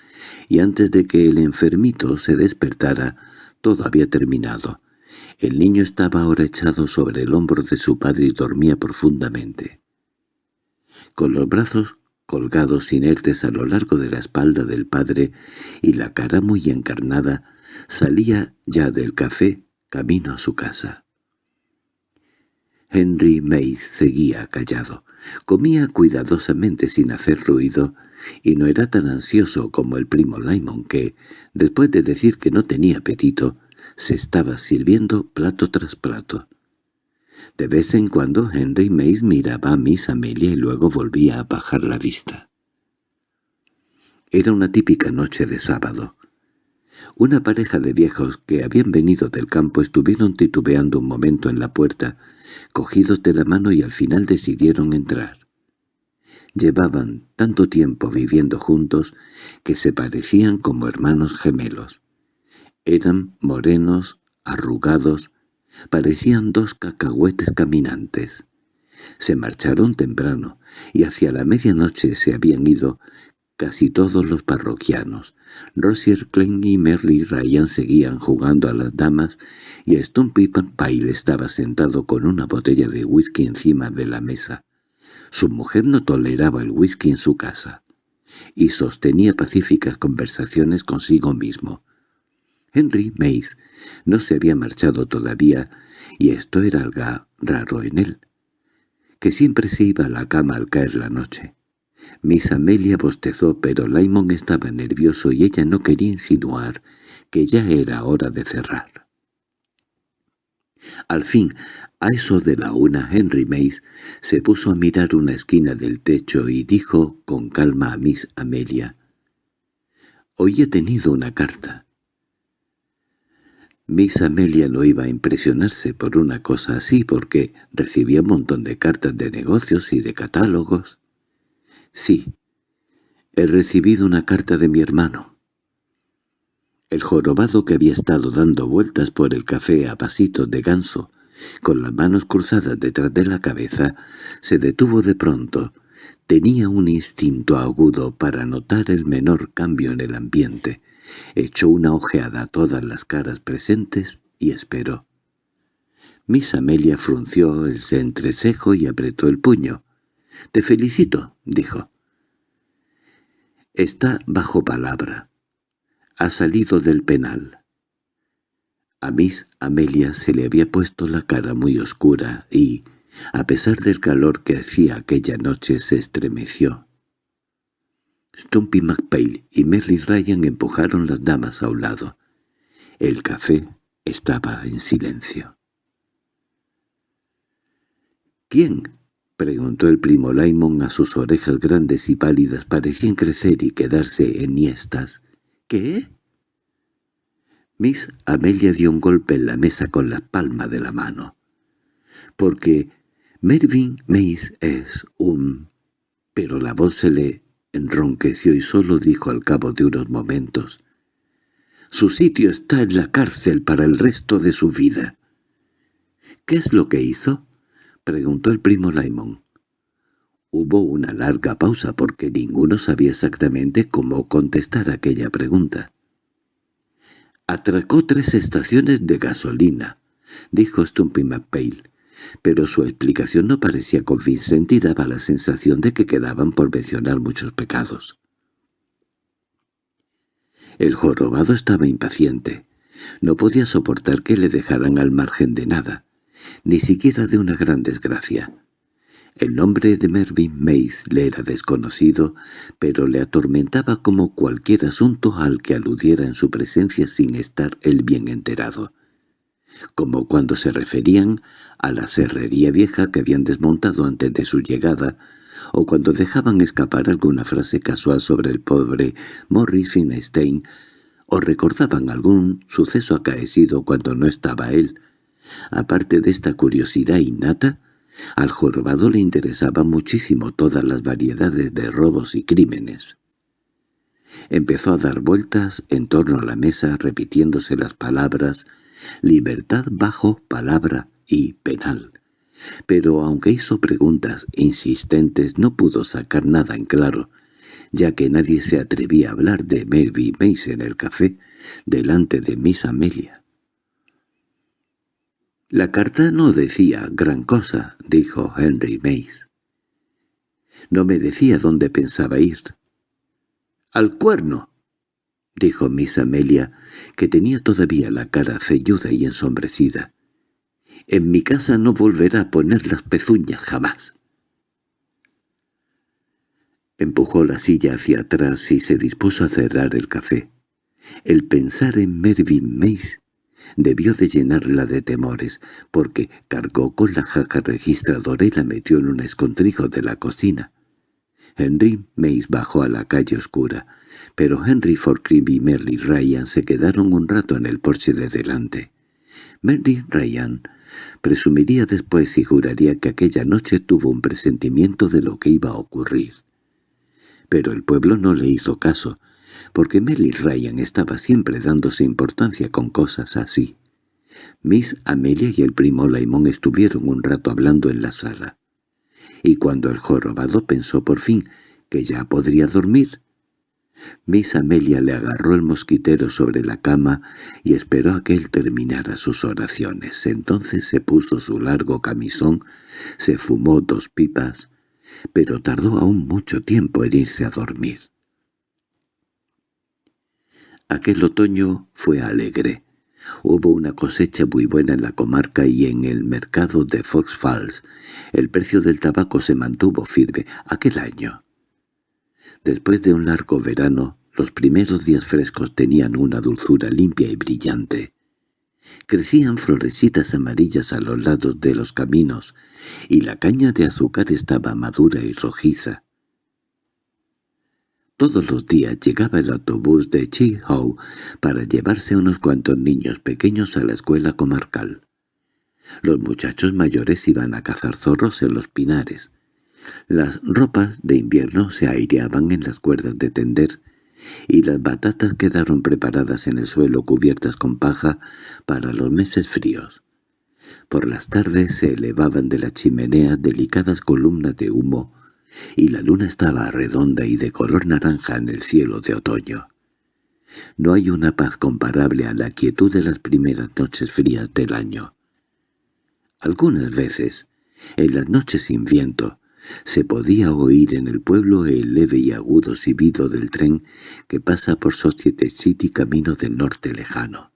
y antes de que el enfermito se despertara, todo había terminado. El niño estaba ahora echado sobre el hombro de su padre y dormía profundamente. Con los brazos colgados inertes a lo largo de la espalda del padre y la cara muy encarnada, salía ya del café camino a su casa. Henry Mace seguía callado. Comía cuidadosamente sin hacer ruido, y no era tan ansioso como el primo Lyman que, después de decir que no tenía apetito, se estaba sirviendo plato tras plato. De vez en cuando Henry Mace miraba a Miss Amelia y luego volvía a bajar la vista. Era una típica noche de sábado. Una pareja de viejos que habían venido del campo estuvieron titubeando un momento en la puerta, cogidos de la mano y al final decidieron entrar. Llevaban tanto tiempo viviendo juntos que se parecían como hermanos gemelos. Eran morenos, arrugados, Parecían dos cacahuetes caminantes. Se marcharon temprano, y hacia la medianoche se habían ido casi todos los parroquianos. Rosier Klein y Merly Ryan seguían jugando a las damas, y Stumpy Pyle estaba sentado con una botella de whisky encima de la mesa. Su mujer no toleraba el whisky en su casa, y sostenía pacíficas conversaciones consigo mismo. Henry Mace no se había marchado todavía, y esto era algo raro en él, que siempre se iba a la cama al caer la noche. Miss Amelia bostezó, pero Laimon estaba nervioso y ella no quería insinuar que ya era hora de cerrar. Al fin, a eso de la una, Henry Mace se puso a mirar una esquina del techo y dijo con calma a Miss Amelia, «Hoy he tenido una carta». Miss Amelia no iba a impresionarse por una cosa así porque recibía un montón de cartas de negocios y de catálogos. «Sí, he recibido una carta de mi hermano». El jorobado que había estado dando vueltas por el café a pasitos de ganso, con las manos cruzadas detrás de la cabeza, se detuvo de pronto. Tenía un instinto agudo para notar el menor cambio en el ambiente echó una ojeada a todas las caras presentes y esperó. Miss Amelia frunció el entrecejo y apretó el puño. «Te felicito», dijo. «Está bajo palabra. Ha salido del penal». A Miss Amelia se le había puesto la cara muy oscura y, a pesar del calor que hacía aquella noche, se estremeció. Stumpy McPail y Merly Ryan empujaron las damas a un lado. El café estaba en silencio. ¿Quién? preguntó el primo Laimon a sus orejas grandes y pálidas parecían crecer y quedarse enhiestas. ¿Qué? Miss Amelia dio un golpe en la mesa con la palma de la mano. Porque Mervyn Mace es un... Pero la voz se le enronqueció y solo dijo al cabo de unos momentos, «Su sitio está en la cárcel para el resto de su vida». «¿Qué es lo que hizo?» preguntó el primo Laimon. Hubo una larga pausa porque ninguno sabía exactamente cómo contestar aquella pregunta. «Atracó tres estaciones de gasolina», dijo Stumpy pero su explicación no parecía convincente y daba la sensación de que quedaban por mencionar muchos pecados. El jorobado estaba impaciente. No podía soportar que le dejaran al margen de nada, ni siquiera de una gran desgracia. El nombre de Mervyn Mace le era desconocido, pero le atormentaba como cualquier asunto al que aludiera en su presencia sin estar él bien enterado como cuando se referían a la serrería vieja que habían desmontado antes de su llegada, o cuando dejaban escapar alguna frase casual sobre el pobre Morris Finestein, o recordaban algún suceso acaecido cuando no estaba él. Aparte de esta curiosidad innata, al jorobado le interesaban muchísimo todas las variedades de robos y crímenes. Empezó a dar vueltas en torno a la mesa repitiéndose las palabras libertad bajo palabra y penal. Pero aunque hizo preguntas insistentes no pudo sacar nada en claro, ya que nadie se atrevía a hablar de Melvy Mace en el café delante de Miss Amelia. «La carta no decía gran cosa», dijo Henry Mace. «No me decía dónde pensaba ir». «¡Al cuerno!» —dijo Miss Amelia, que tenía todavía la cara celluda y ensombrecida. —En mi casa no volverá a poner las pezuñas jamás. Empujó la silla hacia atrás y se dispuso a cerrar el café. El pensar en Mervyn Mace debió de llenarla de temores, porque cargó con la jaca registradora y la metió en un escondrijo de la cocina. Henry Mace bajó a la calle oscura pero Henry Forcream y Merly Ryan se quedaron un rato en el porche de delante. Merly Ryan presumiría después y juraría que aquella noche tuvo un presentimiento de lo que iba a ocurrir. Pero el pueblo no le hizo caso, porque Merly Ryan estaba siempre dándose importancia con cosas así. Miss Amelia y el primo Laimón estuvieron un rato hablando en la sala. y cuando el jorobado pensó por fin que ya podría dormir, Miss Amelia le agarró el mosquitero sobre la cama y esperó a que él terminara sus oraciones. Entonces se puso su largo camisón, se fumó dos pipas, pero tardó aún mucho tiempo en irse a dormir. Aquel otoño fue alegre. Hubo una cosecha muy buena en la comarca y en el mercado de Fox Falls. El precio del tabaco se mantuvo firme aquel año. Después de un largo verano, los primeros días frescos tenían una dulzura limpia y brillante. Crecían florecitas amarillas a los lados de los caminos, y la caña de azúcar estaba madura y rojiza. Todos los días llegaba el autobús de Chi-Ho para llevarse a unos cuantos niños pequeños a la escuela comarcal. Los muchachos mayores iban a cazar zorros en los pinares, las ropas de invierno se aireaban en las cuerdas de tender, y las batatas quedaron preparadas en el suelo cubiertas con paja para los meses fríos. Por las tardes se elevaban de la chimenea delicadas columnas de humo, y la luna estaba redonda y de color naranja en el cielo de otoño. No hay una paz comparable a la quietud de las primeras noches frías del año. Algunas veces, en las noches sin viento, se podía oír en el pueblo el leve y agudo silbido del tren que pasa por Society City camino del norte lejano.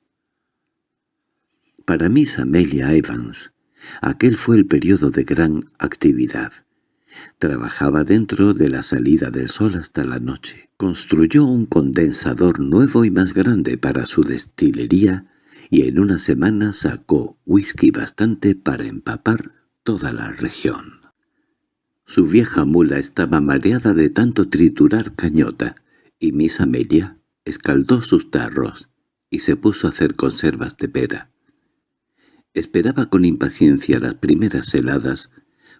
Para Miss Amelia Evans, aquel fue el periodo de gran actividad. Trabajaba dentro de la salida del sol hasta la noche. Construyó un condensador nuevo y más grande para su destilería y en una semana sacó whisky bastante para empapar toda la región. Su vieja mula estaba mareada de tanto triturar cañota, y Miss Amelia escaldó sus tarros y se puso a hacer conservas de pera. Esperaba con impaciencia las primeras heladas,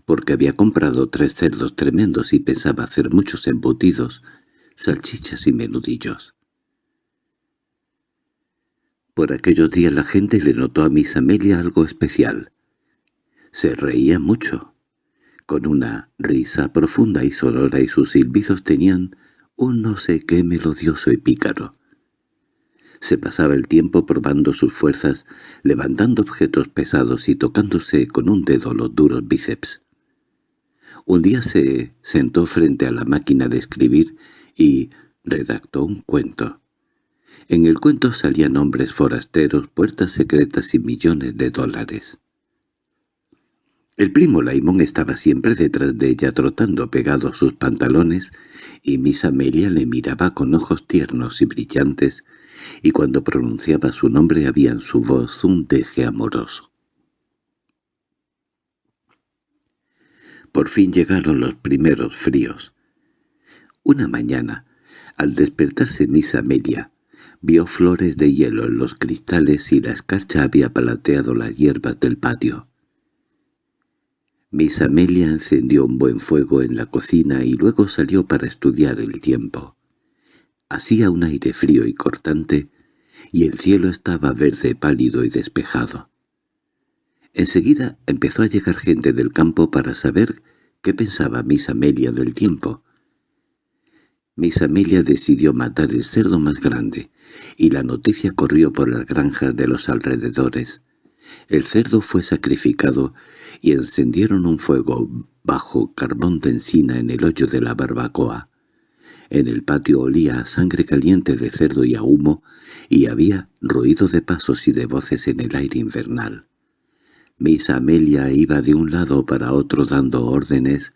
porque había comprado tres cerdos tremendos y pensaba hacer muchos embutidos, salchichas y menudillos. Por aquellos días la gente le notó a Miss Amelia algo especial. Se reía mucho con una risa profunda y sonora y sus silbidos tenían un no sé qué melodioso y pícaro. Se pasaba el tiempo probando sus fuerzas, levantando objetos pesados y tocándose con un dedo los duros bíceps. Un día se sentó frente a la máquina de escribir y redactó un cuento. En el cuento salían hombres forasteros, puertas secretas y millones de dólares. El primo Laimón estaba siempre detrás de ella trotando pegado a sus pantalones, y Miss Amelia le miraba con ojos tiernos y brillantes, y cuando pronunciaba su nombre había en su voz un deje amoroso. Por fin llegaron los primeros fríos. Una mañana, al despertarse Miss Amelia, vio flores de hielo en los cristales y la escarcha había palateado las hierbas del patio. Miss Amelia encendió un buen fuego en la cocina y luego salió para estudiar el tiempo. Hacía un aire frío y cortante, y el cielo estaba verde pálido y despejado. Enseguida empezó a llegar gente del campo para saber qué pensaba Miss Amelia del tiempo. Miss Amelia decidió matar el cerdo más grande, y la noticia corrió por las granjas de los alrededores. El cerdo fue sacrificado y encendieron un fuego bajo carbón de encina en el hoyo de la barbacoa. En el patio olía a sangre caliente de cerdo y a humo, y había ruido de pasos y de voces en el aire invernal. Miss Amelia iba de un lado para otro dando órdenes,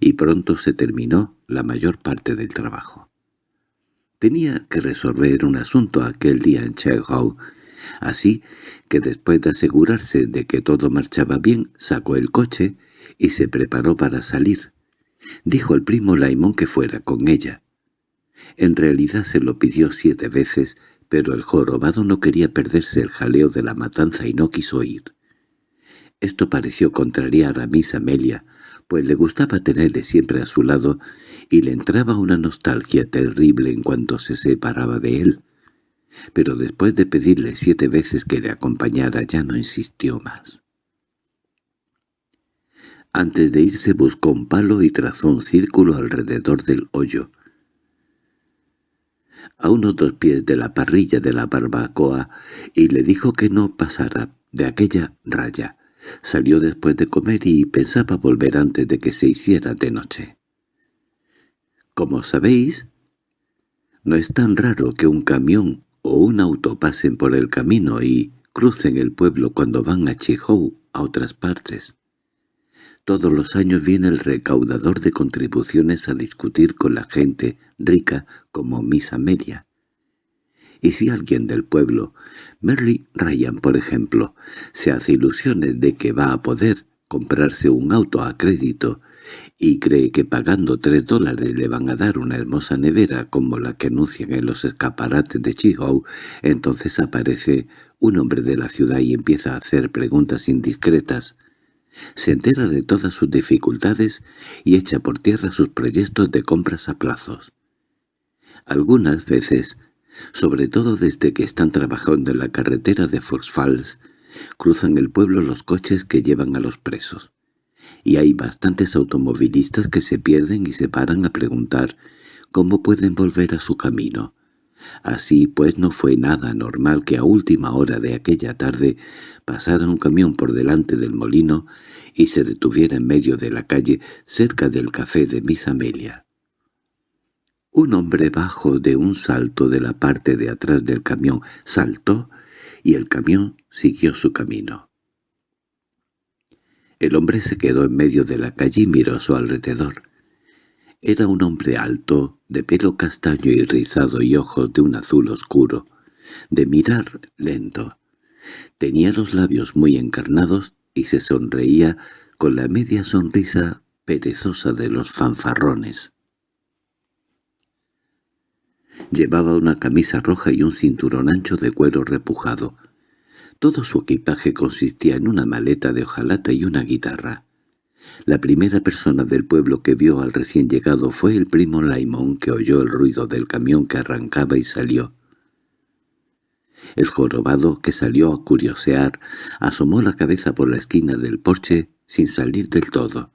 y pronto se terminó la mayor parte del trabajo. Tenía que resolver un asunto aquel día en Chekhov, Así que después de asegurarse de que todo marchaba bien, sacó el coche y se preparó para salir. Dijo el primo Laimón que fuera con ella. En realidad se lo pidió siete veces, pero el jorobado no quería perderse el jaleo de la matanza y no quiso ir. Esto pareció contrariar a Miss Amelia, pues le gustaba tenerle siempre a su lado y le entraba una nostalgia terrible en cuanto se separaba de él pero después de pedirle siete veces que le acompañara ya no insistió más. Antes de irse buscó un palo y trazó un círculo alrededor del hoyo. A unos dos pies de la parrilla de la barbacoa y le dijo que no pasara de aquella raya. Salió después de comer y pensaba volver antes de que se hiciera de noche. Como sabéis, no es tan raro que un camión o un auto pasen por el camino y crucen el pueblo cuando van a Chihou a otras partes. Todos los años viene el recaudador de contribuciones a discutir con la gente rica como Miss Amelia. Y si alguien del pueblo, Merly Ryan por ejemplo, se hace ilusiones de que va a poder comprarse un auto a crédito y cree que pagando tres dólares le van a dar una hermosa nevera como la que anuncian en los escaparates de Chihou, entonces aparece un hombre de la ciudad y empieza a hacer preguntas indiscretas. Se entera de todas sus dificultades y echa por tierra sus proyectos de compras a plazos. Algunas veces, sobre todo desde que están trabajando en la carretera de Fox Falls, cruzan el pueblo los coches que llevan a los presos y hay bastantes automovilistas que se pierden y se paran a preguntar cómo pueden volver a su camino. Así pues no fue nada normal que a última hora de aquella tarde pasara un camión por delante del molino y se detuviera en medio de la calle cerca del café de Miss Amelia. Un hombre bajo de un salto de la parte de atrás del camión saltó y el camión siguió su camino. El hombre se quedó en medio de la calle y miró a su alrededor. Era un hombre alto, de pelo castaño y rizado y ojos de un azul oscuro, de mirar lento. Tenía los labios muy encarnados y se sonreía con la media sonrisa perezosa de los fanfarrones. Llevaba una camisa roja y un cinturón ancho de cuero repujado. Todo su equipaje consistía en una maleta de hojalata y una guitarra. La primera persona del pueblo que vio al recién llegado fue el primo Laimón, que oyó el ruido del camión que arrancaba y salió. El jorobado, que salió a curiosear, asomó la cabeza por la esquina del porche sin salir del todo.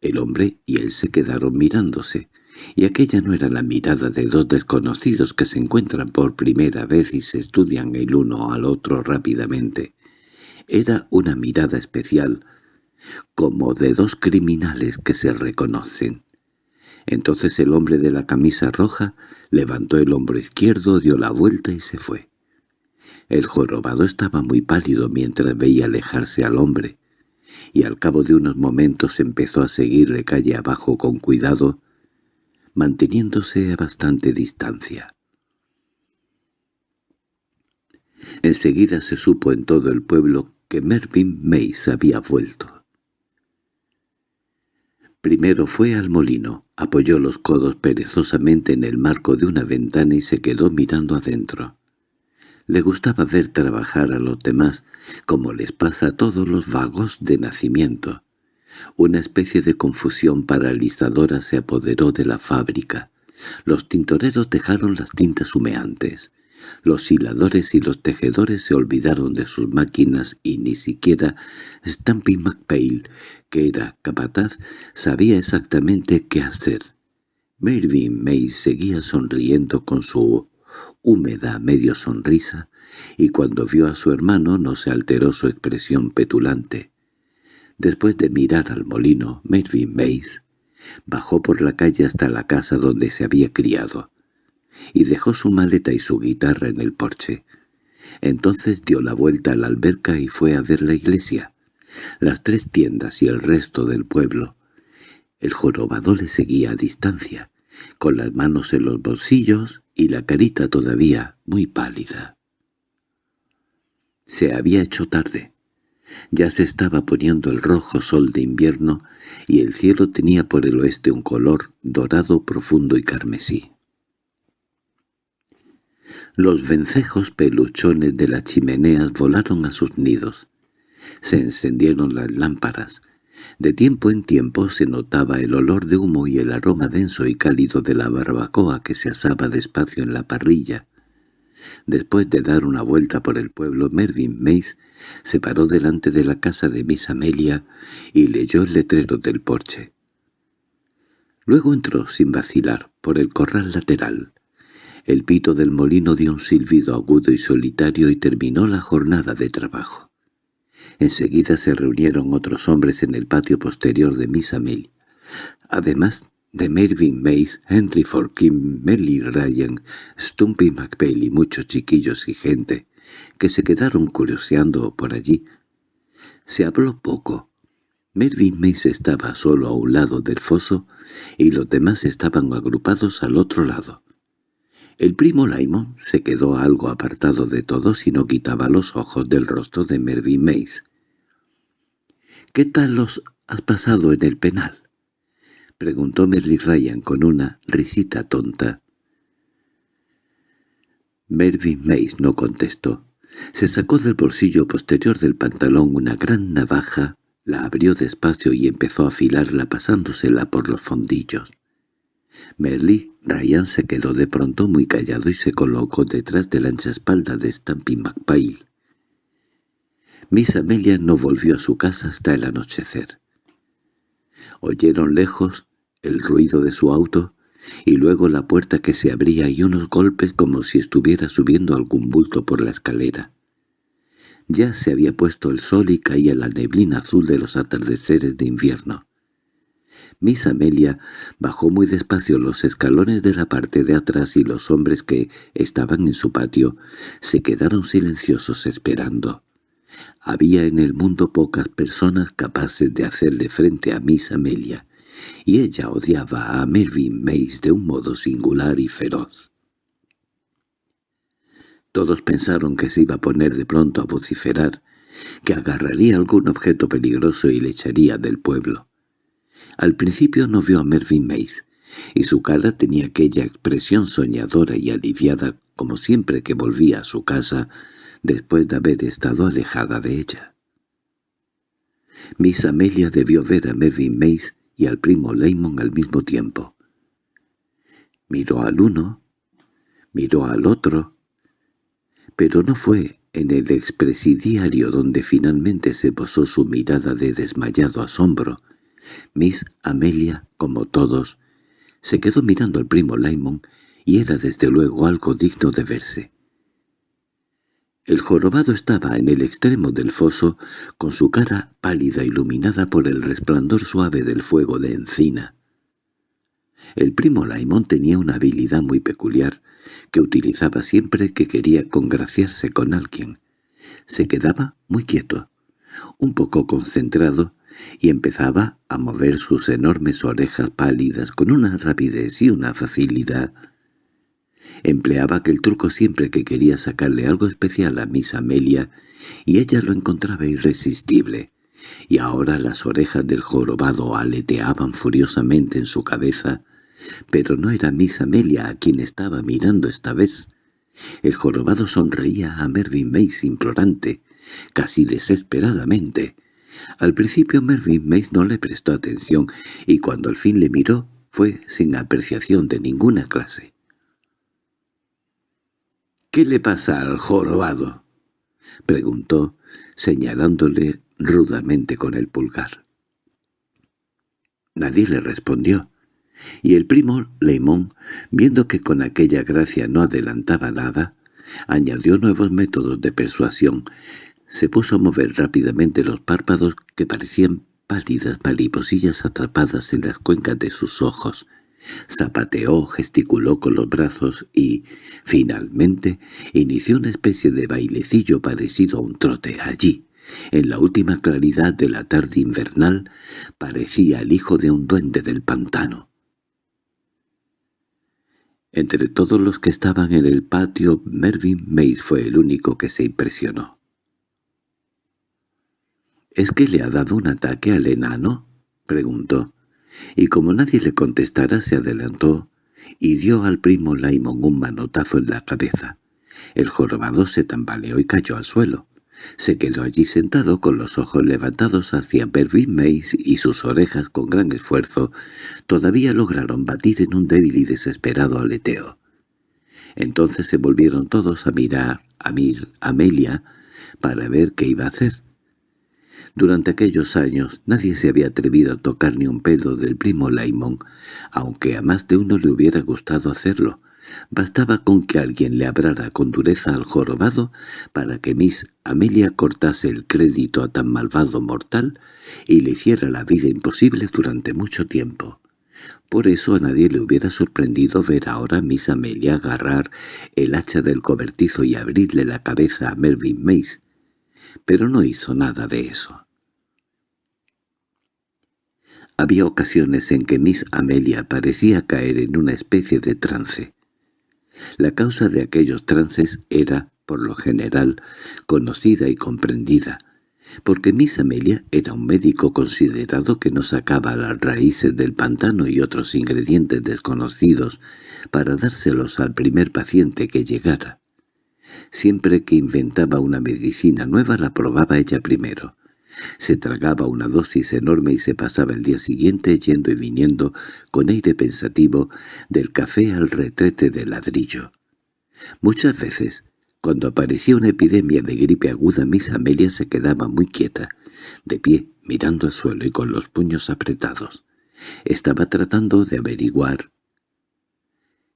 El hombre y él se quedaron mirándose y aquella no era la mirada de dos desconocidos que se encuentran por primera vez y se estudian el uno al otro rápidamente. Era una mirada especial, como de dos criminales que se reconocen. Entonces el hombre de la camisa roja levantó el hombro izquierdo, dio la vuelta y se fue. El jorobado estaba muy pálido mientras veía alejarse al hombre, y al cabo de unos momentos empezó a seguirle calle abajo con cuidado, manteniéndose a bastante distancia. Enseguida se supo en todo el pueblo que Mervyn Mace había vuelto. Primero fue al molino, apoyó los codos perezosamente en el marco de una ventana y se quedó mirando adentro. Le gustaba ver trabajar a los demás, como les pasa a todos los vagos de nacimiento. Una especie de confusión paralizadora se apoderó de la fábrica. Los tintoreros dejaron las tintas humeantes. Los hiladores y los tejedores se olvidaron de sus máquinas y ni siquiera Stampy McPail, que era capataz, sabía exactamente qué hacer. Mervyn May seguía sonriendo con su húmeda medio sonrisa, y cuando vio a su hermano no se alteró su expresión petulante. Después de mirar al molino, Mervyn Mace bajó por la calle hasta la casa donde se había criado, y dejó su maleta y su guitarra en el porche. Entonces dio la vuelta a la alberca y fue a ver la iglesia, las tres tiendas y el resto del pueblo. El jorobado le seguía a distancia, con las manos en los bolsillos y la carita todavía muy pálida. Se había hecho tarde. Ya se estaba poniendo el rojo sol de invierno y el cielo tenía por el oeste un color dorado profundo y carmesí. Los vencejos peluchones de las chimeneas volaron a sus nidos. Se encendieron las lámparas. De tiempo en tiempo se notaba el olor de humo y el aroma denso y cálido de la barbacoa que se asaba despacio en la parrilla. Después de dar una vuelta por el pueblo, Mervyn Mace se paró delante de la casa de Miss Amelia y leyó el letrero del porche. Luego entró, sin vacilar, por el corral lateral. El pito del molino dio un silbido agudo y solitario y terminó la jornada de trabajo. Enseguida se reunieron otros hombres en el patio posterior de Miss Amelia. Además de Mervyn Mace, Henry Forkin, Melly Ryan, Stumpy McPail y muchos chiquillos y gente que se quedaron curioseando por allí. Se habló poco. Mervyn Mace estaba solo a un lado del foso y los demás estaban agrupados al otro lado. El primo Laimon se quedó algo apartado de todos y no quitaba los ojos del rostro de Mervyn Mace. —¿Qué tal los has pasado en el penal? —preguntó Merly Ryan con una risita tonta. Mervyn Mace no contestó. Se sacó del bolsillo posterior del pantalón una gran navaja, la abrió despacio y empezó a afilarla pasándosela por los fondillos. Merly Ryan se quedó de pronto muy callado y se colocó detrás de la ancha espalda de Stampy McPail. Miss Amelia no volvió a su casa hasta el anochecer. Oyeron lejos el ruido de su auto y luego la puerta que se abría y unos golpes como si estuviera subiendo algún bulto por la escalera. Ya se había puesto el sol y caía la neblina azul de los atardeceres de invierno. Miss Amelia bajó muy despacio los escalones de la parte de atrás y los hombres que estaban en su patio se quedaron silenciosos esperando. Había en el mundo pocas personas capaces de hacerle frente a Miss Amelia, y ella odiaba a Mervyn Mace de un modo singular y feroz. Todos pensaron que se iba a poner de pronto a vociferar, que agarraría algún objeto peligroso y le echaría del pueblo. Al principio no vio a Mervyn Mace, y su cara tenía aquella expresión soñadora y aliviada como siempre que volvía a su casa después de haber estado alejada de ella. Miss Amelia debió ver a Mervyn Mace y al primo Lamon al mismo tiempo. Miró al uno, miró al otro, pero no fue en el expresidiario donde finalmente se posó su mirada de desmayado asombro. Miss Amelia, como todos, se quedó mirando al primo Lamon y era desde luego algo digno de verse. El jorobado estaba en el extremo del foso, con su cara pálida iluminada por el resplandor suave del fuego de encina. El primo Laimón tenía una habilidad muy peculiar, que utilizaba siempre que quería congraciarse con alguien. Se quedaba muy quieto, un poco concentrado, y empezaba a mover sus enormes orejas pálidas con una rapidez y una facilidad Empleaba aquel truco siempre que quería sacarle algo especial a Miss Amelia, y ella lo encontraba irresistible. Y ahora las orejas del jorobado aleteaban furiosamente en su cabeza, pero no era Miss Amelia a quien estaba mirando esta vez. El jorobado sonreía a Mervyn Mace implorante, casi desesperadamente. Al principio Mervyn Mace no le prestó atención, y cuando al fin le miró fue sin apreciación de ninguna clase. —¿Qué le pasa al jorobado? —preguntó, señalándole rudamente con el pulgar. Nadie le respondió, y el primo Leimón, viendo que con aquella gracia no adelantaba nada, añadió nuevos métodos de persuasión. Se puso a mover rápidamente los párpados que parecían pálidas mariposillas atrapadas en las cuencas de sus ojos, Zapateó, gesticuló con los brazos y, finalmente, inició una especie de bailecillo parecido a un trote allí. En la última claridad de la tarde invernal parecía el hijo de un duende del pantano. Entre todos los que estaban en el patio, Mervyn Mace fue el único que se impresionó. —¿Es que le ha dado un ataque al enano? —preguntó y como nadie le contestara se adelantó y dio al primo Laimon un manotazo en la cabeza. El jorobado se tambaleó y cayó al suelo. Se quedó allí sentado con los ojos levantados hacia Bervin Mace y sus orejas con gran esfuerzo todavía lograron batir en un débil y desesperado aleteo. Entonces se volvieron todos a mirar a Mir, Amelia, para ver qué iba a hacer. Durante aquellos años nadie se había atrevido a tocar ni un pelo del primo Laimon, aunque a más de uno le hubiera gustado hacerlo. Bastaba con que alguien le habrara con dureza al jorobado para que Miss Amelia cortase el crédito a tan malvado mortal y le hiciera la vida imposible durante mucho tiempo. Por eso a nadie le hubiera sorprendido ver ahora a Miss Amelia agarrar el hacha del cobertizo y abrirle la cabeza a Melvin Mace, pero no hizo nada de eso. Había ocasiones en que Miss Amelia parecía caer en una especie de trance. La causa de aquellos trances era, por lo general, conocida y comprendida, porque Miss Amelia era un médico considerado que no sacaba las raíces del pantano y otros ingredientes desconocidos para dárselos al primer paciente que llegara. Siempre que inventaba una medicina nueva la probaba ella primero. Se tragaba una dosis enorme y se pasaba el día siguiente yendo y viniendo con aire pensativo del café al retrete de ladrillo. Muchas veces, cuando aparecía una epidemia de gripe aguda, Miss Amelia se quedaba muy quieta, de pie, mirando al suelo y con los puños apretados. Estaba tratando de averiguar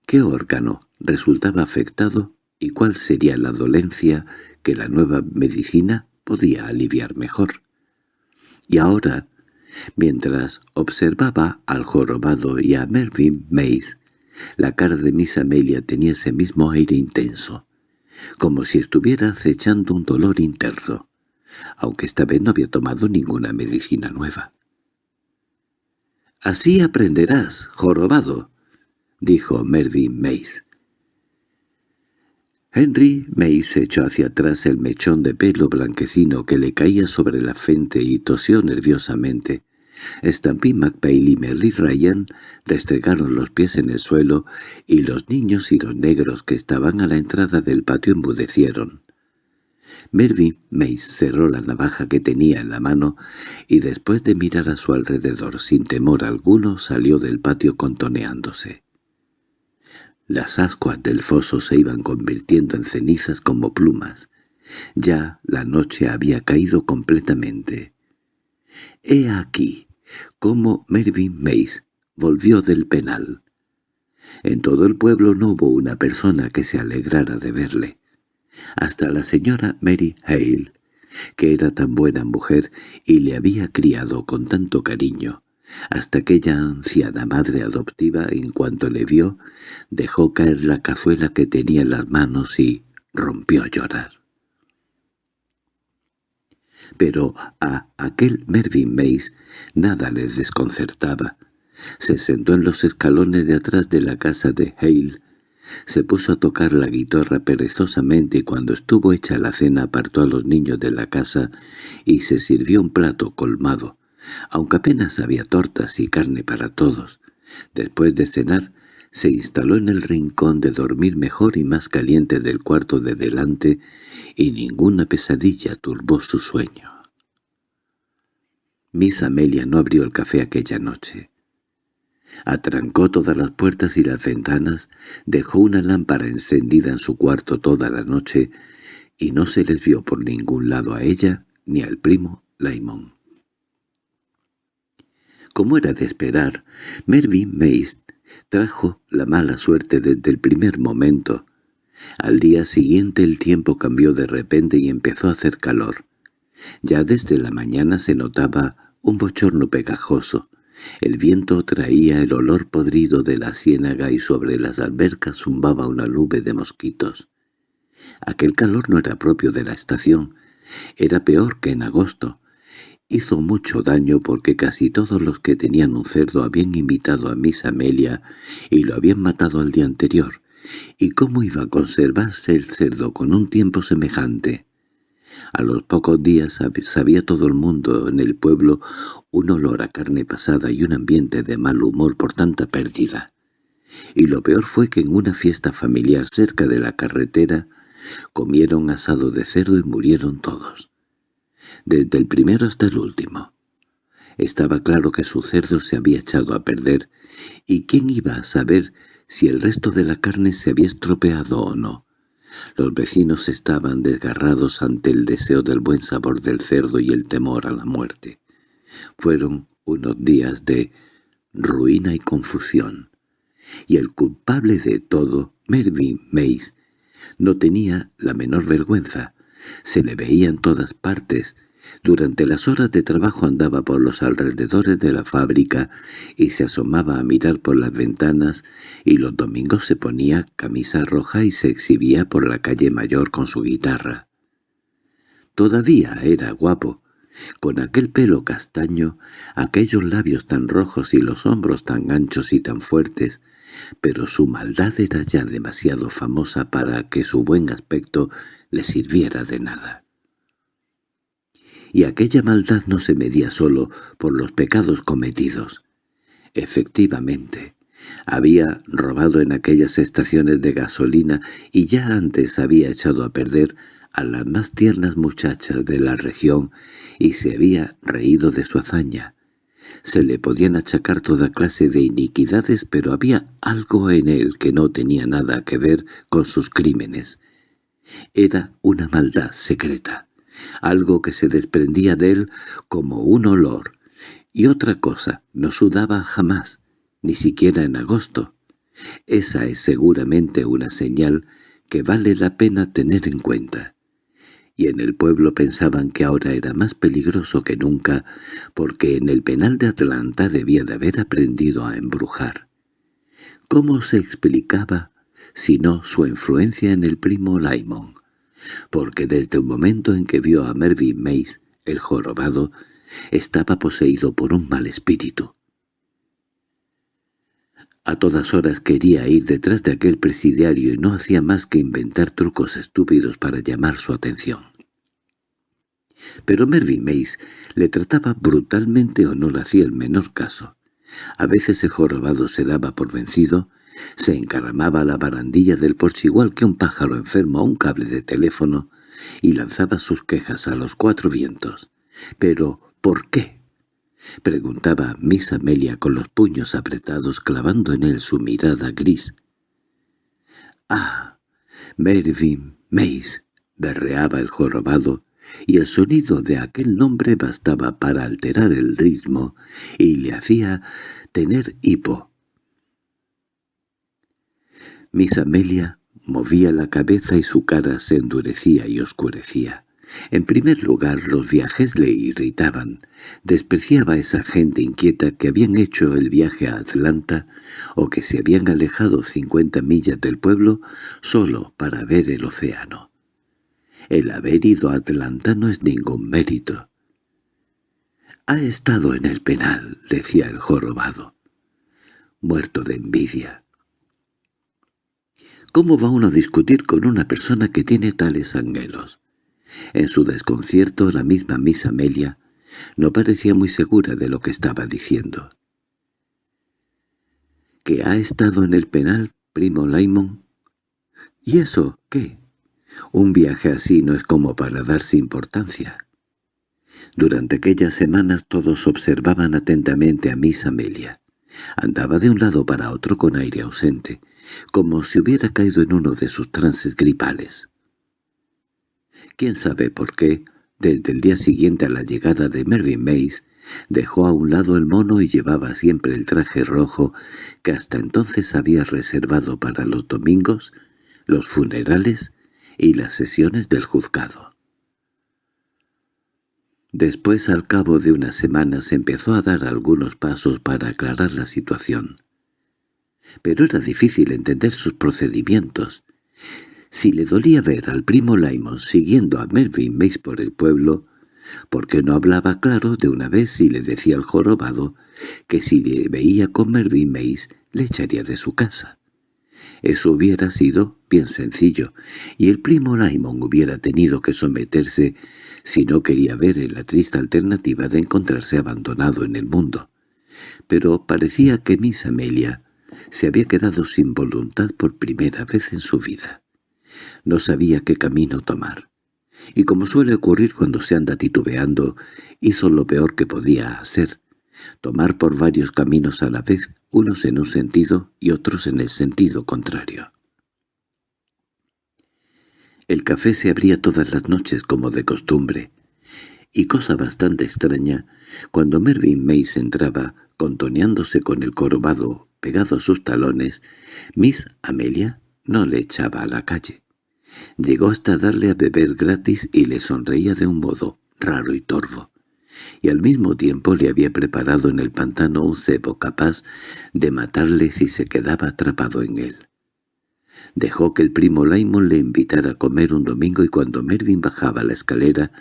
qué órgano resultaba afectado y cuál sería la dolencia que la nueva medicina podía aliviar mejor. Y ahora, mientras observaba al jorobado y a Melvin Mace, la cara de Miss Amelia tenía ese mismo aire intenso, como si estuviera acechando un dolor interno, aunque esta vez no había tomado ninguna medicina nueva. «Así aprenderás, jorobado», dijo Melvin Mace. Henry Mace echó hacia atrás el mechón de pelo blanquecino que le caía sobre la frente y tosió nerviosamente. Stampy McPail y Mary Ryan restregaron los pies en el suelo y los niños y los negros que estaban a la entrada del patio embudecieron. Mervyn Mace cerró la navaja que tenía en la mano y después de mirar a su alrededor sin temor alguno salió del patio contoneándose. Las ascuas del foso se iban convirtiendo en cenizas como plumas. Ya la noche había caído completamente. He aquí cómo Mervyn Mace volvió del penal. En todo el pueblo no hubo una persona que se alegrara de verle. Hasta la señora Mary Hale, que era tan buena mujer y le había criado con tanto cariño, hasta aquella anciana madre adoptiva, en cuanto le vio, dejó caer la cazuela que tenía en las manos y rompió a llorar. Pero a aquel Mervyn Mace nada le desconcertaba. Se sentó en los escalones de atrás de la casa de Hale, se puso a tocar la guitarra perezosamente y cuando estuvo hecha la cena apartó a los niños de la casa y se sirvió un plato colmado aunque apenas había tortas y carne para todos. Después de cenar, se instaló en el rincón de dormir mejor y más caliente del cuarto de delante, y ninguna pesadilla turbó su sueño. Miss Amelia no abrió el café aquella noche. Atrancó todas las puertas y las ventanas, dejó una lámpara encendida en su cuarto toda la noche, y no se les vio por ningún lado a ella ni al primo Laimón. Como era de esperar, Mervyn Mace trajo la mala suerte desde el primer momento. Al día siguiente el tiempo cambió de repente y empezó a hacer calor. Ya desde la mañana se notaba un bochorno pegajoso. El viento traía el olor podrido de la ciénaga y sobre las albercas zumbaba una nube de mosquitos. Aquel calor no era propio de la estación. Era peor que en agosto. Hizo mucho daño porque casi todos los que tenían un cerdo habían invitado a Miss Amelia y lo habían matado al día anterior. ¿Y cómo iba a conservarse el cerdo con un tiempo semejante? A los pocos días sabía todo el mundo en el pueblo un olor a carne pasada y un ambiente de mal humor por tanta pérdida. Y lo peor fue que en una fiesta familiar cerca de la carretera comieron asado de cerdo y murieron todos desde el primero hasta el último. Estaba claro que su cerdo se había echado a perder, y quién iba a saber si el resto de la carne se había estropeado o no. Los vecinos estaban desgarrados ante el deseo del buen sabor del cerdo y el temor a la muerte. Fueron unos días de ruina y confusión. Y el culpable de todo, Mervyn Mace, no tenía la menor vergüenza. Se le veía en todas partes, durante las horas de trabajo andaba por los alrededores de la fábrica y se asomaba a mirar por las ventanas y los domingos se ponía camisa roja y se exhibía por la calle mayor con su guitarra. Todavía era guapo, con aquel pelo castaño, aquellos labios tan rojos y los hombros tan anchos y tan fuertes, pero su maldad era ya demasiado famosa para que su buen aspecto le sirviera de nada y aquella maldad no se medía solo por los pecados cometidos. Efectivamente, había robado en aquellas estaciones de gasolina y ya antes había echado a perder a las más tiernas muchachas de la región y se había reído de su hazaña. Se le podían achacar toda clase de iniquidades, pero había algo en él que no tenía nada que ver con sus crímenes. Era una maldad secreta algo que se desprendía de él como un olor, y otra cosa, no sudaba jamás, ni siquiera en agosto. Esa es seguramente una señal que vale la pena tener en cuenta. Y en el pueblo pensaban que ahora era más peligroso que nunca, porque en el penal de Atlanta debía de haber aprendido a embrujar. ¿Cómo se explicaba, si no su influencia en el primo Laimon? Porque desde el momento en que vio a Mervyn Mace, el jorobado, estaba poseído por un mal espíritu. A todas horas quería ir detrás de aquel presidiario y no hacía más que inventar trucos estúpidos para llamar su atención. Pero Mervyn Mace le trataba brutalmente o no le hacía el menor caso. A veces el jorobado se daba por vencido se encaramaba a la barandilla del porche igual que un pájaro enfermo a un cable de teléfono y lanzaba sus quejas a los cuatro vientos. —¿Pero por qué? —preguntaba Miss Amelia con los puños apretados clavando en él su mirada gris. —¡Ah! Mervyn Mace —berreaba el jorobado, y el sonido de aquel nombre bastaba para alterar el ritmo y le hacía tener hipo. Miss Amelia movía la cabeza y su cara se endurecía y oscurecía. En primer lugar, los viajes le irritaban. Despreciaba a esa gente inquieta que habían hecho el viaje a Atlanta o que se habían alejado cincuenta millas del pueblo solo para ver el océano. El haber ido a Atlanta no es ningún mérito. «Ha estado en el penal», decía el jorobado. Muerto de envidia. ¿Cómo va uno a discutir con una persona que tiene tales anhelos? En su desconcierto la misma Miss Amelia no parecía muy segura de lo que estaba diciendo. —¿Que ha estado en el penal, primo Laimon? —¿Y eso qué? Un viaje así no es como para darse importancia. Durante aquellas semanas todos observaban atentamente a Miss Amelia. Andaba de un lado para otro con aire ausente, como si hubiera caído en uno de sus trances gripales. Quién sabe por qué, desde el día siguiente a la llegada de Mervyn Mace, dejó a un lado el mono y llevaba siempre el traje rojo que hasta entonces había reservado para los domingos, los funerales y las sesiones del juzgado. Después, al cabo de unas semanas, empezó a dar algunos pasos para aclarar la situación pero era difícil entender sus procedimientos. Si le dolía ver al primo Laimon siguiendo a Melvin Mace por el pueblo, porque no hablaba claro de una vez y le decía al jorobado que si le veía con Melvin Mace le echaría de su casa. Eso hubiera sido bien sencillo, y el primo Laimon hubiera tenido que someterse si no quería ver en la triste alternativa de encontrarse abandonado en el mundo. Pero parecía que Miss Amelia se había quedado sin voluntad por primera vez en su vida. No sabía qué camino tomar. Y como suele ocurrir cuando se anda titubeando, hizo lo peor que podía hacer. tomar por varios caminos a la vez, unos en un sentido y otros en el sentido contrario. El café se abría todas las noches como de costumbre, y cosa bastante extraña, cuando Mervyn Mace entraba, contoneándose con el corobado pegado a sus talones, Miss Amelia no le echaba a la calle. Llegó hasta darle a beber gratis y le sonreía de un modo raro y torvo y al mismo tiempo le había preparado en el pantano un cebo capaz de matarle si se quedaba atrapado en él. Dejó que el primo Laimon le invitara a comer un domingo y cuando Mervyn bajaba la escalera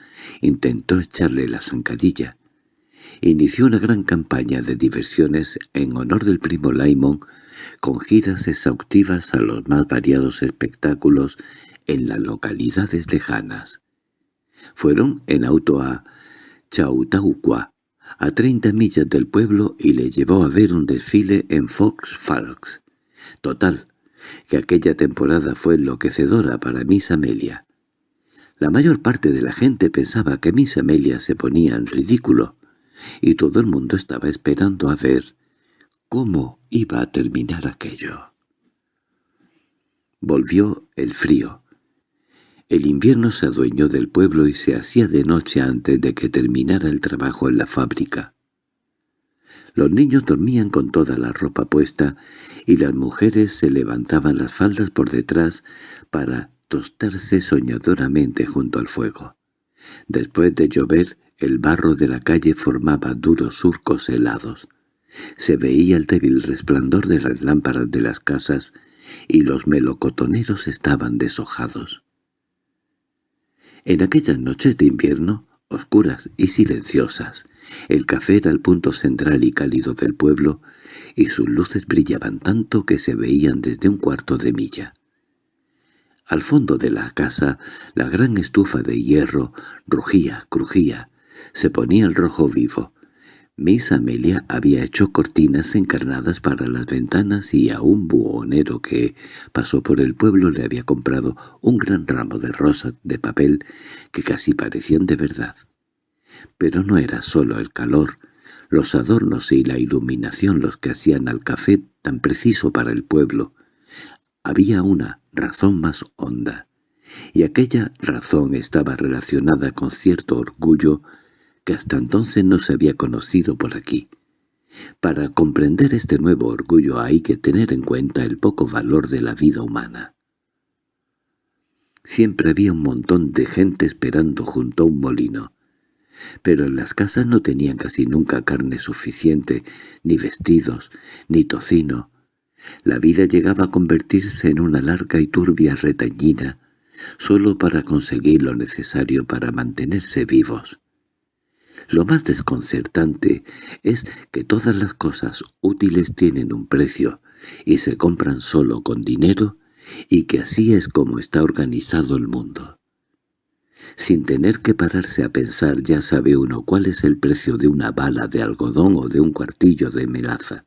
intentó echarle la zancadilla. Inició una gran campaña de diversiones en honor del primo Laimon con giras exhaustivas a los más variados espectáculos en las localidades lejanas. Fueron en auto a Chautauqua, a treinta millas del pueblo, y le llevó a ver un desfile en Fox Falls. Total, que aquella temporada fue enloquecedora para Miss Amelia. La mayor parte de la gente pensaba que Miss Amelia se ponía en ridículo, y todo el mundo estaba esperando a ver cómo iba a terminar aquello. Volvió el frío, el invierno se adueñó del pueblo y se hacía de noche antes de que terminara el trabajo en la fábrica. Los niños dormían con toda la ropa puesta y las mujeres se levantaban las faldas por detrás para tostarse soñadoramente junto al fuego. Después de llover, el barro de la calle formaba duros surcos helados. Se veía el débil resplandor de las lámparas de las casas y los melocotoneros estaban deshojados. En aquellas noches de invierno, oscuras y silenciosas, el café era el punto central y cálido del pueblo, y sus luces brillaban tanto que se veían desde un cuarto de milla. Al fondo de la casa, la gran estufa de hierro rugía, crujía, se ponía el rojo vivo, Miss Amelia había hecho cortinas encarnadas para las ventanas y a un buhonero que pasó por el pueblo le había comprado un gran ramo de rosas de papel que casi parecían de verdad. Pero no era solo el calor, los adornos y la iluminación los que hacían al café tan preciso para el pueblo. Había una razón más honda, y aquella razón estaba relacionada con cierto orgullo que hasta entonces no se había conocido por aquí. Para comprender este nuevo orgullo hay que tener en cuenta el poco valor de la vida humana. Siempre había un montón de gente esperando junto a un molino, pero en las casas no tenían casi nunca carne suficiente, ni vestidos, ni tocino. La vida llegaba a convertirse en una larga y turbia retañina, solo para conseguir lo necesario para mantenerse vivos. Lo más desconcertante es que todas las cosas útiles tienen un precio y se compran solo con dinero y que así es como está organizado el mundo. Sin tener que pararse a pensar ya sabe uno cuál es el precio de una bala de algodón o de un cuartillo de melaza,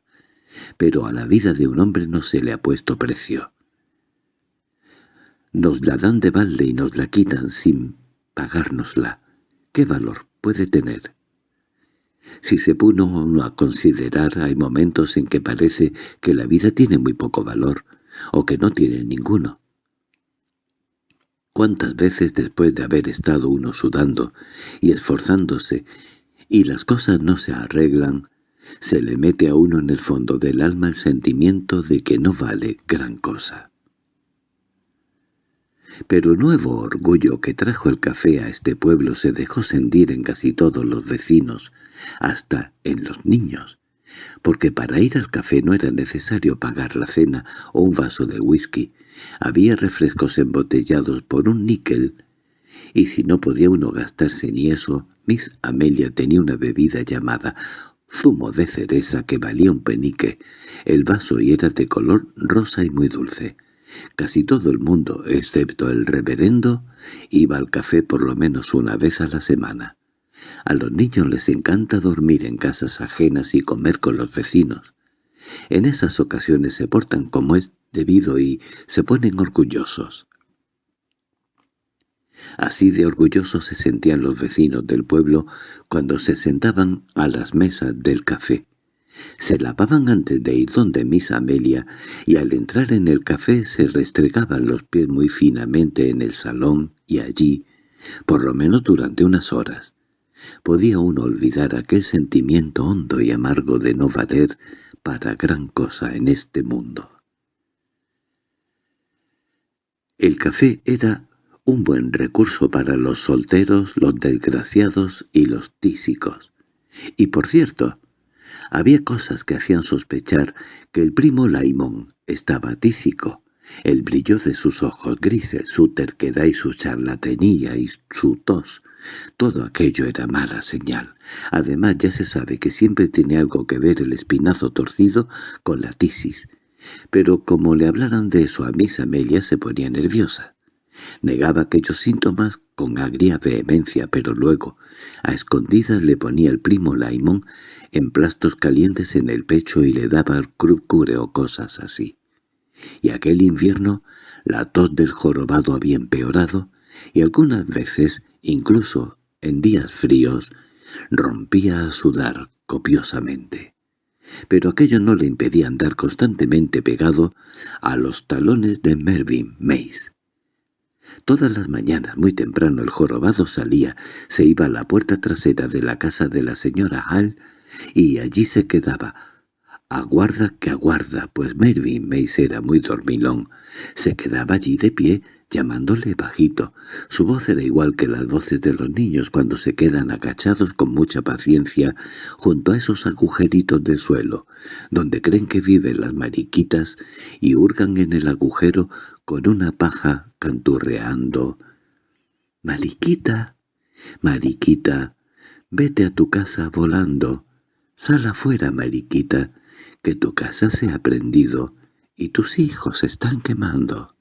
pero a la vida de un hombre no se le ha puesto precio. Nos la dan de balde y nos la quitan sin pagárnosla. ¿Qué valor puede tener. Si se pone uno a considerar, hay momentos en que parece que la vida tiene muy poco valor, o que no tiene ninguno. ¿Cuántas veces después de haber estado uno sudando y esforzándose, y las cosas no se arreglan, se le mete a uno en el fondo del alma el sentimiento de que no vale gran cosa? Pero nuevo orgullo que trajo el café a este pueblo se dejó sentir en casi todos los vecinos, hasta en los niños, porque para ir al café no era necesario pagar la cena o un vaso de whisky, había refrescos embotellados por un níquel, y si no podía uno gastarse ni eso, Miss Amelia tenía una bebida llamada zumo de cereza que valía un penique, el vaso y era de color rosa y muy dulce. Casi todo el mundo, excepto el reverendo, iba al café por lo menos una vez a la semana. A los niños les encanta dormir en casas ajenas y comer con los vecinos. En esas ocasiones se portan como es debido y se ponen orgullosos. Así de orgullosos se sentían los vecinos del pueblo cuando se sentaban a las mesas del café. Se lavaban antes de ir donde Miss Amelia y al entrar en el café se restregaban los pies muy finamente en el salón y allí, por lo menos durante unas horas. Podía uno olvidar aquel sentimiento hondo y amargo de no valer para gran cosa en este mundo. El café era un buen recurso para los solteros, los desgraciados y los tísicos. Y por cierto, había cosas que hacían sospechar que el primo Laimón estaba tísico. El brillo de sus ojos grises, su terquedad y su charlatanía y su tos. Todo aquello era mala señal. Además ya se sabe que siempre tiene algo que ver el espinazo torcido con la tisis. Pero como le hablaran de eso a Miss Amelia se ponía nerviosa. Negaba aquellos síntomas con agria vehemencia, pero luego, a escondidas le ponía el primo Laimón emplastos calientes en el pecho y le daba el crucure o cosas así. Y aquel invierno la tos del jorobado había empeorado, y algunas veces, incluso en días fríos, rompía a sudar copiosamente. Pero aquello no le impedía andar constantemente pegado a los talones de Mervyn Mace. Todas las mañanas, muy temprano, el jorobado salía, se iba a la puerta trasera de la casa de la señora Hall y allí se quedaba. Aguarda que aguarda, pues Mervyn Mace era muy dormilón. Se quedaba allí de pie, llamándole bajito. Su voz era igual que las voces de los niños cuando se quedan agachados con mucha paciencia junto a esos agujeritos de suelo, donde creen que viven las mariquitas y hurgan en el agujero con una paja canturreando. «Mariquita, Mariquita, vete a tu casa volando. Sal afuera, Mariquita, que tu casa se ha prendido y tus hijos están quemando».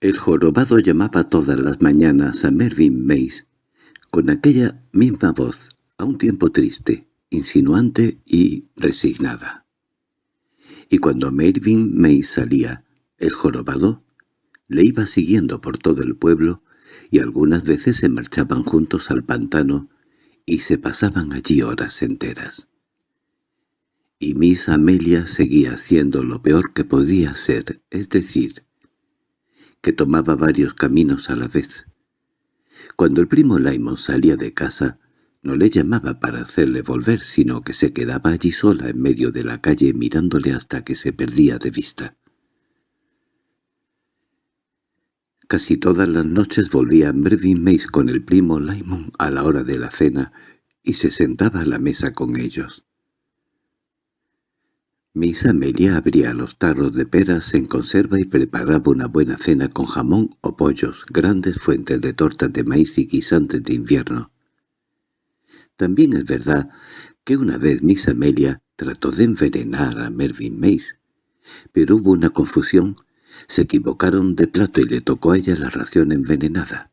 El jorobado llamaba todas las mañanas a Mervyn Mace, con aquella misma voz, a un tiempo triste, insinuante y resignada. Y cuando Mervyn Mace salía, el jorobado le iba siguiendo por todo el pueblo y algunas veces se marchaban juntos al pantano y se pasaban allí horas enteras. Y Miss Amelia seguía haciendo lo peor que podía hacer, es decir, que tomaba varios caminos a la vez. Cuando el primo Laimon salía de casa, no le llamaba para hacerle volver, sino que se quedaba allí sola en medio de la calle mirándole hasta que se perdía de vista. Casi todas las noches volvía Mervyn Mace con el primo Laimon a la hora de la cena y se sentaba a la mesa con ellos. Miss Amelia abría los tarros de peras en conserva y preparaba una buena cena con jamón o pollos, grandes fuentes de tortas de maíz y guisantes de invierno. También es verdad que una vez Miss Amelia trató de envenenar a Mervyn Mace, pero hubo una confusión, se equivocaron de plato y le tocó a ella la ración envenenada.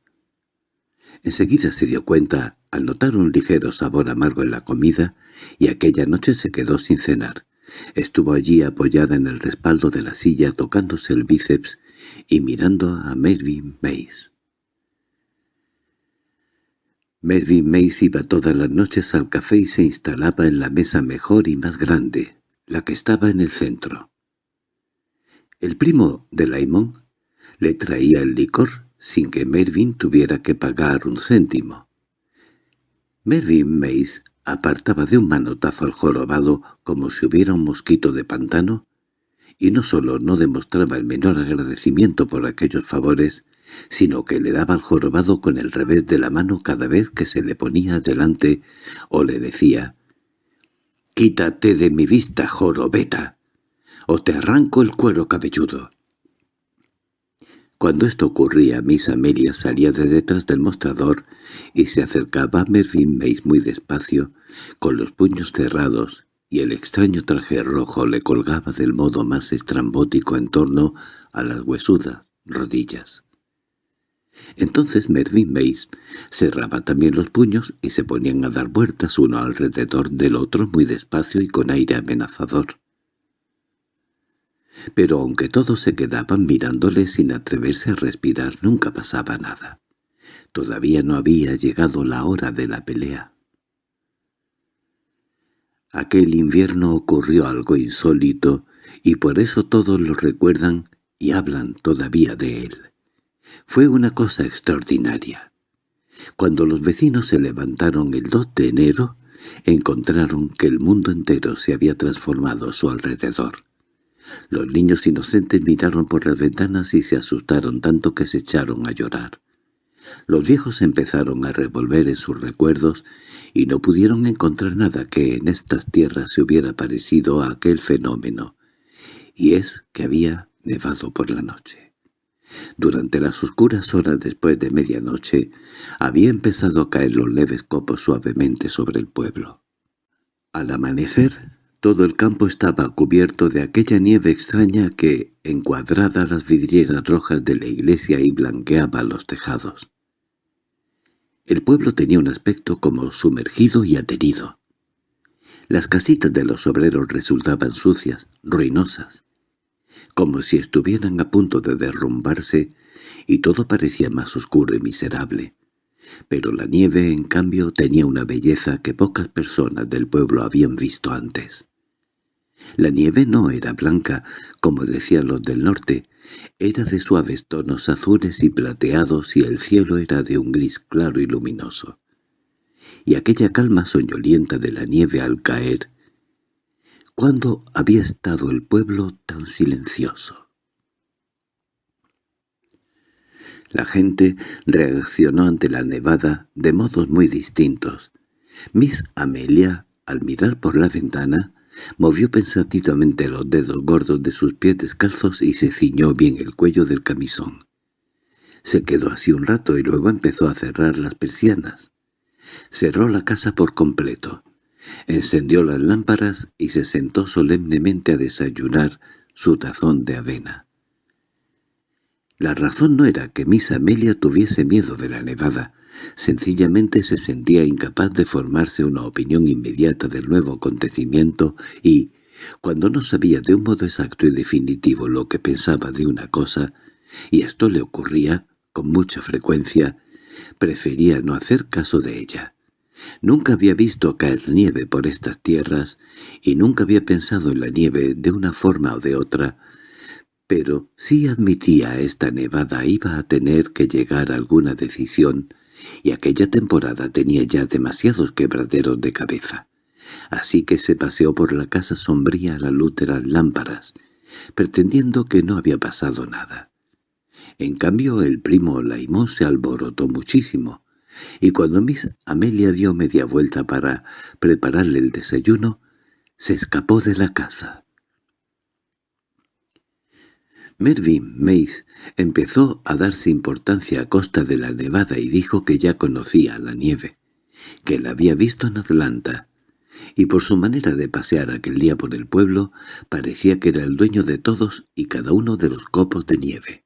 Enseguida se dio cuenta al notar un ligero sabor amargo en la comida y aquella noche se quedó sin cenar. Estuvo allí apoyada en el respaldo de la silla tocándose el bíceps y mirando a Mervyn Mace. Mervyn Mace iba todas las noches al café y se instalaba en la mesa mejor y más grande, la que estaba en el centro. El primo de Laimón le traía el licor sin que Mervyn tuviera que pagar un céntimo. Mervyn Mace apartaba de un manotazo al jorobado como si hubiera un mosquito de pantano, y no solo no demostraba el menor agradecimiento por aquellos favores, sino que le daba al jorobado con el revés de la mano cada vez que se le ponía delante o le decía «Quítate de mi vista, jorobeta, o te arranco el cuero cabelludo». Cuando esto ocurría, Miss Amelia salía de detrás del mostrador y se acercaba a Mervyn Mace muy despacio, con los puños cerrados, y el extraño traje rojo le colgaba del modo más estrambótico en torno a las huesudas rodillas. Entonces Mervyn Mace cerraba también los puños y se ponían a dar vueltas uno alrededor del otro muy despacio y con aire amenazador. Pero aunque todos se quedaban mirándole sin atreverse a respirar, nunca pasaba nada. Todavía no había llegado la hora de la pelea. Aquel invierno ocurrió algo insólito, y por eso todos lo recuerdan y hablan todavía de él. Fue una cosa extraordinaria. Cuando los vecinos se levantaron el 2 de enero, encontraron que el mundo entero se había transformado a su alrededor. Los niños inocentes miraron por las ventanas y se asustaron tanto que se echaron a llorar. Los viejos empezaron a revolver en sus recuerdos y no pudieron encontrar nada que en estas tierras se hubiera parecido a aquel fenómeno, y es que había nevado por la noche. Durante las oscuras horas después de medianoche había empezado a caer los leves copos suavemente sobre el pueblo. Al amanecer, todo el campo estaba cubierto de aquella nieve extraña que encuadrada las vidrieras rojas de la iglesia y blanqueaba los tejados. El pueblo tenía un aspecto como sumergido y aterido. Las casitas de los obreros resultaban sucias, ruinosas como si estuvieran a punto de derrumbarse, y todo parecía más oscuro y miserable. Pero la nieve, en cambio, tenía una belleza que pocas personas del pueblo habían visto antes. La nieve no era blanca, como decían los del norte, era de suaves tonos azules y plateados y el cielo era de un gris claro y luminoso. Y aquella calma soñolienta de la nieve al caer ¿Cuándo había estado el pueblo tan silencioso? La gente reaccionó ante la nevada de modos muy distintos. Miss Amelia, al mirar por la ventana, movió pensativamente los dedos gordos de sus pies descalzos y se ciñó bien el cuello del camisón. Se quedó así un rato y luego empezó a cerrar las persianas. Cerró la casa por completo. Encendió las lámparas y se sentó solemnemente a desayunar su tazón de avena. La razón no era que Miss Amelia tuviese miedo de la nevada, sencillamente se sentía incapaz de formarse una opinión inmediata del nuevo acontecimiento y, cuando no sabía de un modo exacto y definitivo lo que pensaba de una cosa, y esto le ocurría con mucha frecuencia, prefería no hacer caso de ella. Nunca había visto caer nieve por estas tierras y nunca había pensado en la nieve de una forma o de otra, pero si admitía esta nevada iba a tener que llegar a alguna decisión y aquella temporada tenía ya demasiados quebraderos de cabeza. Así que se paseó por la casa sombría a la luz de las lámparas, pretendiendo que no había pasado nada. En cambio el primo Laimón se alborotó muchísimo, y cuando Miss Amelia dio media vuelta para prepararle el desayuno, se escapó de la casa. Mervyn Mace empezó a darse importancia a costa de la nevada y dijo que ya conocía la nieve, que la había visto en Atlanta, y por su manera de pasear aquel día por el pueblo parecía que era el dueño de todos y cada uno de los copos de nieve.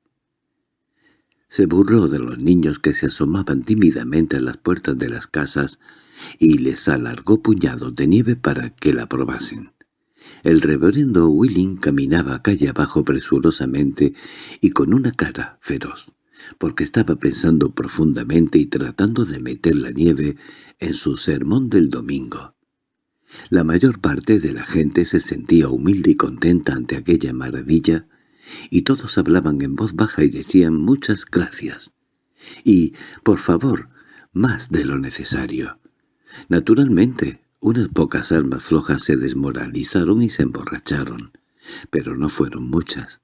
Se burló de los niños que se asomaban tímidamente a las puertas de las casas y les alargó puñados de nieve para que la probasen. El reverendo Willing caminaba calle abajo presurosamente y con una cara feroz, porque estaba pensando profundamente y tratando de meter la nieve en su sermón del domingo. La mayor parte de la gente se sentía humilde y contenta ante aquella maravilla, y todos hablaban en voz baja y decían muchas gracias. Y, por favor, más de lo necesario. Naturalmente, unas pocas almas flojas se desmoralizaron y se emborracharon, pero no fueron muchas.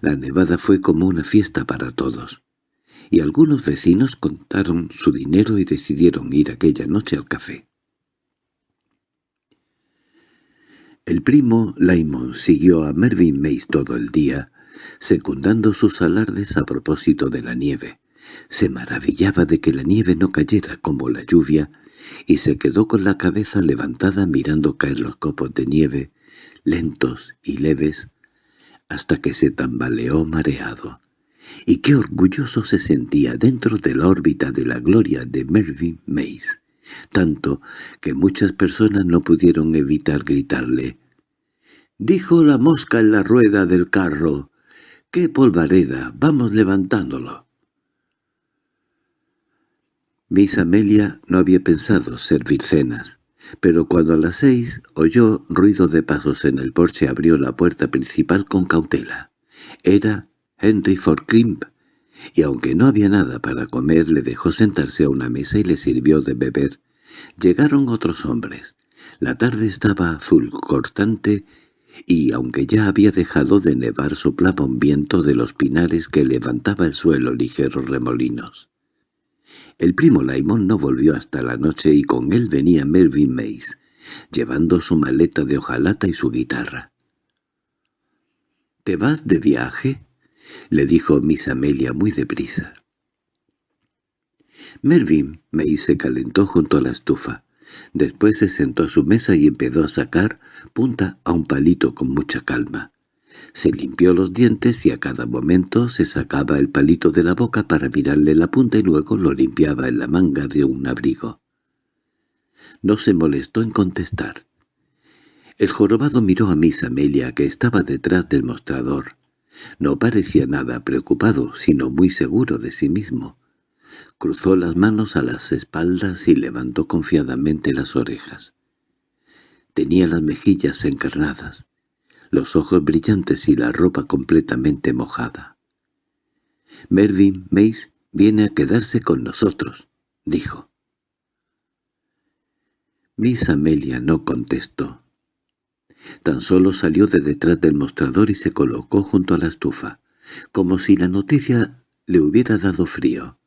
La nevada fue como una fiesta para todos, y algunos vecinos contaron su dinero y decidieron ir aquella noche al café. El primo Laimon siguió a Mervyn Mace todo el día, secundando sus alardes a propósito de la nieve. Se maravillaba de que la nieve no cayera como la lluvia, y se quedó con la cabeza levantada mirando caer los copos de nieve, lentos y leves, hasta que se tambaleó mareado. Y qué orgulloso se sentía dentro de la órbita de la gloria de Mervyn Mace tanto que muchas personas no pudieron evitar gritarle. «Dijo la mosca en la rueda del carro. ¡Qué polvareda! Vamos levantándolo». Miss Amelia no había pensado servir cenas, pero cuando a las seis oyó ruido de pasos en el porche abrió la puerta principal con cautela. Era Henry Forcrimp, y aunque no había nada para comer le dejó sentarse a una mesa y le sirvió de beber. Llegaron otros hombres. La tarde estaba azul cortante y aunque ya había dejado de nevar soplaba un viento de los pinares que levantaba el suelo ligeros remolinos. El primo Laimón no volvió hasta la noche y con él venía Melvin Mays, llevando su maleta de hojalata y su guitarra. —¿Te vas de viaje? —le dijo Miss Amelia muy deprisa. Melvin Mays se calentó junto a la estufa. Después se sentó a su mesa y empezó a sacar punta a un palito con mucha calma. Se limpió los dientes y a cada momento se sacaba el palito de la boca para mirarle la punta y luego lo limpiaba en la manga de un abrigo. No se molestó en contestar. El jorobado miró a Miss Amelia, que estaba detrás del mostrador. No parecía nada preocupado, sino muy seguro de sí mismo. Cruzó las manos a las espaldas y levantó confiadamente las orejas. Tenía las mejillas encarnadas los ojos brillantes y la ropa completamente mojada. «Mervyn Mace viene a quedarse con nosotros», dijo. Miss Amelia no contestó. Tan solo salió de detrás del mostrador y se colocó junto a la estufa, como si la noticia le hubiera dado frío.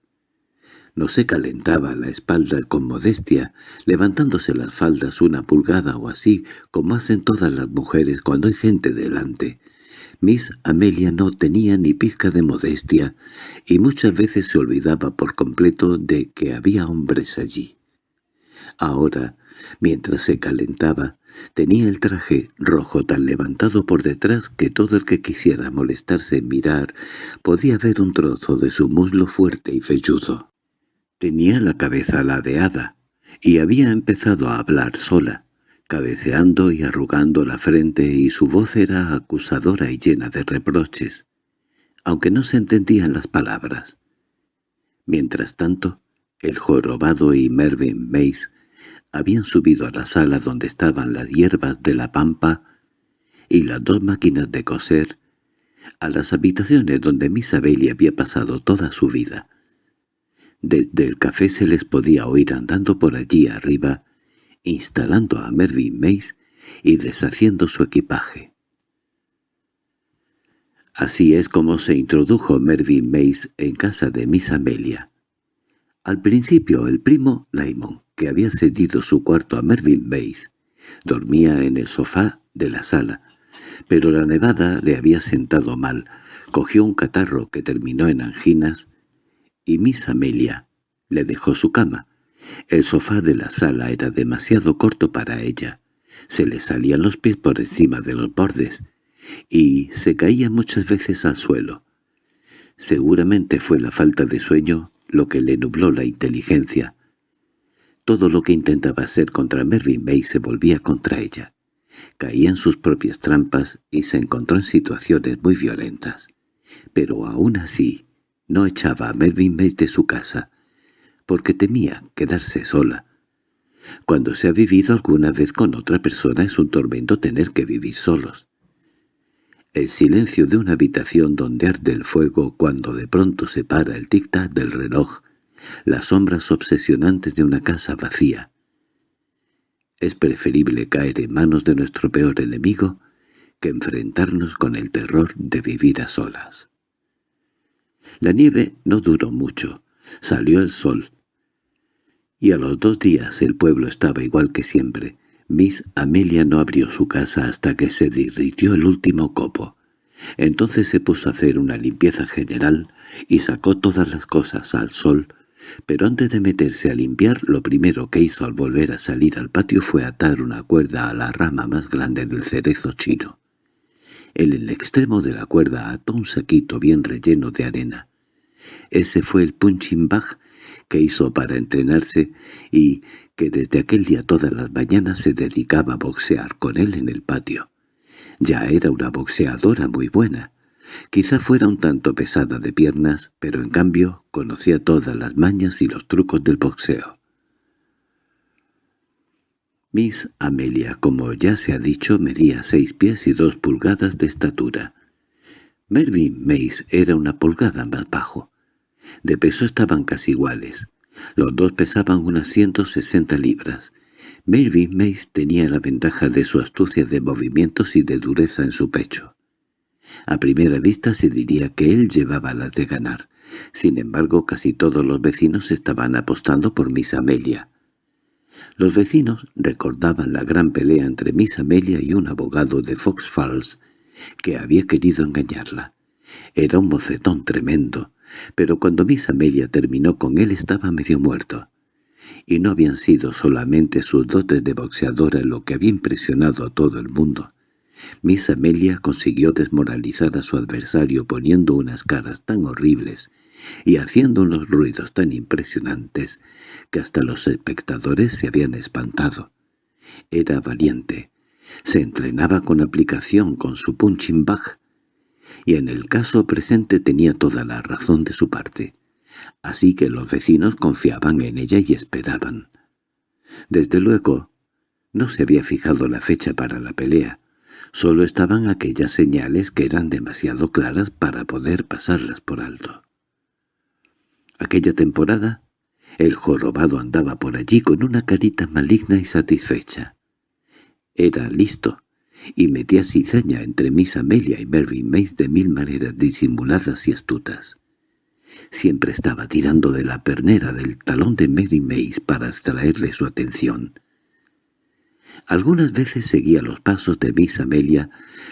No se calentaba la espalda con modestia, levantándose las faldas una pulgada o así, como hacen todas las mujeres cuando hay gente delante. Miss Amelia no tenía ni pizca de modestia, y muchas veces se olvidaba por completo de que había hombres allí. Ahora, mientras se calentaba, tenía el traje rojo tan levantado por detrás que todo el que quisiera molestarse en mirar podía ver un trozo de su muslo fuerte y velludo. Tenía la cabeza ladeada, y había empezado a hablar sola, cabeceando y arrugando la frente y su voz era acusadora y llena de reproches, aunque no se entendían las palabras. Mientras tanto, el jorobado y Mervyn Mace habían subido a la sala donde estaban las hierbas de la pampa y las dos máquinas de coser, a las habitaciones donde Miss Abelli había pasado toda su vida, desde el café se les podía oír andando por allí arriba, instalando a Mervyn Mace y deshaciendo su equipaje. Así es como se introdujo Mervyn Mace en casa de Miss Amelia. Al principio el primo Laimon, que había cedido su cuarto a Mervyn Mace, dormía en el sofá de la sala, pero la nevada le había sentado mal, cogió un catarro que terminó en anginas y Miss Amelia le dejó su cama. El sofá de la sala era demasiado corto para ella. Se le salían los pies por encima de los bordes, y se caía muchas veces al suelo. Seguramente fue la falta de sueño lo que le nubló la inteligencia. Todo lo que intentaba hacer contra Mervyn May se volvía contra ella. Caía en sus propias trampas y se encontró en situaciones muy violentas. Pero aún así, no echaba a Melvin Mace de su casa, porque temía quedarse sola. Cuando se ha vivido alguna vez con otra persona es un tormento tener que vivir solos. El silencio de una habitación donde arde el fuego cuando de pronto se para el tic-tac del reloj, las sombras obsesionantes de una casa vacía. Es preferible caer en manos de nuestro peor enemigo que enfrentarnos con el terror de vivir a solas. La nieve no duró mucho. Salió el sol. Y a los dos días el pueblo estaba igual que siempre. Miss Amelia no abrió su casa hasta que se derritió el último copo. Entonces se puso a hacer una limpieza general y sacó todas las cosas al sol, pero antes de meterse a limpiar lo primero que hizo al volver a salir al patio fue atar una cuerda a la rama más grande del cerezo chino. En el extremo de la cuerda ató un saquito bien relleno de arena. Ese fue el punching bag que hizo para entrenarse y que desde aquel día todas las mañanas se dedicaba a boxear con él en el patio. Ya era una boxeadora muy buena. Quizá fuera un tanto pesada de piernas, pero en cambio conocía todas las mañas y los trucos del boxeo. Miss Amelia, como ya se ha dicho, medía seis pies y dos pulgadas de estatura. Mervyn Mace era una pulgada más bajo. De peso estaban casi iguales. Los dos pesaban unas 160 libras. Mervyn Mace tenía la ventaja de su astucia de movimientos y de dureza en su pecho. A primera vista se diría que él llevaba las de ganar. Sin embargo, casi todos los vecinos estaban apostando por Miss Amelia. Los vecinos recordaban la gran pelea entre Miss Amelia y un abogado de Fox Falls que había querido engañarla. Era un mocetón tremendo, pero cuando Miss Amelia terminó con él estaba medio muerto. Y no habían sido solamente sus dotes de boxeadora lo que había impresionado a todo el mundo. Miss Amelia consiguió desmoralizar a su adversario poniendo unas caras tan horribles y haciendo unos ruidos tan impresionantes que hasta los espectadores se habían espantado. Era valiente, se entrenaba con aplicación con su punching bag, y en el caso presente tenía toda la razón de su parte. Así que los vecinos confiaban en ella y esperaban. Desde luego, no se había fijado la fecha para la pelea, solo estaban aquellas señales que eran demasiado claras para poder pasarlas por alto. Aquella temporada, el jorobado andaba por allí con una carita maligna y satisfecha. Era listo, y metía cizaña entre Miss Amelia y Mary Mace de mil maneras disimuladas y astutas. Siempre estaba tirando de la pernera del talón de Mary Mace para extraerle su atención. Algunas veces seguía los pasos de Miss Amelia,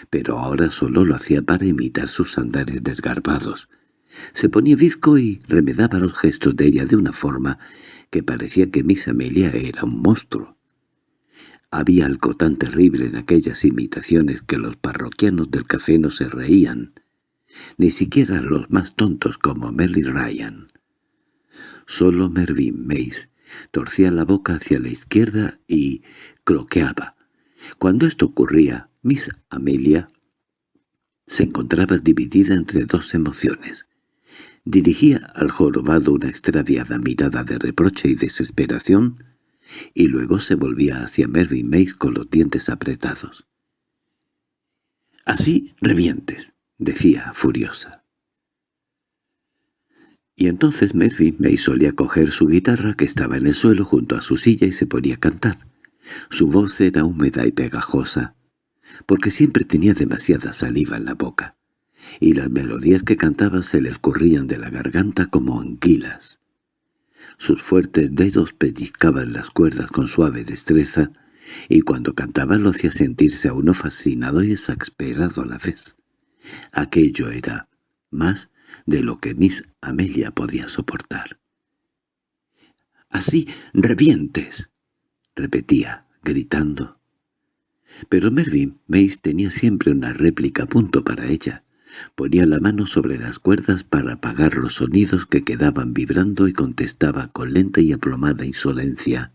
pero ahora solo lo hacía para imitar sus andares desgarbados. Se ponía visco y remedaba los gestos de ella de una forma que parecía que Miss Amelia era un monstruo. Había algo tan terrible en aquellas imitaciones que los parroquianos del café no se reían, ni siquiera los más tontos como Mary Ryan. Solo Mervyn Mace torcía la boca hacia la izquierda y cloqueaba. Cuando esto ocurría, Miss Amelia se encontraba dividida entre dos emociones. Dirigía al jorobado una extraviada mirada de reproche y desesperación, y luego se volvía hacia Mervyn Mace con los dientes apretados. «Así revientes», decía furiosa. Y entonces Mervyn Mace solía coger su guitarra que estaba en el suelo junto a su silla y se ponía a cantar. Su voz era húmeda y pegajosa, porque siempre tenía demasiada saliva en la boca, y las melodías que cantaba se le escurrían de la garganta como anquilas. Sus fuertes dedos pellizcaban las cuerdas con suave destreza, y cuando cantaba lo hacía sentirse a uno fascinado y exasperado a la vez. Aquello era más de lo que Miss Amelia podía soportar. «¡Así revientes!» repetía, gritando. Pero Mervyn Mace tenía siempre una réplica a punto para ella. Ponía la mano sobre las cuerdas para apagar los sonidos que quedaban vibrando y contestaba con lenta y aplomada insolencia.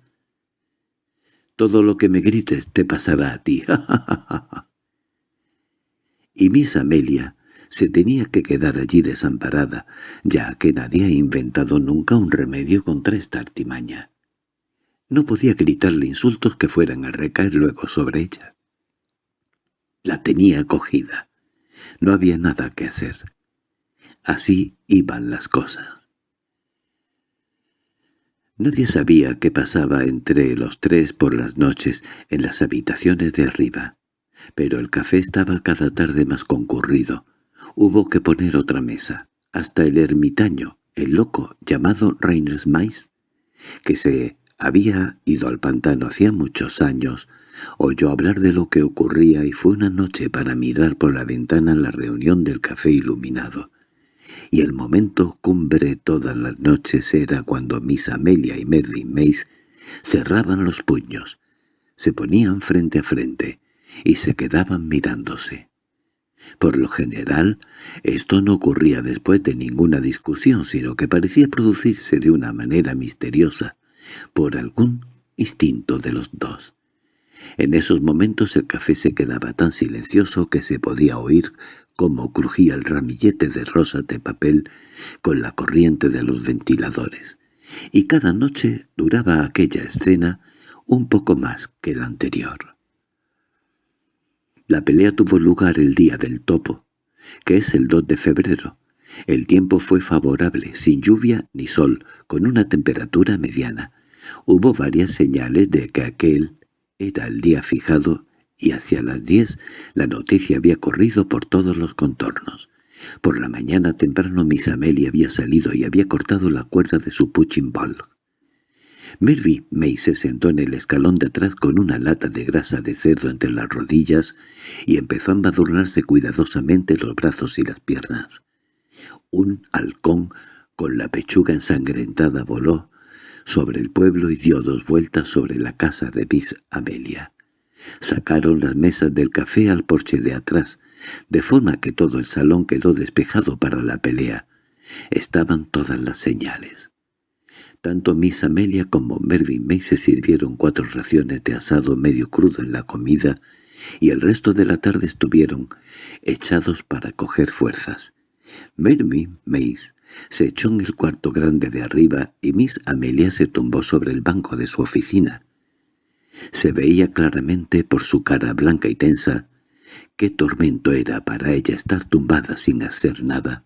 «Todo lo que me grites te pasará a ti, Y Miss Amelia se tenía que quedar allí desamparada, ya que nadie ha inventado nunca un remedio contra esta artimaña. No podía gritarle insultos que fueran a recaer luego sobre ella. La tenía acogida. No había nada que hacer. Así iban las cosas. Nadie sabía qué pasaba entre los tres por las noches en las habitaciones de arriba, pero el café estaba cada tarde más concurrido. Hubo que poner otra mesa. Hasta el ermitaño, el loco llamado Reyners Mais, que se había ido al pantano hacía muchos años, Oyó hablar de lo que ocurría y fue una noche para mirar por la ventana la reunión del café iluminado. Y el momento cumbre todas las noches era cuando Miss Amelia y Mervyn Mace cerraban los puños, se ponían frente a frente y se quedaban mirándose. Por lo general, esto no ocurría después de ninguna discusión, sino que parecía producirse de una manera misteriosa, por algún instinto de los dos. En esos momentos el café se quedaba tan silencioso que se podía oír cómo crujía el ramillete de rosas de papel con la corriente de los ventiladores, y cada noche duraba aquella escena un poco más que la anterior. La pelea tuvo lugar el día del topo, que es el 2 de febrero. El tiempo fue favorable, sin lluvia ni sol, con una temperatura mediana. Hubo varias señales de que aquel era el día fijado y hacia las diez la noticia había corrido por todos los contornos. Por la mañana temprano Miss Amelia había salido y había cortado la cuerda de su puching ball. Mervy May se sentó en el escalón de atrás con una lata de grasa de cerdo entre las rodillas y empezó a embadurnarse cuidadosamente los brazos y las piernas. Un halcón con la pechuga ensangrentada voló sobre el pueblo y dio dos vueltas sobre la casa de Miss Amelia. Sacaron las mesas del café al porche de atrás, de forma que todo el salón quedó despejado para la pelea. Estaban todas las señales. Tanto Miss Amelia como Mervyn May se sirvieron cuatro raciones de asado medio crudo en la comida y el resto de la tarde estuvieron echados para coger fuerzas. Mervyn May se echó en el cuarto grande de arriba y Miss Amelia se tumbó sobre el banco de su oficina. Se veía claramente por su cara blanca y tensa qué tormento era para ella estar tumbada sin hacer nada,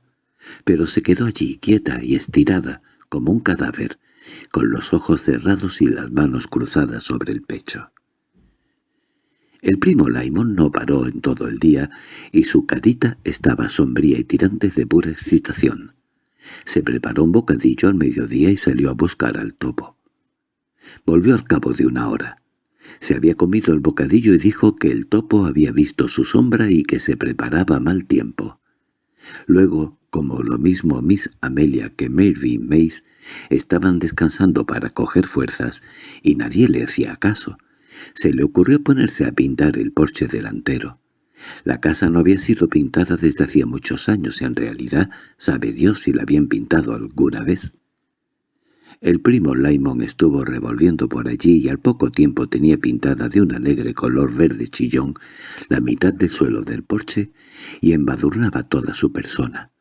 pero se quedó allí quieta y estirada como un cadáver, con los ojos cerrados y las manos cruzadas sobre el pecho. El primo Laimón no paró en todo el día y su carita estaba sombría y tirante de pura excitación. Se preparó un bocadillo al mediodía y salió a buscar al topo. Volvió al cabo de una hora. Se había comido el bocadillo y dijo que el topo había visto su sombra y que se preparaba mal tiempo. Luego, como lo mismo Miss Amelia que Mary Mace, estaban descansando para coger fuerzas y nadie le hacía caso, se le ocurrió ponerse a pintar el porche delantero. La casa no había sido pintada desde hacía muchos años y en realidad sabe Dios si la habían pintado alguna vez. El primo Laimon estuvo revolviendo por allí y al poco tiempo tenía pintada de un alegre color verde chillón la mitad del suelo del porche y embadurnaba toda su persona.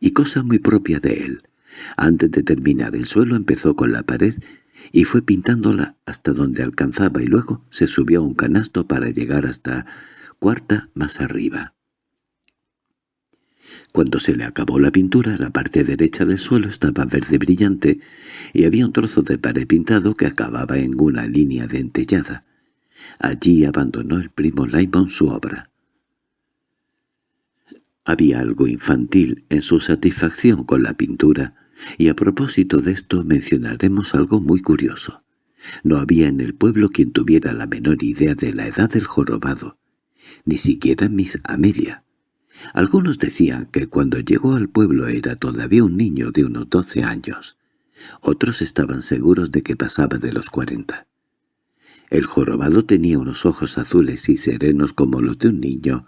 Y cosa muy propia de él, antes de terminar el suelo empezó con la pared y fue pintándola hasta donde alcanzaba y luego se subió a un canasto para llegar hasta cuarta más arriba. Cuando se le acabó la pintura, la parte derecha del suelo estaba verde brillante y había un trozo de pared pintado que acababa en una línea dentellada. Allí abandonó el primo Laimon su obra. Había algo infantil en su satisfacción con la pintura, y a propósito de esto mencionaremos algo muy curioso. No había en el pueblo quien tuviera la menor idea de la edad del jorobado, ni siquiera Miss Amelia. Algunos decían que cuando llegó al pueblo era todavía un niño de unos doce años. Otros estaban seguros de que pasaba de los cuarenta. El jorobado tenía unos ojos azules y serenos como los de un niño,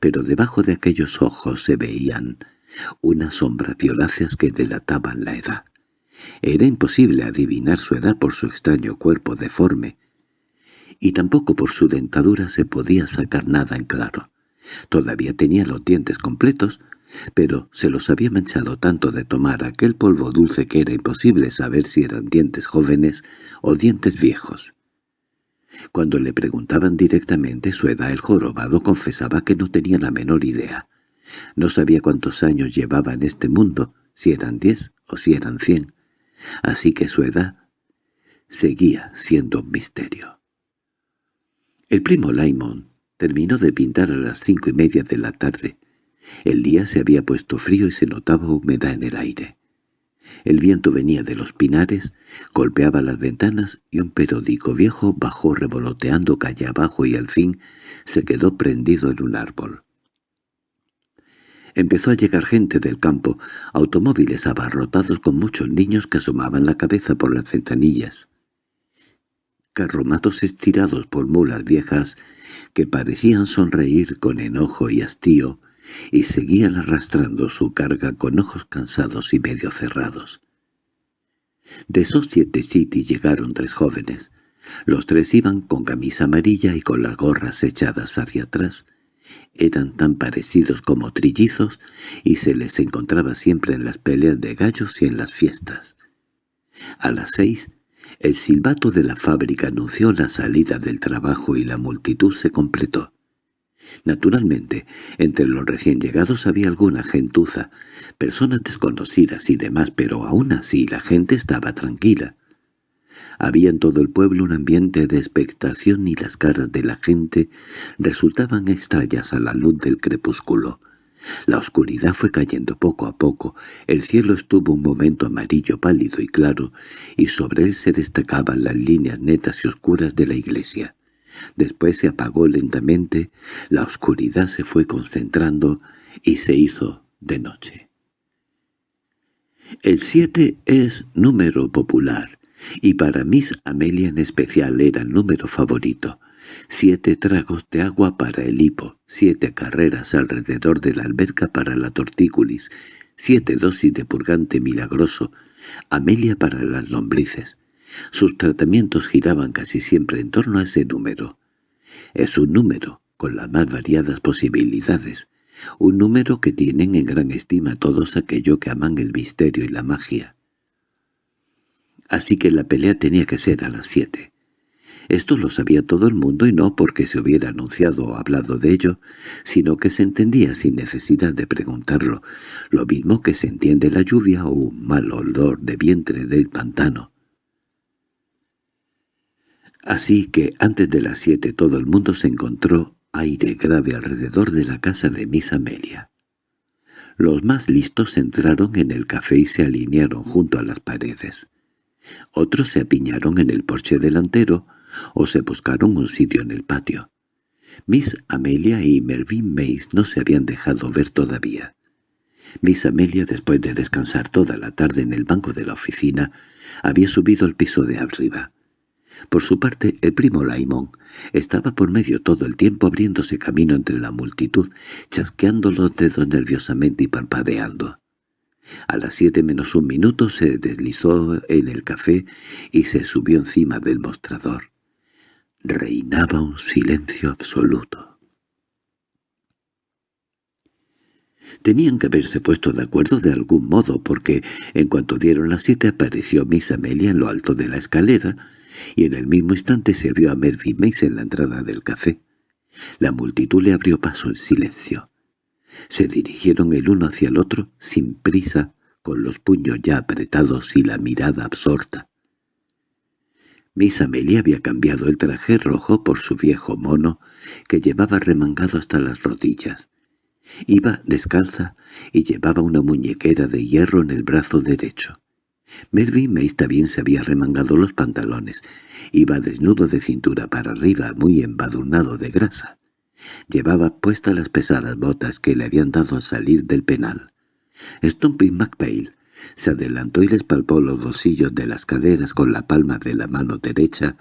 pero debajo de aquellos ojos se veían unas sombras violáceas que delataban la edad. Era imposible adivinar su edad por su extraño cuerpo deforme, y tampoco por su dentadura se podía sacar nada en claro. Todavía tenía los dientes completos, pero se los había manchado tanto de tomar aquel polvo dulce que era imposible saber si eran dientes jóvenes o dientes viejos. Cuando le preguntaban directamente su edad el jorobado confesaba que no tenía la menor idea. No sabía cuántos años llevaba en este mundo, si eran diez o si eran cien. Así que su edad seguía siendo un misterio. El primo Laimon terminó de pintar a las cinco y media de la tarde. El día se había puesto frío y se notaba humedad en el aire. El viento venía de los pinares, golpeaba las ventanas y un periódico viejo bajó revoloteando calle abajo y al fin se quedó prendido en un árbol. Empezó a llegar gente del campo, automóviles abarrotados con muchos niños que asomaban la cabeza por las ventanillas carromatos estirados por mulas viejas que parecían sonreír con enojo y hastío y seguían arrastrando su carga con ojos cansados y medio cerrados. De Society City llegaron tres jóvenes, Los tres iban con camisa amarilla y con las gorras echadas hacia atrás. Eran tan parecidos como trillizos y se les encontraba siempre en las peleas de gallos y en las fiestas. A las seis, el silbato de la fábrica anunció la salida del trabajo y la multitud se completó. Naturalmente, entre los recién llegados había alguna gentuza, personas desconocidas y demás, pero aún así la gente estaba tranquila. Había en todo el pueblo un ambiente de expectación y las caras de la gente resultaban extrañas a la luz del crepúsculo. La oscuridad fue cayendo poco a poco, el cielo estuvo un momento amarillo pálido y claro, y sobre él se destacaban las líneas netas y oscuras de la iglesia. Después se apagó lentamente, la oscuridad se fue concentrando y se hizo de noche. El siete es número popular, y para Miss Amelia en especial era el número favorito. Siete tragos de agua para el hipo, siete carreras alrededor de la alberca para la tortícolis, siete dosis de purgante milagroso, Amelia para las lombrices. Sus tratamientos giraban casi siempre en torno a ese número. Es un número, con las más variadas posibilidades, un número que tienen en gran estima todos aquellos que aman el misterio y la magia. Así que la pelea tenía que ser a las siete. Esto lo sabía todo el mundo y no porque se hubiera anunciado o hablado de ello, sino que se entendía sin necesidad de preguntarlo, lo mismo que se entiende la lluvia o un mal olor de vientre del pantano. Así que antes de las siete todo el mundo se encontró aire grave alrededor de la casa de Miss Amelia. Los más listos entraron en el café y se alinearon junto a las paredes. Otros se apiñaron en el porche delantero o se buscaron un sitio en el patio. Miss Amelia y Mervyn Mays no se habían dejado ver todavía. Miss Amelia, después de descansar toda la tarde en el banco de la oficina, había subido al piso de arriba. Por su parte, el primo Laimón estaba por medio todo el tiempo abriéndose camino entre la multitud, chasqueando los dedos nerviosamente y parpadeando. A las siete menos un minuto se deslizó en el café y se subió encima del mostrador. Reinaba un silencio absoluto. Tenían que haberse puesto de acuerdo de algún modo, porque en cuanto dieron las siete apareció Miss Amelia en lo alto de la escalera, y en el mismo instante se vio a Mervyn Mace en la entrada del café. La multitud le abrió paso en silencio. Se dirigieron el uno hacia el otro, sin prisa, con los puños ya apretados y la mirada absorta. Miss Amelia había cambiado el traje rojo por su viejo mono, que llevaba remangado hasta las rodillas. Iba descalza y llevaba una muñequera de hierro en el brazo derecho. Mervyn Mace también se había remangado los pantalones. Iba desnudo de cintura para arriba, muy embadurnado de grasa. Llevaba puestas las pesadas botas que le habían dado al salir del penal. Stumpy McPail se adelantó y les palpó los bolsillos de las caderas con la palma de la mano derecha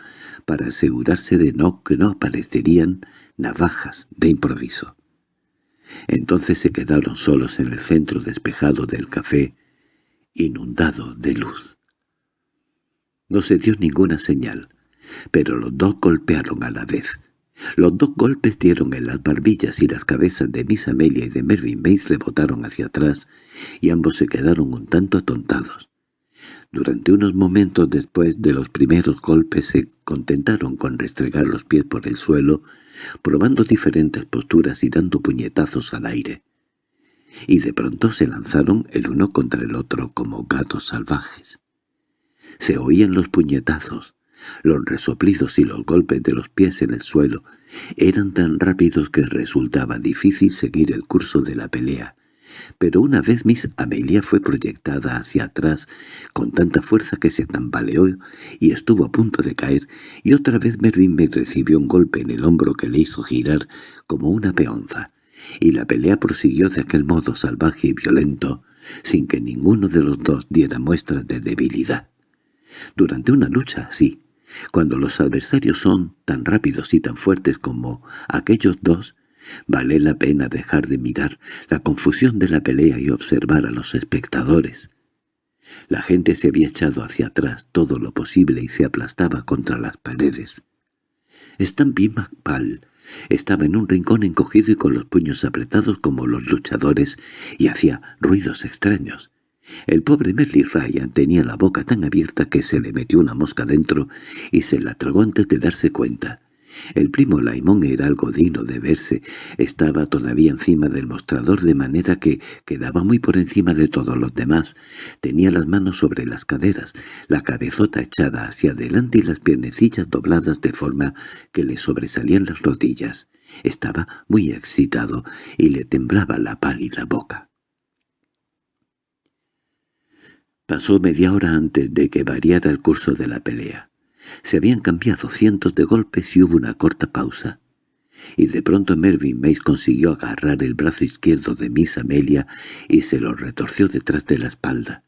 para asegurarse de no que no aparecerían navajas de improviso. Entonces se quedaron solos en el centro despejado del café, inundado de luz. No se dio ninguna señal, pero los dos golpearon a la vez. Los dos golpes dieron en las barbillas y las cabezas de Miss Amelia y de Mervyn Mace rebotaron hacia atrás y ambos se quedaron un tanto atontados. Durante unos momentos después de los primeros golpes se contentaron con restregar los pies por el suelo, probando diferentes posturas y dando puñetazos al aire. Y de pronto se lanzaron el uno contra el otro como gatos salvajes. Se oían los puñetazos, los resoplidos y los golpes de los pies en el suelo eran tan rápidos que resultaba difícil seguir el curso de la pelea, pero una vez Miss Amelia fue proyectada hacia atrás con tanta fuerza que se tambaleó y estuvo a punto de caer, y otra vez Mervyn me recibió un golpe en el hombro que le hizo girar como una peonza, y la pelea prosiguió de aquel modo salvaje y violento, sin que ninguno de los dos diera muestras de debilidad. Durante una lucha así, cuando los adversarios son tan rápidos y tan fuertes como aquellos dos, vale la pena dejar de mirar la confusión de la pelea y observar a los espectadores. La gente se había echado hacia atrás todo lo posible y se aplastaba contra las paredes. Stampy McPall estaba en un rincón encogido y con los puños apretados como los luchadores y hacía ruidos extraños. El pobre Merly Ryan tenía la boca tan abierta que se le metió una mosca dentro y se la tragó antes de darse cuenta. El primo Laimón era algo digno de verse. Estaba todavía encima del mostrador de manera que quedaba muy por encima de todos los demás. Tenía las manos sobre las caderas, la cabezota echada hacia adelante y las piernecillas dobladas de forma que le sobresalían las rodillas. Estaba muy excitado y le temblaba la pálida boca. Pasó media hora antes de que variara el curso de la pelea. Se habían cambiado cientos de golpes y hubo una corta pausa. Y de pronto Mervyn Mace consiguió agarrar el brazo izquierdo de Miss Amelia y se lo retorció detrás de la espalda.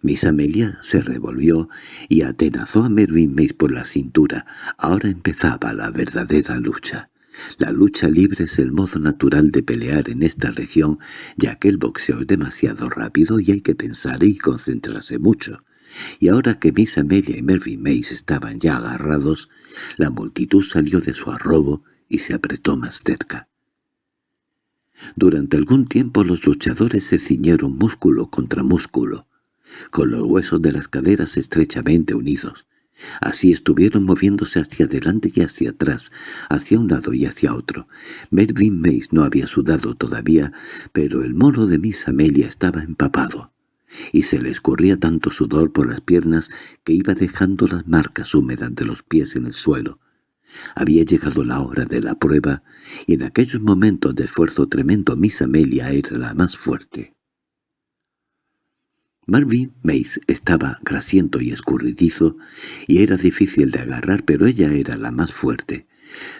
Miss Amelia se revolvió y atenazó a Mervyn Mace por la cintura. Ahora empezaba la verdadera lucha. La lucha libre es el modo natural de pelear en esta región, ya que el boxeo es demasiado rápido y hay que pensar y concentrarse mucho y ahora que Miss Amelia y Mervyn Mace estaban ya agarrados, la multitud salió de su arrobo y se apretó más cerca. Durante algún tiempo los luchadores se ciñeron músculo contra músculo, con los huesos de las caderas estrechamente unidos. Así estuvieron moviéndose hacia adelante y hacia atrás, hacia un lado y hacia otro. Mervyn Mace no había sudado todavía, pero el moro de Miss Amelia estaba empapado y se le escurría tanto sudor por las piernas que iba dejando las marcas húmedas de los pies en el suelo. Había llegado la hora de la prueba, y en aquellos momentos de esfuerzo tremendo Miss Amelia era la más fuerte. Marvin Mace estaba grasiento y escurridizo, y era difícil de agarrar, pero ella era la más fuerte.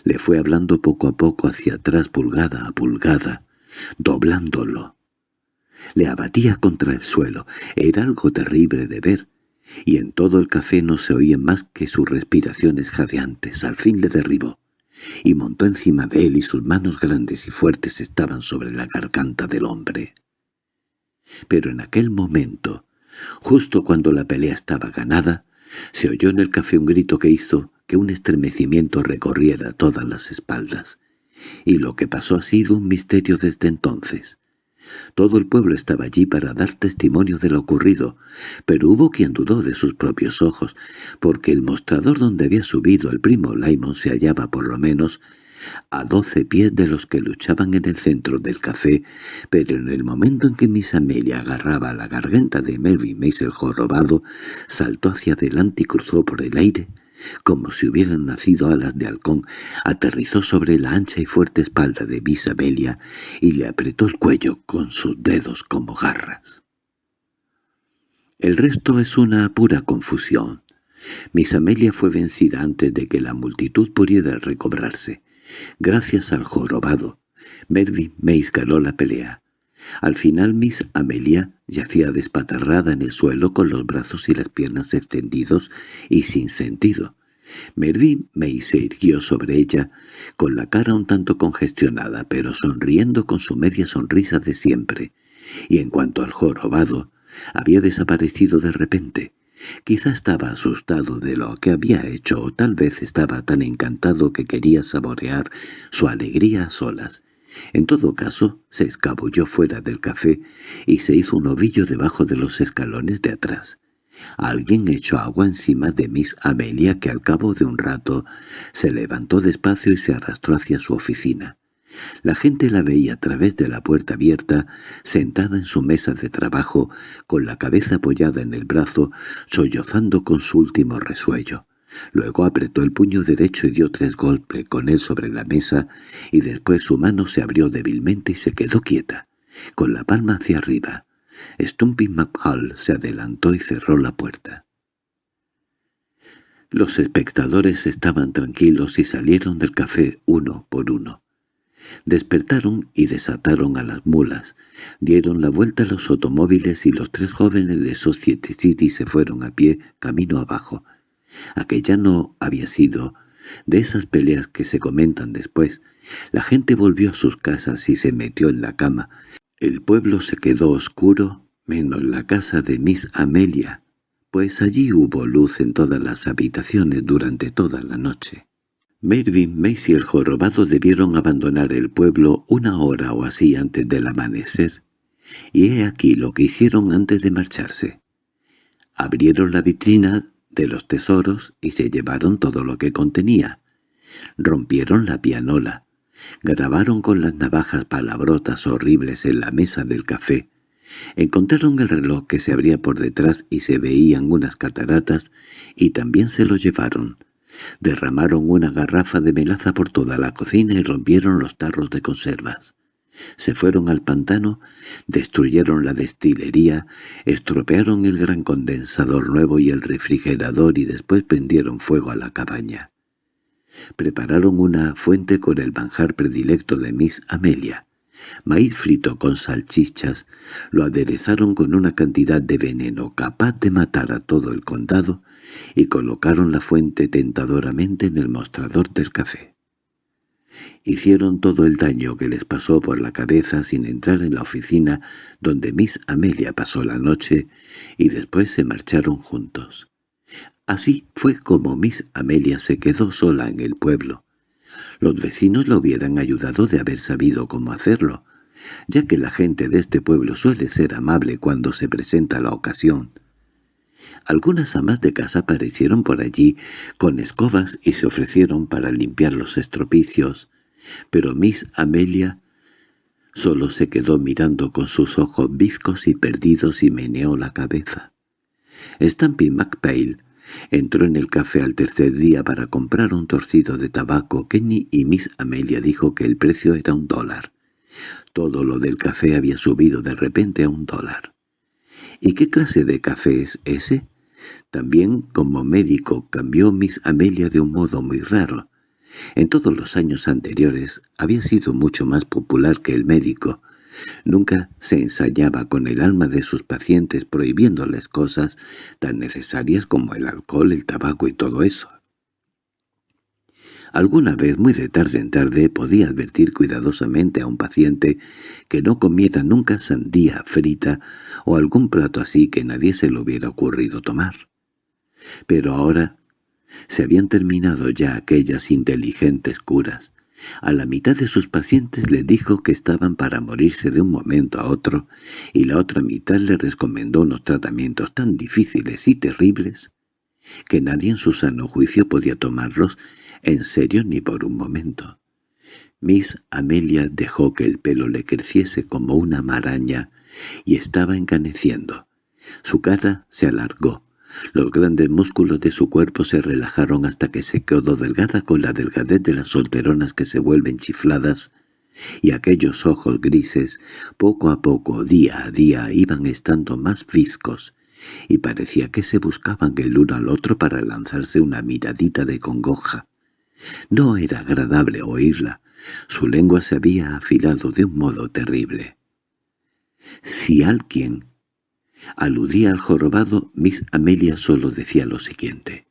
Le fue hablando poco a poco hacia atrás pulgada a pulgada, doblándolo, le abatía contra el suelo. Era algo terrible de ver, y en todo el café no se oían más que sus respiraciones jadeantes. Al fin le derribó, y montó encima de él y sus manos grandes y fuertes estaban sobre la garganta del hombre. Pero en aquel momento, justo cuando la pelea estaba ganada, se oyó en el café un grito que hizo que un estremecimiento recorriera todas las espaldas. Y lo que pasó ha sido un misterio desde entonces. Todo el pueblo estaba allí para dar testimonio de lo ocurrido, pero hubo quien dudó de sus propios ojos, porque el mostrador donde había subido el primo Laimon se hallaba por lo menos a doce pies de los que luchaban en el centro del café, pero en el momento en que Miss Amelia agarraba la garganta de Mace el jorobado, saltó hacia adelante y cruzó por el aire, como si hubieran nacido alas de halcón, aterrizó sobre la ancha y fuerte espalda de Bisabelia y le apretó el cuello con sus dedos como garras. El resto es una pura confusión. Miss Amelia fue vencida antes de que la multitud pudiera recobrarse. Gracias al jorobado, Mervyn Mace ganó la pelea. Al final Miss Amelia yacía despatarrada en el suelo con los brazos y las piernas extendidos y sin sentido. Mervyn May se irguió sobre ella, con la cara un tanto congestionada, pero sonriendo con su media sonrisa de siempre. Y en cuanto al jorobado, había desaparecido de repente. Quizá estaba asustado de lo que había hecho o tal vez estaba tan encantado que quería saborear su alegría a solas. En todo caso, se escabulló fuera del café y se hizo un ovillo debajo de los escalones de atrás. Alguien echó agua encima de Miss Amelia que al cabo de un rato se levantó despacio y se arrastró hacia su oficina. La gente la veía a través de la puerta abierta, sentada en su mesa de trabajo, con la cabeza apoyada en el brazo, sollozando con su último resuello. Luego apretó el puño derecho y dio tres golpes con él sobre la mesa, y después su mano se abrió débilmente y se quedó quieta, con la palma hacia arriba. Stumpy McHall se adelantó y cerró la puerta. Los espectadores estaban tranquilos y salieron del café uno por uno. Despertaron y desataron a las mulas, dieron la vuelta a los automóviles y los tres jóvenes de Society City se fueron a pie camino abajo, Aquella no había sido de esas peleas que se comentan después. La gente volvió a sus casas y se metió en la cama. El pueblo se quedó oscuro menos la casa de Miss Amelia, pues allí hubo luz en todas las habitaciones durante toda la noche. Mervyn, Mace y el jorobado debieron abandonar el pueblo una hora o así antes del amanecer, y he aquí lo que hicieron antes de marcharse. Abrieron la vitrina de los tesoros y se llevaron todo lo que contenía. Rompieron la pianola, grabaron con las navajas palabrotas horribles en la mesa del café, encontraron el reloj que se abría por detrás y se veían unas cataratas y también se lo llevaron. Derramaron una garrafa de melaza por toda la cocina y rompieron los tarros de conservas. Se fueron al pantano, destruyeron la destilería, estropearon el gran condensador nuevo y el refrigerador y después prendieron fuego a la cabaña. Prepararon una fuente con el manjar predilecto de Miss Amelia. Maíz frito con salchichas, lo aderezaron con una cantidad de veneno capaz de matar a todo el condado y colocaron la fuente tentadoramente en el mostrador del café. Hicieron todo el daño que les pasó por la cabeza sin entrar en la oficina donde Miss Amelia pasó la noche y después se marcharon juntos. Así fue como Miss Amelia se quedó sola en el pueblo. Los vecinos lo hubieran ayudado de haber sabido cómo hacerlo, ya que la gente de este pueblo suele ser amable cuando se presenta la ocasión. Algunas amas de casa aparecieron por allí con escobas y se ofrecieron para limpiar los estropicios, pero Miss Amelia solo se quedó mirando con sus ojos bizcos y perdidos y meneó la cabeza. Stampy McPail entró en el café al tercer día para comprar un torcido de tabaco. Kenny y Miss Amelia dijo que el precio era un dólar. Todo lo del café había subido de repente a un dólar. —¿Y qué clase de café es ese? También como médico cambió Miss Amelia de un modo muy raro. En todos los años anteriores había sido mucho más popular que el médico. Nunca se ensayaba con el alma de sus pacientes prohibiéndoles cosas tan necesarias como el alcohol, el tabaco y todo eso. Alguna vez, muy de tarde en tarde, podía advertir cuidadosamente a un paciente que no comiera nunca sandía frita o algún plato así que nadie se le hubiera ocurrido tomar. Pero ahora se habían terminado ya aquellas inteligentes curas. A la mitad de sus pacientes le dijo que estaban para morirse de un momento a otro, y la otra mitad le recomendó unos tratamientos tan difíciles y terribles que nadie en su sano juicio podía tomarlos en serio ni por un momento. Miss Amelia dejó que el pelo le creciese como una maraña y estaba encaneciendo. Su cara se alargó, los grandes músculos de su cuerpo se relajaron hasta que se quedó delgada con la delgadez de las solteronas que se vuelven chifladas, y aquellos ojos grises, poco a poco, día a día, iban estando más viscos, y parecía que se buscaban el uno al otro para lanzarse una miradita de congoja. No era agradable oírla, su lengua se había afilado de un modo terrible. Si alguien Aludía al jorobado, Miss Amelia solo decía lo siguiente.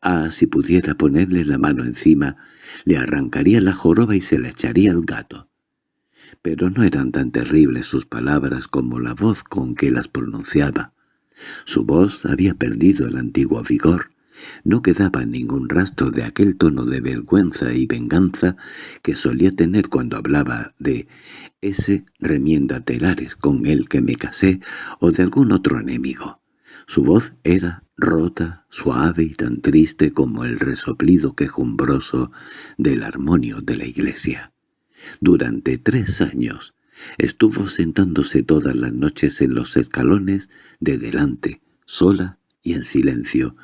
Ah, si pudiera ponerle la mano encima, le arrancaría la joroba y se la echaría al gato. Pero no eran tan terribles sus palabras como la voz con que las pronunciaba. Su voz había perdido el antiguo vigor, no quedaba ningún rastro de aquel tono de vergüenza y venganza que solía tener cuando hablaba de ese remienda telares con el que me casé o de algún otro enemigo. Su voz era rota, suave y tan triste como el resoplido quejumbroso del armonio de la iglesia. Durante tres años estuvo sentándose todas las noches en los escalones de delante, sola y en silencio,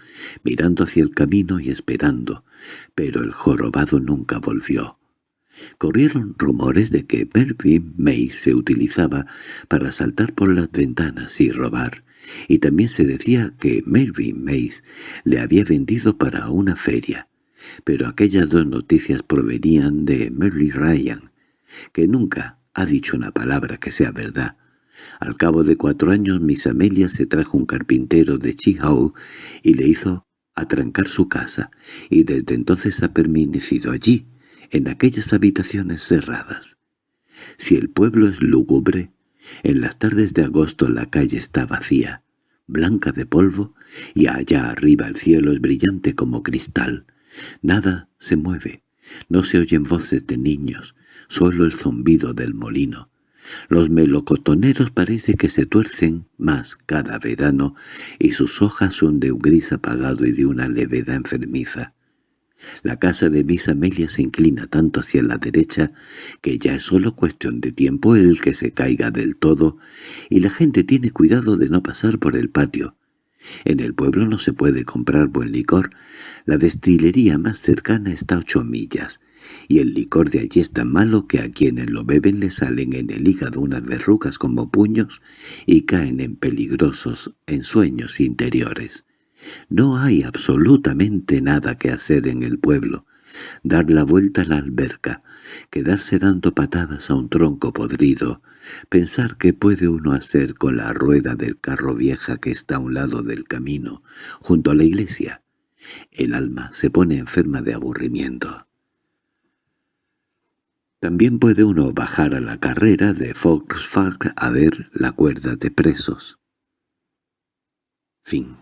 mirando hacia el camino y esperando, pero el jorobado nunca volvió. Corrieron rumores de que Mervyn May se utilizaba para saltar por las ventanas y robar, y también se decía que Mervyn Mays le había vendido para una feria, pero aquellas dos noticias provenían de Mary Ryan, que nunca ha dicho una palabra que sea verdad, al cabo de cuatro años Miss Amelia se trajo un carpintero de Chihau y le hizo atrancar su casa, y desde entonces ha permanecido allí, en aquellas habitaciones cerradas. Si el pueblo es lúgubre, En las tardes de agosto la calle está vacía, blanca de polvo, y allá arriba el cielo es brillante como cristal. Nada se mueve, no se oyen voces de niños, solo el zumbido del molino. Los melocotoneros parece que se tuercen más cada verano y sus hojas son de un gris apagado y de una levedad enfermiza. La casa de Miss Amelia se inclina tanto hacia la derecha que ya es solo cuestión de tiempo el que se caiga del todo, y la gente tiene cuidado de no pasar por el patio. En el pueblo no se puede comprar buen licor. La destilería más cercana está a ocho millas, y el licor de allí es tan malo que a quienes lo beben le salen en el hígado unas verrugas como puños y caen en peligrosos ensueños interiores. No hay absolutamente nada que hacer en el pueblo. Dar la vuelta a la alberca, quedarse dando patadas a un tronco podrido, pensar qué puede uno hacer con la rueda del carro vieja que está a un lado del camino, junto a la iglesia. El alma se pone enferma de aburrimiento. También puede uno bajar a la carrera de Foxfag a ver la cuerda de presos. Fin